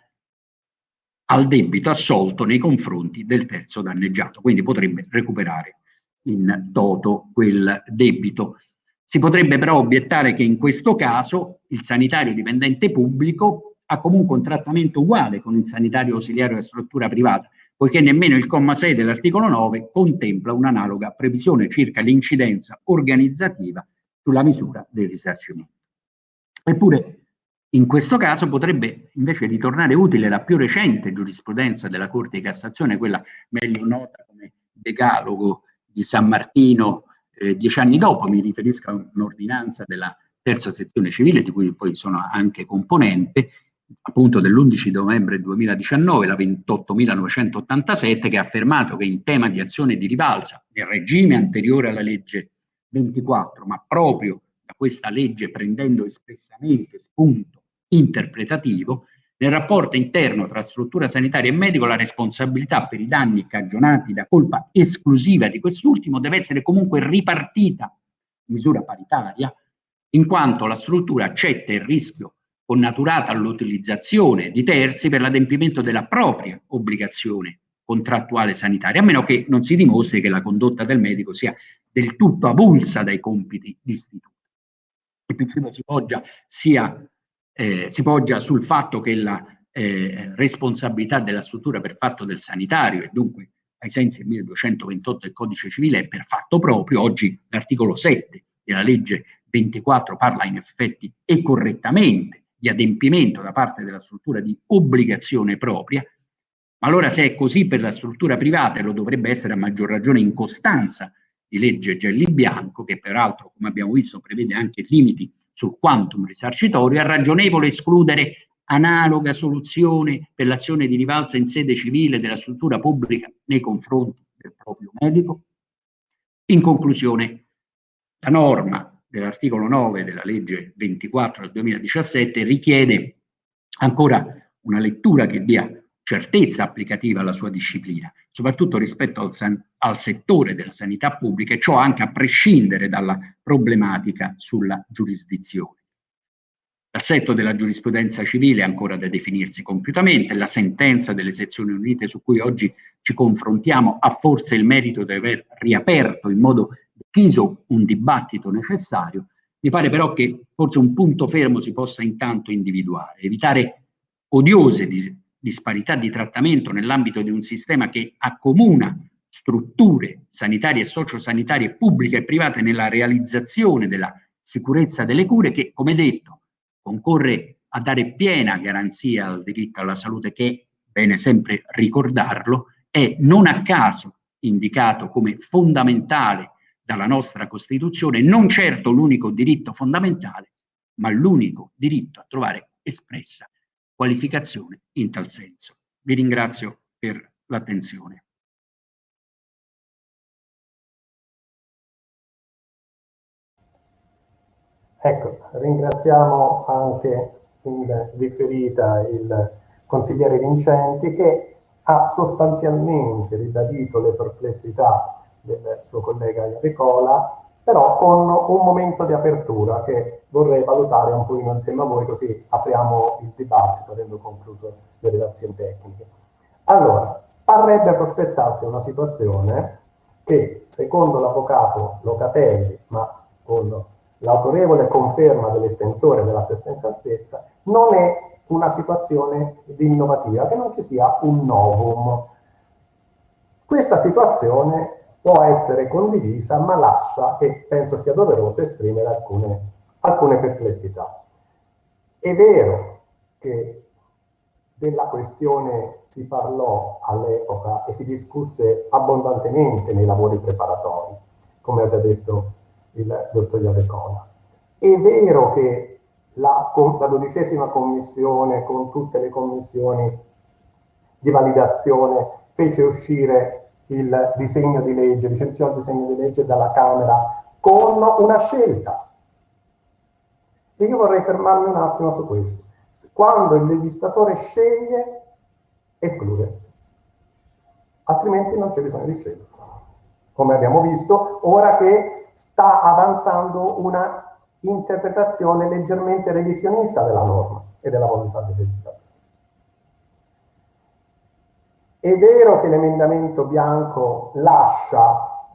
al debito assolto nei confronti del terzo danneggiato, quindi potrebbe recuperare in toto quel debito. Si potrebbe però obiettare che in questo caso il sanitario dipendente pubblico ha comunque un trattamento uguale con il sanitario ausiliario della struttura privata, poiché nemmeno il comma 6 dell'articolo 9 contempla un'analoga previsione circa l'incidenza organizzativa sulla misura del risarcimento. Eppure in questo caso potrebbe invece ritornare utile la più recente giurisprudenza della Corte di Cassazione, quella meglio nota come decalogo di San Martino eh, dieci anni dopo, mi riferisco a un'ordinanza della terza sezione civile di cui poi sono anche componente, appunto dell'11 novembre 2019, la 28.987, che ha affermato che in tema di azione di rivalsa, nel regime anteriore alla legge 24, ma proprio da questa legge prendendo espressamente spunto interpretativo, nel rapporto interno tra struttura sanitaria e medico la responsabilità per i danni cagionati da colpa esclusiva di quest'ultimo deve essere comunque ripartita in misura paritaria, in quanto la struttura accetta il rischio connaturato all'utilizzazione di terzi per l'adempimento della propria obbligazione contrattuale sanitaria, a meno che non si dimostri che la condotta del medico sia del tutto avulsa dai compiti d'istituto. Il principio si poggia, sia, eh, si poggia sul fatto che la eh, responsabilità della struttura per fatto del sanitario e dunque ai sensi del 1228 del codice civile è per fatto proprio, oggi l'articolo 7 della legge 24 parla in effetti e correttamente di adempimento da parte della struttura di obbligazione propria, ma allora se è così per la struttura privata e lo dovrebbe essere a maggior ragione in costanza di legge Gelli Bianco, che peraltro, come abbiamo visto, prevede anche limiti sul quantum risarcitorio, è ragionevole escludere analoga soluzione per l'azione di rivalsa in sede civile della struttura pubblica nei confronti del proprio medico? In conclusione, la norma dell'articolo 9 della legge 24 del 2017 richiede ancora una lettura che dia certezza applicativa alla sua disciplina, soprattutto rispetto al, al, settore della sanità pubblica e ciò anche a prescindere dalla problematica sulla giurisdizione. L'assetto della giurisprudenza civile è ancora da definirsi compiutamente, la sentenza delle sezioni unite su cui oggi ci confrontiamo ha forse il merito di aver riaperto in modo deciso un dibattito necessario, mi pare però che forse un punto fermo si possa intanto individuare, evitare odiose disparità di trattamento nell'ambito di un sistema che accomuna strutture sanitarie e sociosanitarie pubbliche e private nella realizzazione della sicurezza delle cure che, come detto, concorre a dare piena garanzia al diritto alla salute che, bene sempre ricordarlo, è non a caso indicato come fondamentale dalla nostra Costituzione, non certo l'unico diritto fondamentale, ma l'unico diritto a trovare espressa qualificazione in tal senso. Vi ringrazio per l'attenzione. Ecco, ringraziamo anche in riferita il consigliere Vincenti che ha sostanzialmente ribadito le perplessità del suo collega Enricola, però con un momento di apertura che vorrei valutare un po' insieme a voi, così apriamo il dibattito avendo concluso le relazioni tecniche. Allora, parrebbe prospettarsi una situazione che, secondo l'avvocato Locatelli, ma con l'autorevole conferma dell'estensore dell'assistenza stessa, non è una situazione di innovativa, che non ci sia un novum. Questa situazione può essere condivisa, ma lascia, e penso sia doveroso, esprimere alcune, alcune perplessità. È vero che della questione si parlò all'epoca e si discusse abbondantemente nei lavori preparatori, come ha già detto il dottor Iavecola. È vero che la, la dodicesima commissione con tutte le commissioni di validazione fece uscire il disegno di legge, licenziò il disegno di legge dalla Camera con una scelta. E io vorrei fermarmi un attimo su questo. Quando il legislatore sceglie, esclude. Altrimenti non c'è bisogno di scelta. Come abbiamo visto, ora che sta avanzando una interpretazione leggermente revisionista della norma e della volontà del legislatore. È vero che l'emendamento bianco lascia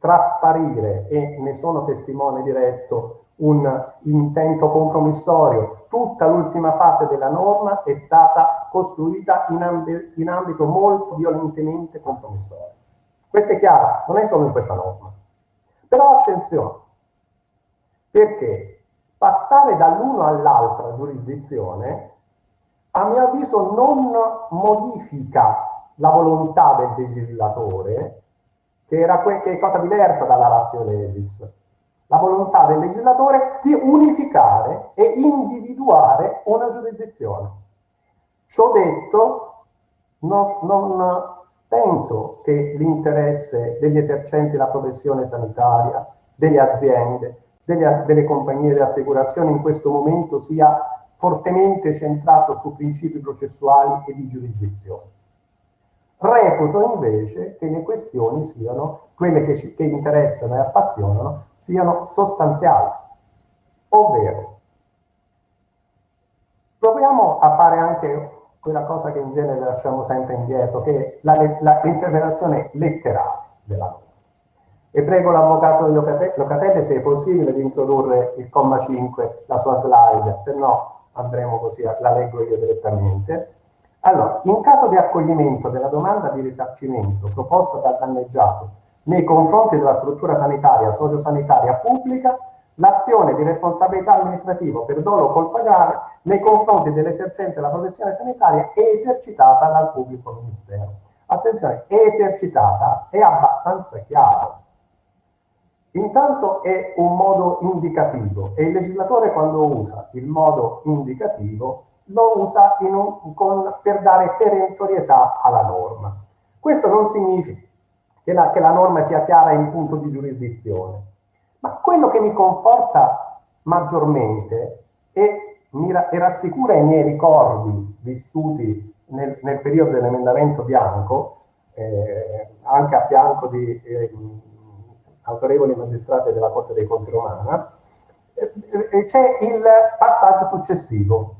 trasparire, e ne sono testimone diretto, un intento compromissorio. Tutta l'ultima fase della norma è stata costruita in, amb in ambito molto violentemente compromissorio. Questo è chiaro, non è solo in questa norma. Però attenzione, perché passare dall'uno all'altra giurisdizione, a mio avviso, non modifica la volontà del legislatore, che, era che è cosa diversa dalla razio levis. La volontà del legislatore di unificare e individuare una giurisdizione. Ciò detto, non, non penso che l'interesse degli esercenti la professione sanitaria, delle aziende, delle, delle compagnie di assicurazione in questo momento sia fortemente centrato su principi processuali e di giurisdizione. Reputo invece che le questioni siano, quelle che, ci, che interessano e appassionano, siano sostanziali, ovvero proviamo a fare anche quella cosa che in genere lasciamo sempre indietro, che è l'interpretazione letterale della norma. E prego l'avvocato Locatelli, se è possibile, di introdurre il comma 5, la sua slide, se no andremo così, la leggo io direttamente. Allora, in caso di accoglimento della domanda di risarcimento proposta dal danneggiato nei confronti della struttura sanitaria, sociosanitaria pubblica, l'azione di responsabilità amministrativa per dolo o colpa grave nei confronti dell'esercente della professione sanitaria è esercitata dal pubblico ministero. Attenzione, è esercitata, è abbastanza chiaro. Intanto è un modo indicativo e il legislatore quando usa il modo indicativo lo usa un, con, per dare perentorietà alla norma. Questo non significa che la, che la norma sia chiara in punto di giurisdizione, ma quello che mi conforta maggiormente e, mi, e rassicura i miei ricordi vissuti nel, nel periodo dell'emendamento bianco, eh, anche a fianco di... Eh, autorevoli magistrati della Corte dei Conti Romana, c'è il passaggio successivo.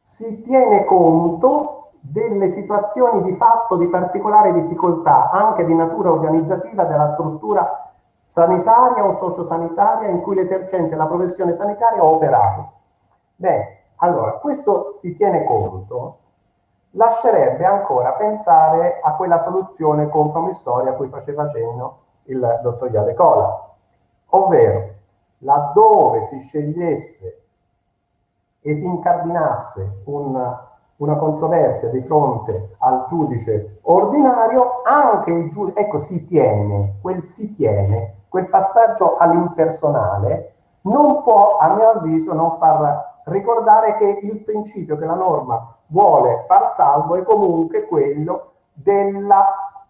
Si tiene conto delle situazioni di fatto di particolare difficoltà, anche di natura organizzativa, della struttura sanitaria o sociosanitaria in cui l'esercente la professione sanitaria ha operato. Beh, allora, questo si tiene conto, lascerebbe ancora pensare a quella soluzione compromissoria a cui faceva cenno il dottor Iale Cola, ovvero laddove si scegliesse e si incardinasse una, una controversia di fronte al giudice ordinario, anche il giudice, ecco, si tiene, quel si tiene, quel passaggio all'impersonale non può, a mio avviso, non far ricordare che il principio che la norma vuole far salvo è comunque quello della,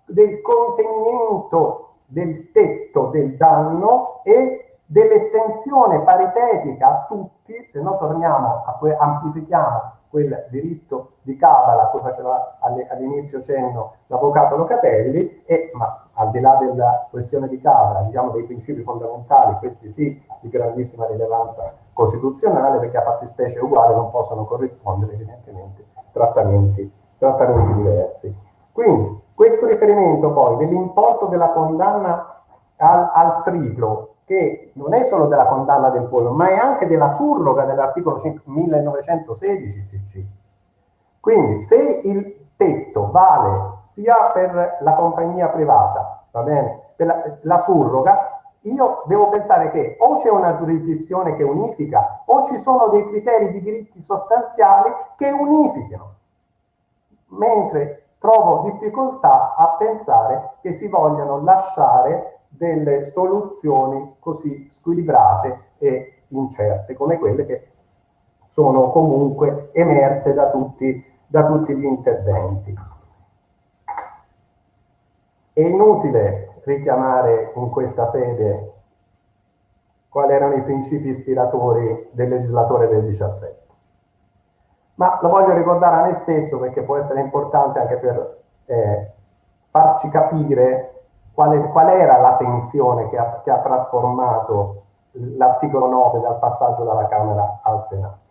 del contenimento del tetto del danno e dell'estensione paritetica a tutti, se no torniamo a que- amplifichiamo quel diritto di cabala a cui faceva all'inizio cenno l'avvocato Locatelli, e, ma al di là della questione di cabala, diciamo dei principi fondamentali, questi sì, di grandissima rilevanza costituzionale, perché a fattispecie uguali non possono corrispondere evidentemente trattamenti, trattamenti diversi. Quindi, questo riferimento poi dell'importo della condanna al, al, triplo, che non è solo della condanna del pollo, ma è anche della surroga dell'articolo 1916 CC. Quindi se il tetto vale sia per la compagnia privata, va bene, per la, la surroga, io devo pensare che o c'è una giurisdizione che unifica o ci sono dei criteri di diritti sostanziali che unificano. Mentre trovo difficoltà a pensare che si vogliano lasciare delle soluzioni così squilibrate e incerte, come quelle che sono comunque emerse da tutti, da tutti gli interventi. È inutile richiamare in questa sede quali erano i principi ispiratori del legislatore del 17. Ma lo voglio ricordare a me stesso perché può essere importante anche per eh, farci capire qual, è, qual, era la tensione che ha, che ha trasformato l'articolo 9 dal passaggio dalla Camera al Senato.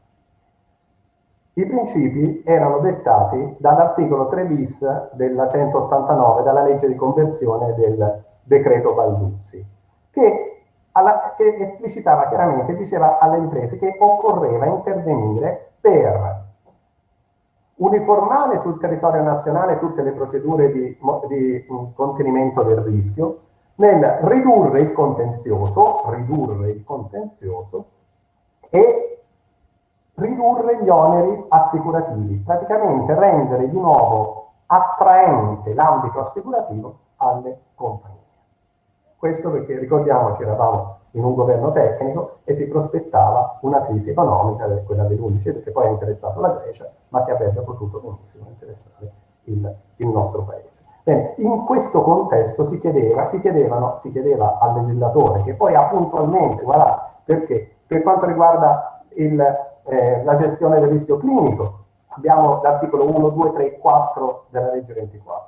I principi erano dettati dall'articolo 3 bis della 189, dalla legge di conversione del decreto Balduzzi, che, alla, che esplicitava chiaramente, diceva alle imprese che occorreva intervenire per uniformare sul territorio nazionale tutte le procedure di, di contenimento del rischio, nel ridurre il contenzioso, ridurre il contenzioso e ridurre gli oneri assicurativi, praticamente rendere di nuovo attraente l'ambito assicurativo alle compagnie. Questo perché ricordiamoci eravamo in un governo tecnico e si prospettava una crisi economica, quella dell'11, perché poi ha interessato la Grecia, ma che avrebbe potuto benissimo interessare il, il nostro paese. Bene, in questo contesto si, chiedeva, si, chiedevano, si chiedeva al legislatore, che poi ha puntualmente, guarda, perché per quanto riguarda il, eh, la gestione del rischio clinico. Abbiamo l'articolo 1, 2, 3 4 della legge 24.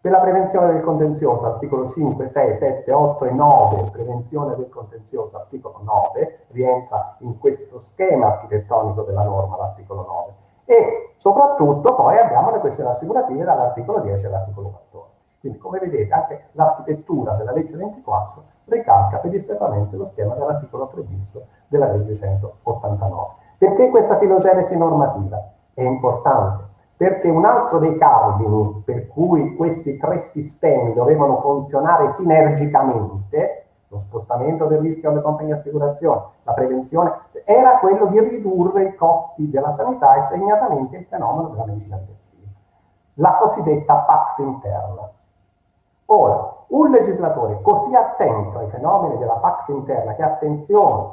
Per la prevenzione del contenzioso, articolo 5, 6, 7, 8 e 9, prevenzione del contenzioso, articolo 9, rientra in questo schema architettonico della norma l'articolo 9. E soprattutto poi abbiamo le questioni assicurative dall'articolo 10 all'articolo 14. Quindi come vedete anche l'architettura della legge 24 ricalca pedissequamente lo schema dell'articolo 3 bis della legge 189. Perché questa filogenesi normativa è importante? Perché un altro dei cardini per cui questi tre sistemi dovevano funzionare sinergicamente, lo spostamento del rischio alle compagnie di assicurazione, la prevenzione, era quello di ridurre i costi della sanità e segnatamente il fenomeno della medicina intensiva, la cosiddetta Pax interna. Ora, un legislatore così attento ai fenomeni della Pax interna, che attenzione,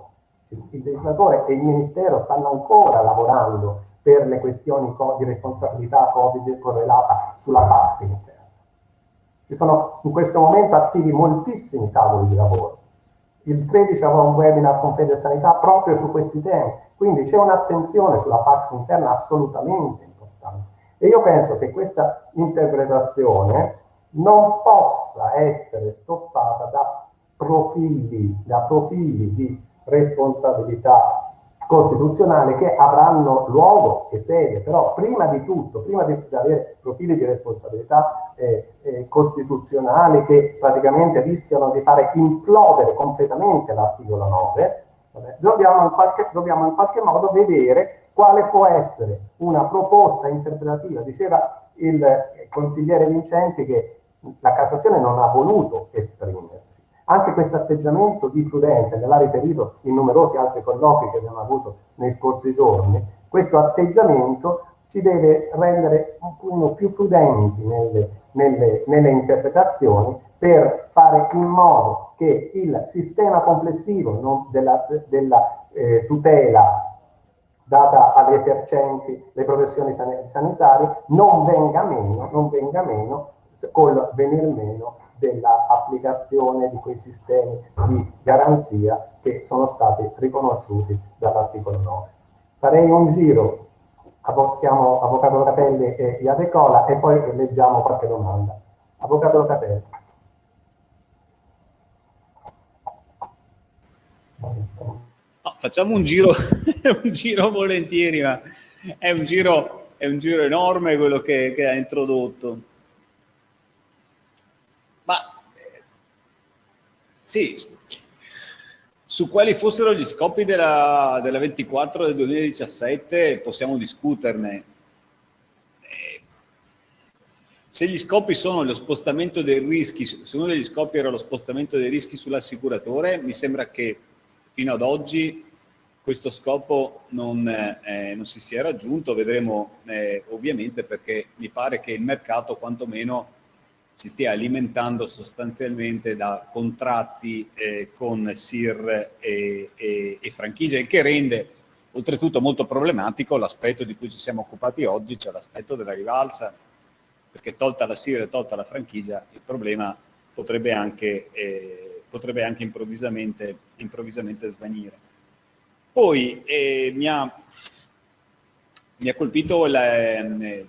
il legislatore e il Ministero stanno ancora lavorando per le questioni di responsabilità Covid correlata sulla Pax interna. Ci sono in questo momento attivi moltissimi tavoli di lavoro. Il 13 avrò un webinar con Fede Sanità proprio su questi temi, quindi c'è un'attenzione sulla Pax interna assolutamente importante. E io penso che questa interpretazione non possa essere stoppata da profili, da profili di responsabilità costituzionale che avranno luogo e sede, però prima di tutto, prima di, avere profili di responsabilità eh, eh, costituzionali che praticamente rischiano di fare implodere completamente l'articolo 9, vabbè, dobbiamo, in qualche, dobbiamo in qualche modo vedere quale può essere una proposta interpretativa. Diceva il consigliere Vincenti che la Cassazione non ha voluto esprimersi anche questo atteggiamento di prudenza, che l'ha riferito in numerosi altri colloqui che abbiamo avuto nei scorsi giorni, questo atteggiamento ci deve rendere un po' più prudenti nelle, nelle, nelle interpretazioni per fare in modo che il sistema complessivo no, della, della eh, tutela data agli esercenti le professioni san sanitarie non venga meno, non venga meno col venir meno dell'applicazione di quei sistemi di garanzia che sono stati riconosciuti dall'articolo 9. Farei un giro, siamo Avvocato Locatelli e Iadecola e poi leggiamo qualche domanda. Avvocato Locatelli. No, facciamo un giro, un giro volentieri, ma è un giro, è un giro enorme quello che, che ha introdotto. Sì, su quali fossero gli scopi della, della 24 del 2017 possiamo discuterne. Eh, se gli scopi sono lo spostamento dei rischi, se uno degli scopi era lo spostamento dei rischi sull'assicuratore, mi sembra che fino ad oggi questo scopo non, eh, non si sia raggiunto, vedremo eh, ovviamente perché mi pare che il mercato quantomeno si stia alimentando sostanzialmente da contratti eh, con SIR e, e, e franchigie, il che rende oltretutto molto problematico l'aspetto di cui ci siamo occupati oggi, cioè l'aspetto della rivalsa, perché tolta la SIR e tolta la franchigia, il problema potrebbe anche, eh, potrebbe anche improvvisamente, improvvisamente svanire. Poi eh, mi, ha, mi, ha, colpito la, eh,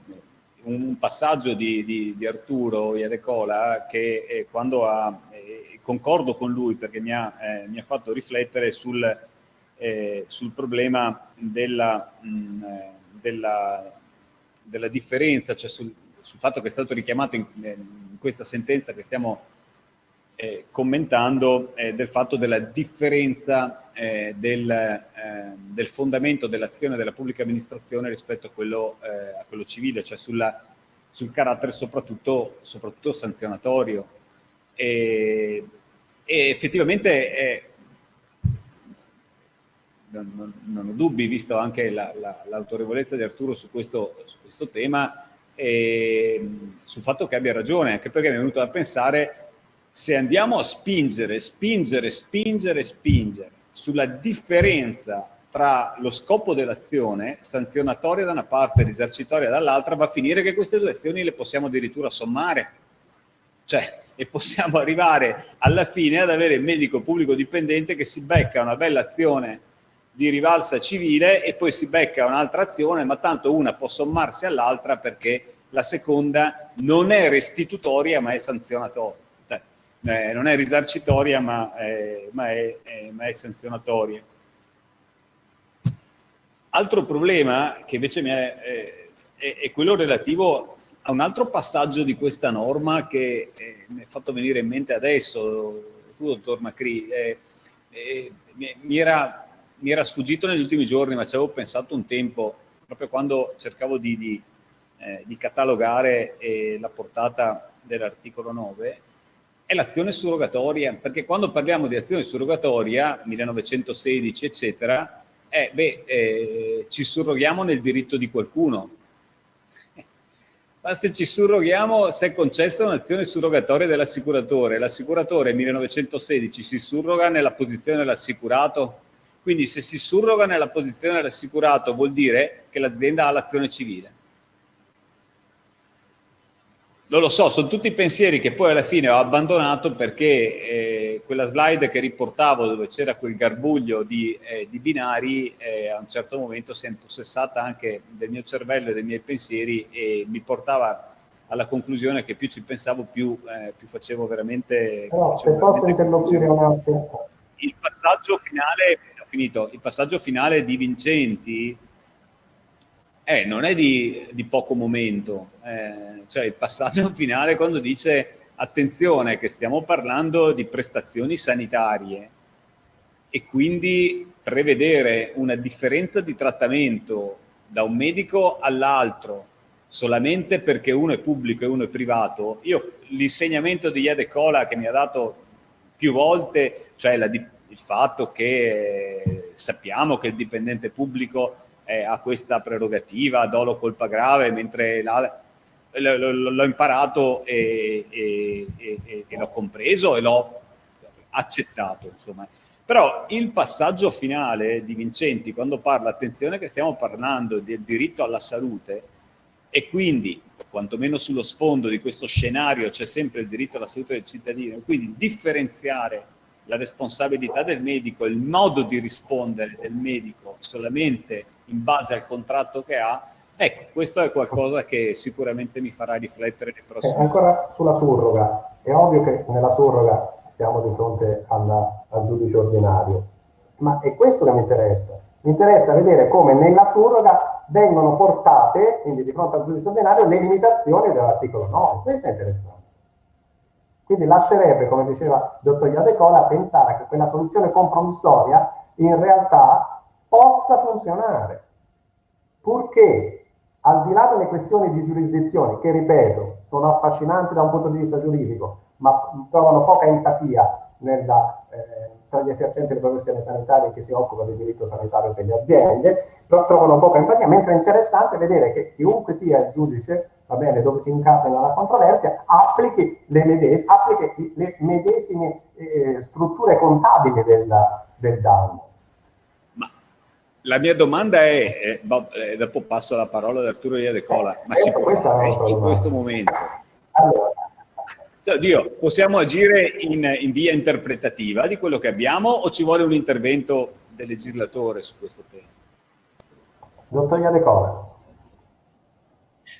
un passaggio di, di, di Arturo Iadecola che eh, quando ha, eh, concordo con lui perché mi ha, eh, mi ha fatto riflettere sul, eh, sul problema della, mh, mm, eh, della, della, differenza, cioè sul, sul, fatto che è stato richiamato in, in questa sentenza che stiamo eh, commentando del fatto della differenza del, del, fondamento dell'azione della pubblica amministrazione rispetto a quello, a quello civile, cioè sulla, sul carattere soprattutto, soprattutto sanzionatorio. E, e effettivamente non, non, ho dubbi, visto anche l'autorevolezza la, la, di Arturo su questo, su questo tema, e sul fatto che abbia ragione, anche perché mi è venuto da pensare se andiamo a spingere, spingere, spingere, spingere sulla differenza tra lo scopo dell'azione, sanzionatoria da una parte e risarcitoria dall'altra, va a finire che queste due azioni le possiamo addirittura sommare. Cioè, e possiamo arrivare alla fine ad avere il medico pubblico dipendente che si becca una bella azione di rivalsa civile e poi si becca un'altra azione, ma tanto una può sommarsi all'altra perché la seconda non è restitutoria ma è sanzionatoria. Eh, non è risarcitoria ma è, ma è, è, ma è sanzionatoria. Altro problema che invece è, è, è, quello relativo a un altro passaggio di questa norma che eh, mi è fatto venire in mente adesso, tu dottor Macri, eh, eh, mi, era, mi, era, sfuggito negli ultimi giorni ma ci avevo pensato un tempo, proprio quando cercavo di, di, eh, di catalogare eh, la portata dell'articolo 9, è l'azione surrogatoria, perché quando parliamo di azione surrogatoria, 1916 eccetera, eh, beh, eh, ci surroghiamo nel diritto di qualcuno. Ma se ci surroghiamo, se è concessa un'azione surrogatoria dell'assicuratore, l'assicuratore nel 1916 si surroga nella posizione dell'assicurato, quindi se si surroga nella posizione dell'assicurato vuol dire che l'azienda ha l'azione civile. Non lo so, sono tutti pensieri che poi alla fine ho abbandonato perché eh, quella slide che riportavo dove c'era quel garbuglio di, eh, di binari eh, a un certo momento si è impossessata anche del mio cervello e dei miei pensieri e mi portava alla conclusione che più ci pensavo più, eh, più facevo veramente... No, se posso interloquire un attimo. Il passaggio finale, ho finito, il passaggio finale di Vincenti eh, non è di, di poco momento, eh, cioè il passaggio finale quando dice attenzione che stiamo parlando di prestazioni sanitarie e quindi prevedere una differenza di trattamento da un medico all'altro solamente perché uno è pubblico e uno è privato, io l'insegnamento di Iede Cola che mi ha dato più volte, cioè la, il fatto che eh, sappiamo che il dipendente pubblico eh, ha questa prerogativa, dolo colpa grave, mentre l'ho imparato e, e, e, e l'ho compreso e l'ho accettato. Insomma. Però il passaggio finale di Vincenti, quando parla, attenzione che stiamo parlando del diritto alla salute e quindi, quantomeno sullo sfondo di questo scenario, c'è sempre il diritto alla salute del cittadino, quindi differenziare la responsabilità del medico, il modo di rispondere del medico solamente in base al contratto che ha, ecco, questo è qualcosa che sicuramente mi farà riflettere nei prossimi eh, Ancora sulla surroga, è ovvio che nella surroga siamo di fronte alla, al giudice ordinario, ma è questo che mi interessa. Mi interessa vedere come nella surroga vengono portate, quindi di fronte al giudice ordinario, le limitazioni dell'articolo 9. Questo è interessante. Quindi lascerebbe, come diceva il dottor Iadecola, pensare che quella soluzione compromissoria in realtà possa funzionare, purché al di là delle questioni di giurisdizione, che ripeto, sono affascinanti da un punto di vista giuridico, ma trovano poca empatia nella, eh, tra gli esercenti le professioni sanitarie che si occupano di diritto sanitario per le aziende, trovano poca empatia, mentre è interessante vedere che chiunque sia il giudice, va bene, dove si incapena la controversia, applichi le, medes- applichi le medesime eh, strutture contabili del, del danno. La mia domanda è, eh, eh, dopo passo la parola ad Arturo Iadecola, ma si può fare in questo momento? Allora, Dio, possiamo agire in, in, via interpretativa di quello che abbiamo o ci vuole un intervento del legislatore su questo tema? Dottor Iadecola.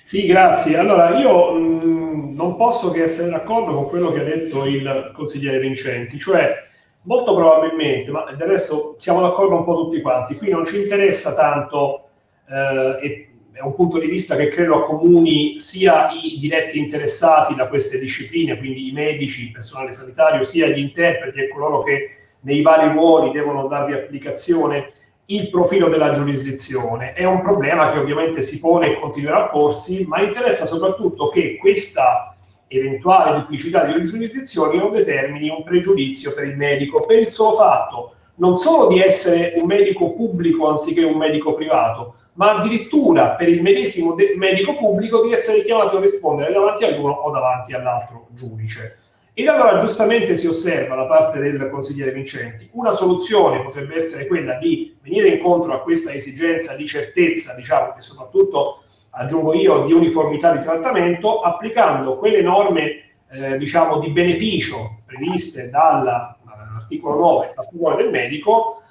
Sì, grazie. Allora, io mh, mm, non posso che essere d'accordo con quello che ha detto il consigliere Vincenti, cioè molto probabilmente, ma del resto siamo d'accordo un po' tutti quanti, qui non ci interessa tanto eh, è un punto di vista che credo accomuni sia i diretti interessati da queste discipline, quindi i medici, il personale sanitario, sia gli interpreti e coloro che nei vari ruoli devono darvi applicazione, il profilo della giurisdizione. È un problema che ovviamente si pone e continuerà a porsi, ma interessa soprattutto che questa eventuale duplicità di giurisdizioni non determini un pregiudizio per il medico, per il solo fatto non solo di essere un medico pubblico anziché un medico privato, ma addirittura per il medesimo medico pubblico di essere chiamato a rispondere davanti all'uno o davanti all'altro giudice. Ed allora giustamente si osserva da parte del consigliere Vincenti, una soluzione potrebbe essere quella di venire incontro a questa esigenza di certezza, diciamo, e soprattutto, aggiungo io, di uniformità di trattamento, applicando quelle norme, eh, diciamo, di beneficio previste dall'articolo 9 a favore del medico,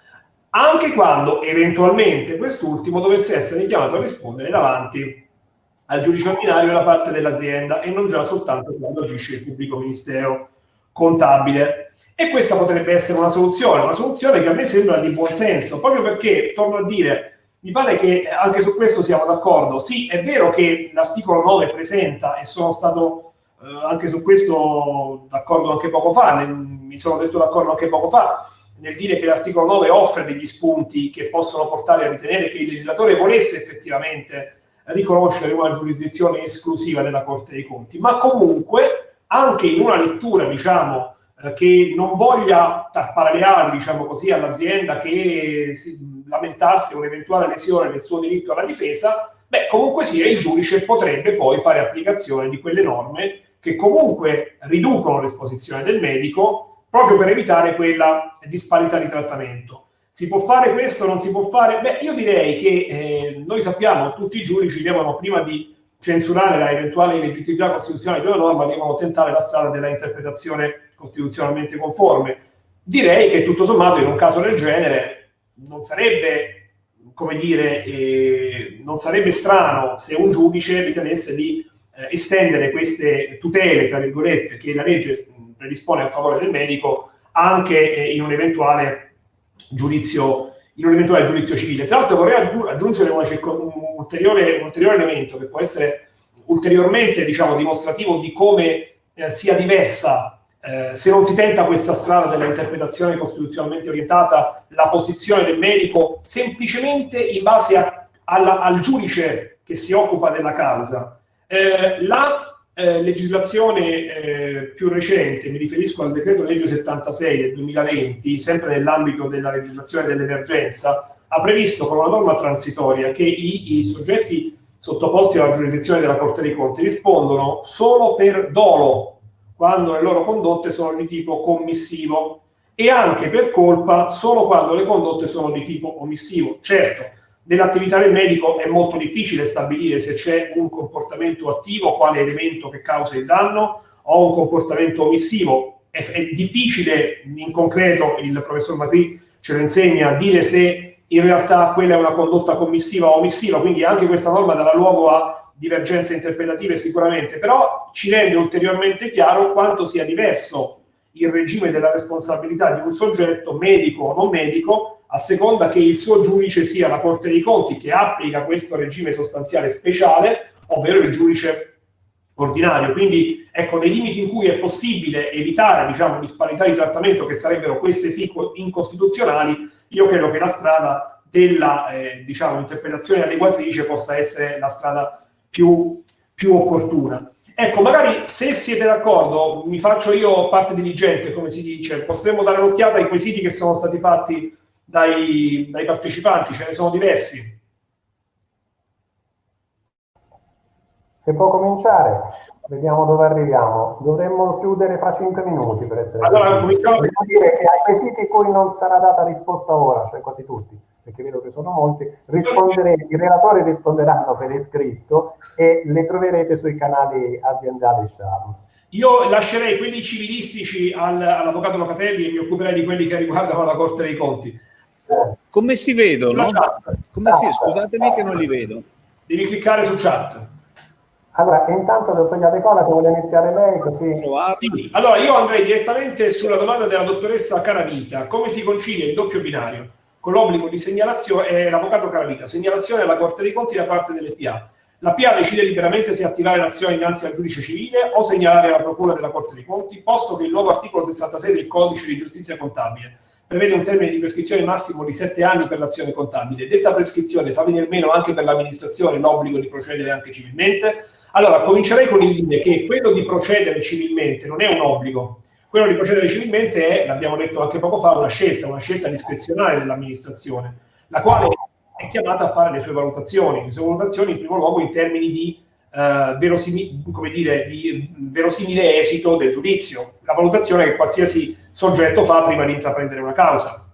anche quando eventualmente quest'ultimo dovesse essere chiamato a rispondere davanti al giudice ordinario da parte dell'azienda e non già soltanto quando agisce il pubblico ministero contabile. E questa potrebbe essere una soluzione, una soluzione che a me sembra di buon senso, proprio perché, torno a dire, mi pare che anche su questo siamo d'accordo. Sì, è vero che l'articolo 9 presenta, e sono stato eh, anche su questo d'accordo anche poco fa, ne, mi sono detto d'accordo anche poco fa, nel dire che l'articolo 9 offre degli spunti che possono portare a ritenere che il legislatore volesse effettivamente riconoscere una giurisdizione esclusiva della Corte dei Conti, ma comunque anche in una lettura, diciamo, eh, che non voglia ali, diciamo così, all'azienda che si lamentasse un'eventuale lesione del suo diritto alla difesa, beh, comunque sia, il giudice potrebbe poi fare applicazione di quelle norme che comunque riducono l'esposizione del medico proprio per evitare quella disparità di trattamento. Si può fare questo, non si può fare? Beh, io direi che eh, noi sappiamo, tutti i giudici devono, prima di censurare la eventuale illegittimità costituzionale di una norma, devono tentare la strada della interpretazione costituzionalmente conforme. Direi che tutto sommato in un caso del genere non sarebbe, come dire, eh, non sarebbe strano se un giudice ritenesse di eh, estendere queste tutele, tra virgolette, che la legge predispone a favore del medico anche eh, in un eventuale giudizio in un eventuale giudizio civile. Tra l'altro vorrei aggiungere un ulteriore, un ulteriore elemento che può essere ulteriormente diciamo, dimostrativo di come eh, sia diversa, eh, se non si tenta questa strada della interpretazione costituzionalmente orientata, la posizione del medico semplicemente in base a, alla, al giudice che si occupa della causa. Eh, la eh, legislazione eh, più recente, mi riferisco al decreto legge 76 del 2020, sempre nell'ambito della legislazione dell'emergenza, ha previsto con una norma transitoria che i, i soggetti sottoposti alla giurisdizione della Corte dei Conti rispondono solo per dolo, quando le loro condotte sono di tipo commissivo, e anche per colpa solo quando le condotte sono di tipo omissivo. Certo, Nell'attività del medico è molto difficile stabilire se c'è un comportamento attivo, quale elemento che causa il danno, o un comportamento omissivo. È, è difficile in concreto, il professor Macri ce lo insegna, dire se in realtà quella è una condotta commissiva o omissiva, quindi anche questa norma darà luogo a divergenze interpretative sicuramente, però ci rende ulteriormente chiaro quanto sia diverso il regime della responsabilità di un soggetto, medico o non medico, a seconda che il suo giudice sia la Corte dei Conti che applica questo regime sostanziale speciale, ovvero il giudice ordinario. Quindi, ecco, nei limiti in cui è possibile evitare, diciamo, disparità di trattamento che sarebbero queste sì incostituzionali, io credo che la strada della, eh, diciamo, interpretazione adeguatrice possa essere la strada più, più opportuna. Ecco, magari se siete d'accordo, mi faccio io parte diligente, come si dice, potremmo dare un'occhiata ai quesiti che sono stati fatti dai, dai partecipanti, ce ne sono diversi. Se può cominciare, vediamo dove arriviamo. Dovremmo chiudere fra 5 minuti per essere allora, cominciamo. Devo dire che ai quesiti cui non sarà data risposta ora, cioè quasi tutti, perché vedo che sono molti, risponderete, i relatori risponderanno per iscritto e le troverete sui canali aziendali SHAM. Io lascerei quelli civilistici al, all'avvocato Locatelli e mi occuperei di quelli che riguardano la Corte dei Conti. Come si vedono? Come si, scusatemi che non li vedo. Devi cliccare su chat. Allora, intanto, dottor Iadecola, se vuole iniziare lei, così... Sì. Allora, io andrei direttamente sulla domanda della dottoressa Caravita. Come si concilia il doppio binario con l'obbligo di segnalazione, eh, l'avvocato Caravita, segnalazione alla Corte dei Conti da parte delle PA. La PA decide liberamente se attivare l'azione innanzi al giudice civile o segnalare alla Procura della Corte dei Conti, posto che il nuovo articolo 66 del Codice di Giustizia Contabile prevede un termine di prescrizione massimo di 7 anni per l'azione contabile. Detta prescrizione fa venire meno anche per l'amministrazione l'obbligo di procedere anche civilmente, allora, comincerei con il dire che quello di procedere civilmente non è un obbligo, quello di procedere civilmente è, l'abbiamo detto anche poco fa, una scelta, una scelta discrezionale dell'amministrazione, la quale è chiamata a fare le sue valutazioni, le sue valutazioni in primo luogo in termini di, eh, verosimi, dire, di verosimile esito del giudizio, la valutazione che qualsiasi soggetto fa prima di intraprendere una causa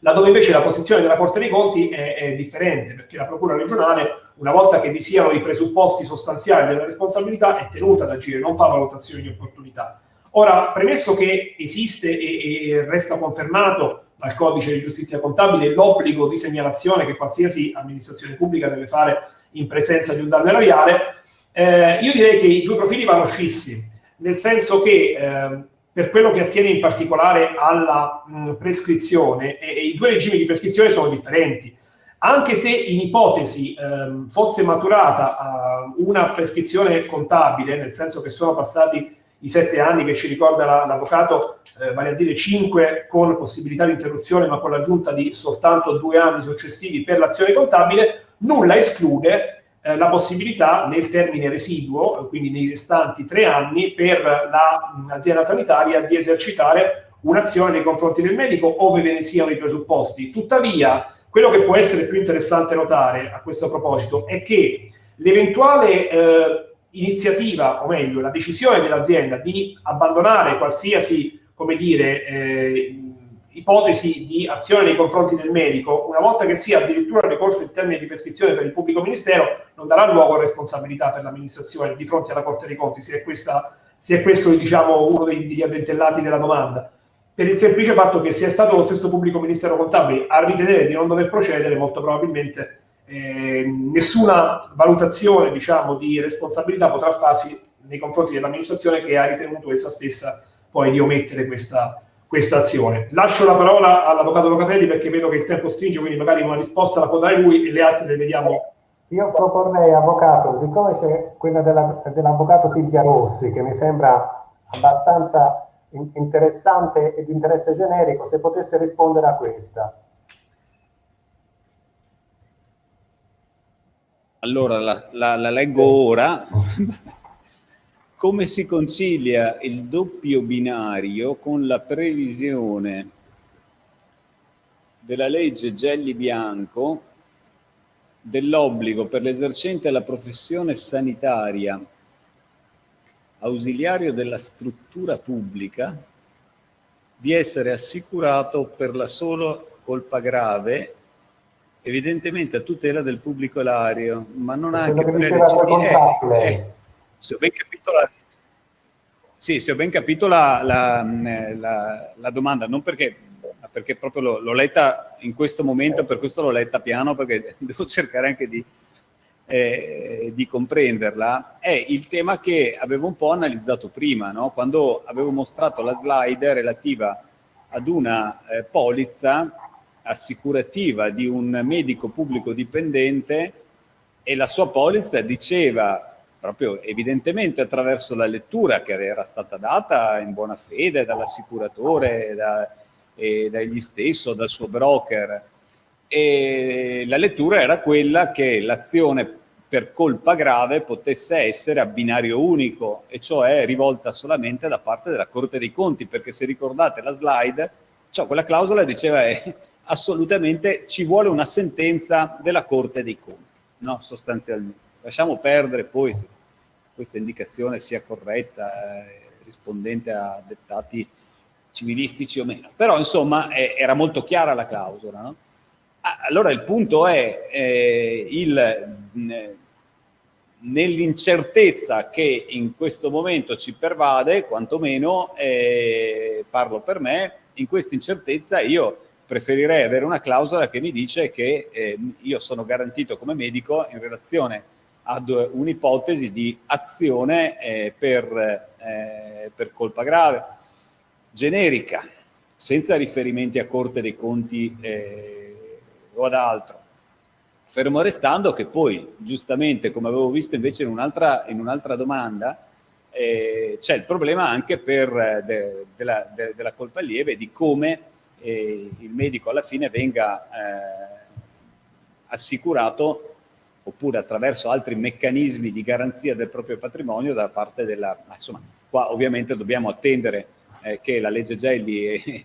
laddove invece la posizione della Corte dei Conti è, è, differente, perché la Procura regionale, una volta che vi siano i presupposti sostanziali della responsabilità, è tenuta ad agire, non fa valutazioni di opportunità. Ora, premesso che esiste e, e resta confermato dal codice di giustizia contabile l'obbligo di segnalazione che qualsiasi amministrazione pubblica deve fare in presenza di un danno erariale, eh, io direi che i due profili vanno scissi, nel senso che eh, per quello che attiene in particolare alla mh, prescrizione, e, e, i due regimi di prescrizione sono differenti. Anche se in ipotesi ehm, fosse maturata uh, una prescrizione contabile, nel senso che sono passati i sette anni che ci ricorda l'avvocato, eh, vale a dire cinque con possibilità di interruzione, ma con l'aggiunta di soltanto due anni successivi per l'azione contabile, nulla esclude eh, la possibilità nel termine residuo, quindi nei restanti tre anni, per l'azienda sanitaria di esercitare un'azione nei confronti del medico ove ve ne siano i presupposti. Tuttavia, quello che può essere più interessante notare a questo proposito è che l'eventuale eh, iniziativa, o meglio, la decisione dell'azienda di abbandonare qualsiasi, come dire, eh, ipotesi di azione nei confronti del medico, una volta che sia addirittura ricorso in termini di prescrizione per il pubblico ministero, non darà luogo a responsabilità per l'amministrazione di fronte alla Corte dei Conti, se è, questa, se è questo diciamo, uno dei, degli addentellati della domanda. Per il semplice fatto che è stato lo stesso pubblico ministero contabile a ritenere di non dover procedere, molto probabilmente eh, nessuna valutazione diciamo, di responsabilità potrà farsi nei confronti dell'amministrazione che ha ritenuto essa stessa poi di omettere questa, questa azione. Lascio la parola all'avvocato Locatelli perché vedo che il tempo stringe, quindi magari una risposta la può dare lui e le altre le vediamo. Io proporrei, avvocato, siccome c'è quella della, dell'avvocato Silvia Rossi, che mi sembra abbastanza interessante e di interesse generico, se potesse rispondere a questa. Allora, la, la, la leggo ora. come si concilia il doppio binario con la previsione della legge Gelli Bianco dell'obbligo per l'esercente la professione sanitaria ausiliario della struttura pubblica di essere assicurato per la sola colpa grave evidentemente a tutela del pubblico elario, ma non anche per le eh, se ho ben capito la, sì, se ho ben capito la, la, la, la domanda, non perché, perché proprio l'ho letta in questo momento, per questo l'ho letta piano, perché devo cercare anche di, eh, di comprenderla, è il tema che avevo un po' analizzato prima, no? quando avevo mostrato la slide relativa ad una eh, polizza assicurativa di un medico pubblico dipendente e la sua polizza diceva proprio evidentemente attraverso la lettura che era stata data in buona fede dall'assicuratore, da, e dagli stesso, dal suo broker. E la lettura era quella che l'azione per colpa grave potesse essere a binario unico, e cioè rivolta solamente da parte della Corte dei Conti, perché se ricordate la slide, cioè quella clausola diceva eh, assolutamente ci vuole una sentenza della Corte dei Conti, no? sostanzialmente. Lasciamo perdere poi se questa indicazione sia corretta, eh, rispondente a dettati civilistici o meno, però insomma eh, era molto chiara la clausola, no? Ah, allora il punto è eh, nell'incertezza che in questo momento ci pervade, quantomeno eh, parlo per me, in questa incertezza io preferirei avere una clausola che mi dice che eh, io sono garantito come medico in relazione ad un'ipotesi di azione eh, per, eh, per colpa grave, generica, senza riferimenti a Corte dei Conti eh, o ad altro. Fermo restando che poi, giustamente, come avevo visto invece in un'altra un domanda, eh, c'è il problema anche per, eh, de, della, de, della, colpa lieve di come eh, il medico alla fine venga eh, assicurato oppure attraverso altri meccanismi di garanzia del proprio patrimonio da parte della... Insomma, qua ovviamente dobbiamo attendere eh, che la legge Gelli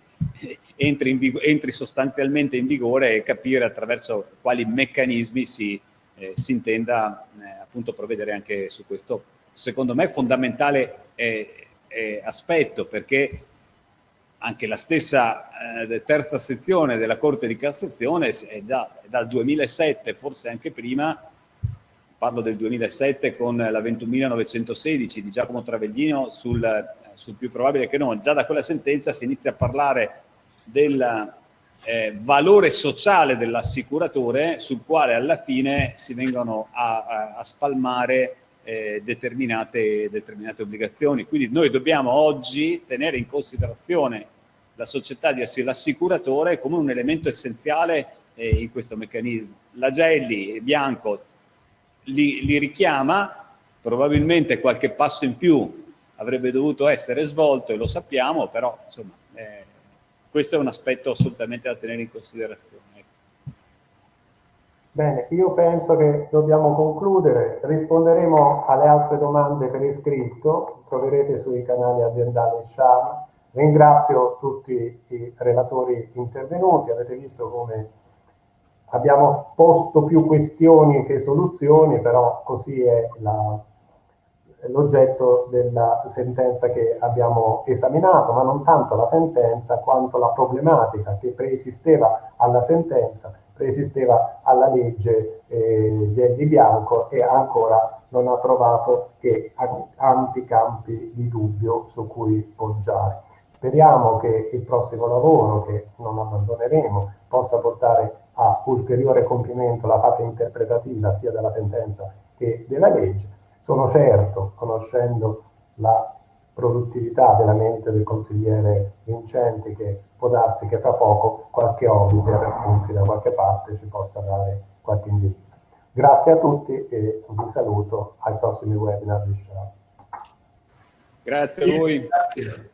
entri, in, entri, sostanzialmente in vigore e capire attraverso quali meccanismi si, eh, si intenda eh, appunto provvedere anche su questo, secondo me, fondamentale eh, eh, aspetto, perché anche la stessa eh, terza sezione della Corte di Cassazione è già dal 2007, forse anche prima, parlo del 2007 con la 21.916 di Giacomo Traveglino sul, sul più probabile che no, già da quella sentenza si inizia a parlare del eh, valore sociale dell'assicuratore sul quale alla fine si vengono a, a, a spalmare eh, determinate, determinate obbligazioni. Quindi noi dobbiamo oggi tenere in considerazione la società di l'assicuratore come un elemento essenziale eh, in questo meccanismo. La Gelli Bianco li, li richiama, probabilmente qualche passo in più avrebbe dovuto essere svolto e lo sappiamo, però insomma, eh, questo è un aspetto assolutamente da tenere in considerazione. Bene, io penso che dobbiamo concludere, risponderemo alle altre domande per iscritto, troverete sui canali aziendali SHAM. Ringrazio tutti i relatori intervenuti, avete visto come abbiamo posto più questioni che soluzioni, però così è l'oggetto della sentenza che abbiamo esaminato, ma non tanto la sentenza quanto la problematica che preesisteva alla sentenza, preesisteva alla legge eh, Gelli Bianco e ancora non ha trovato che ampi campi di dubbio su cui poggiare. Speriamo che il prossimo lavoro, che non abbandoneremo, possa portare a ulteriore compimento la fase interpretativa sia della sentenza che della legge sono certo, conoscendo la produttività della mente del consigliere Vincenti, che può darsi che fra poco qualche orbite spunti da qualche parte ci possa dare qualche indirizzo. Grazie a tutti e vi saluto ai prossimi webinar di Sharp. Grazie a voi. Grazie.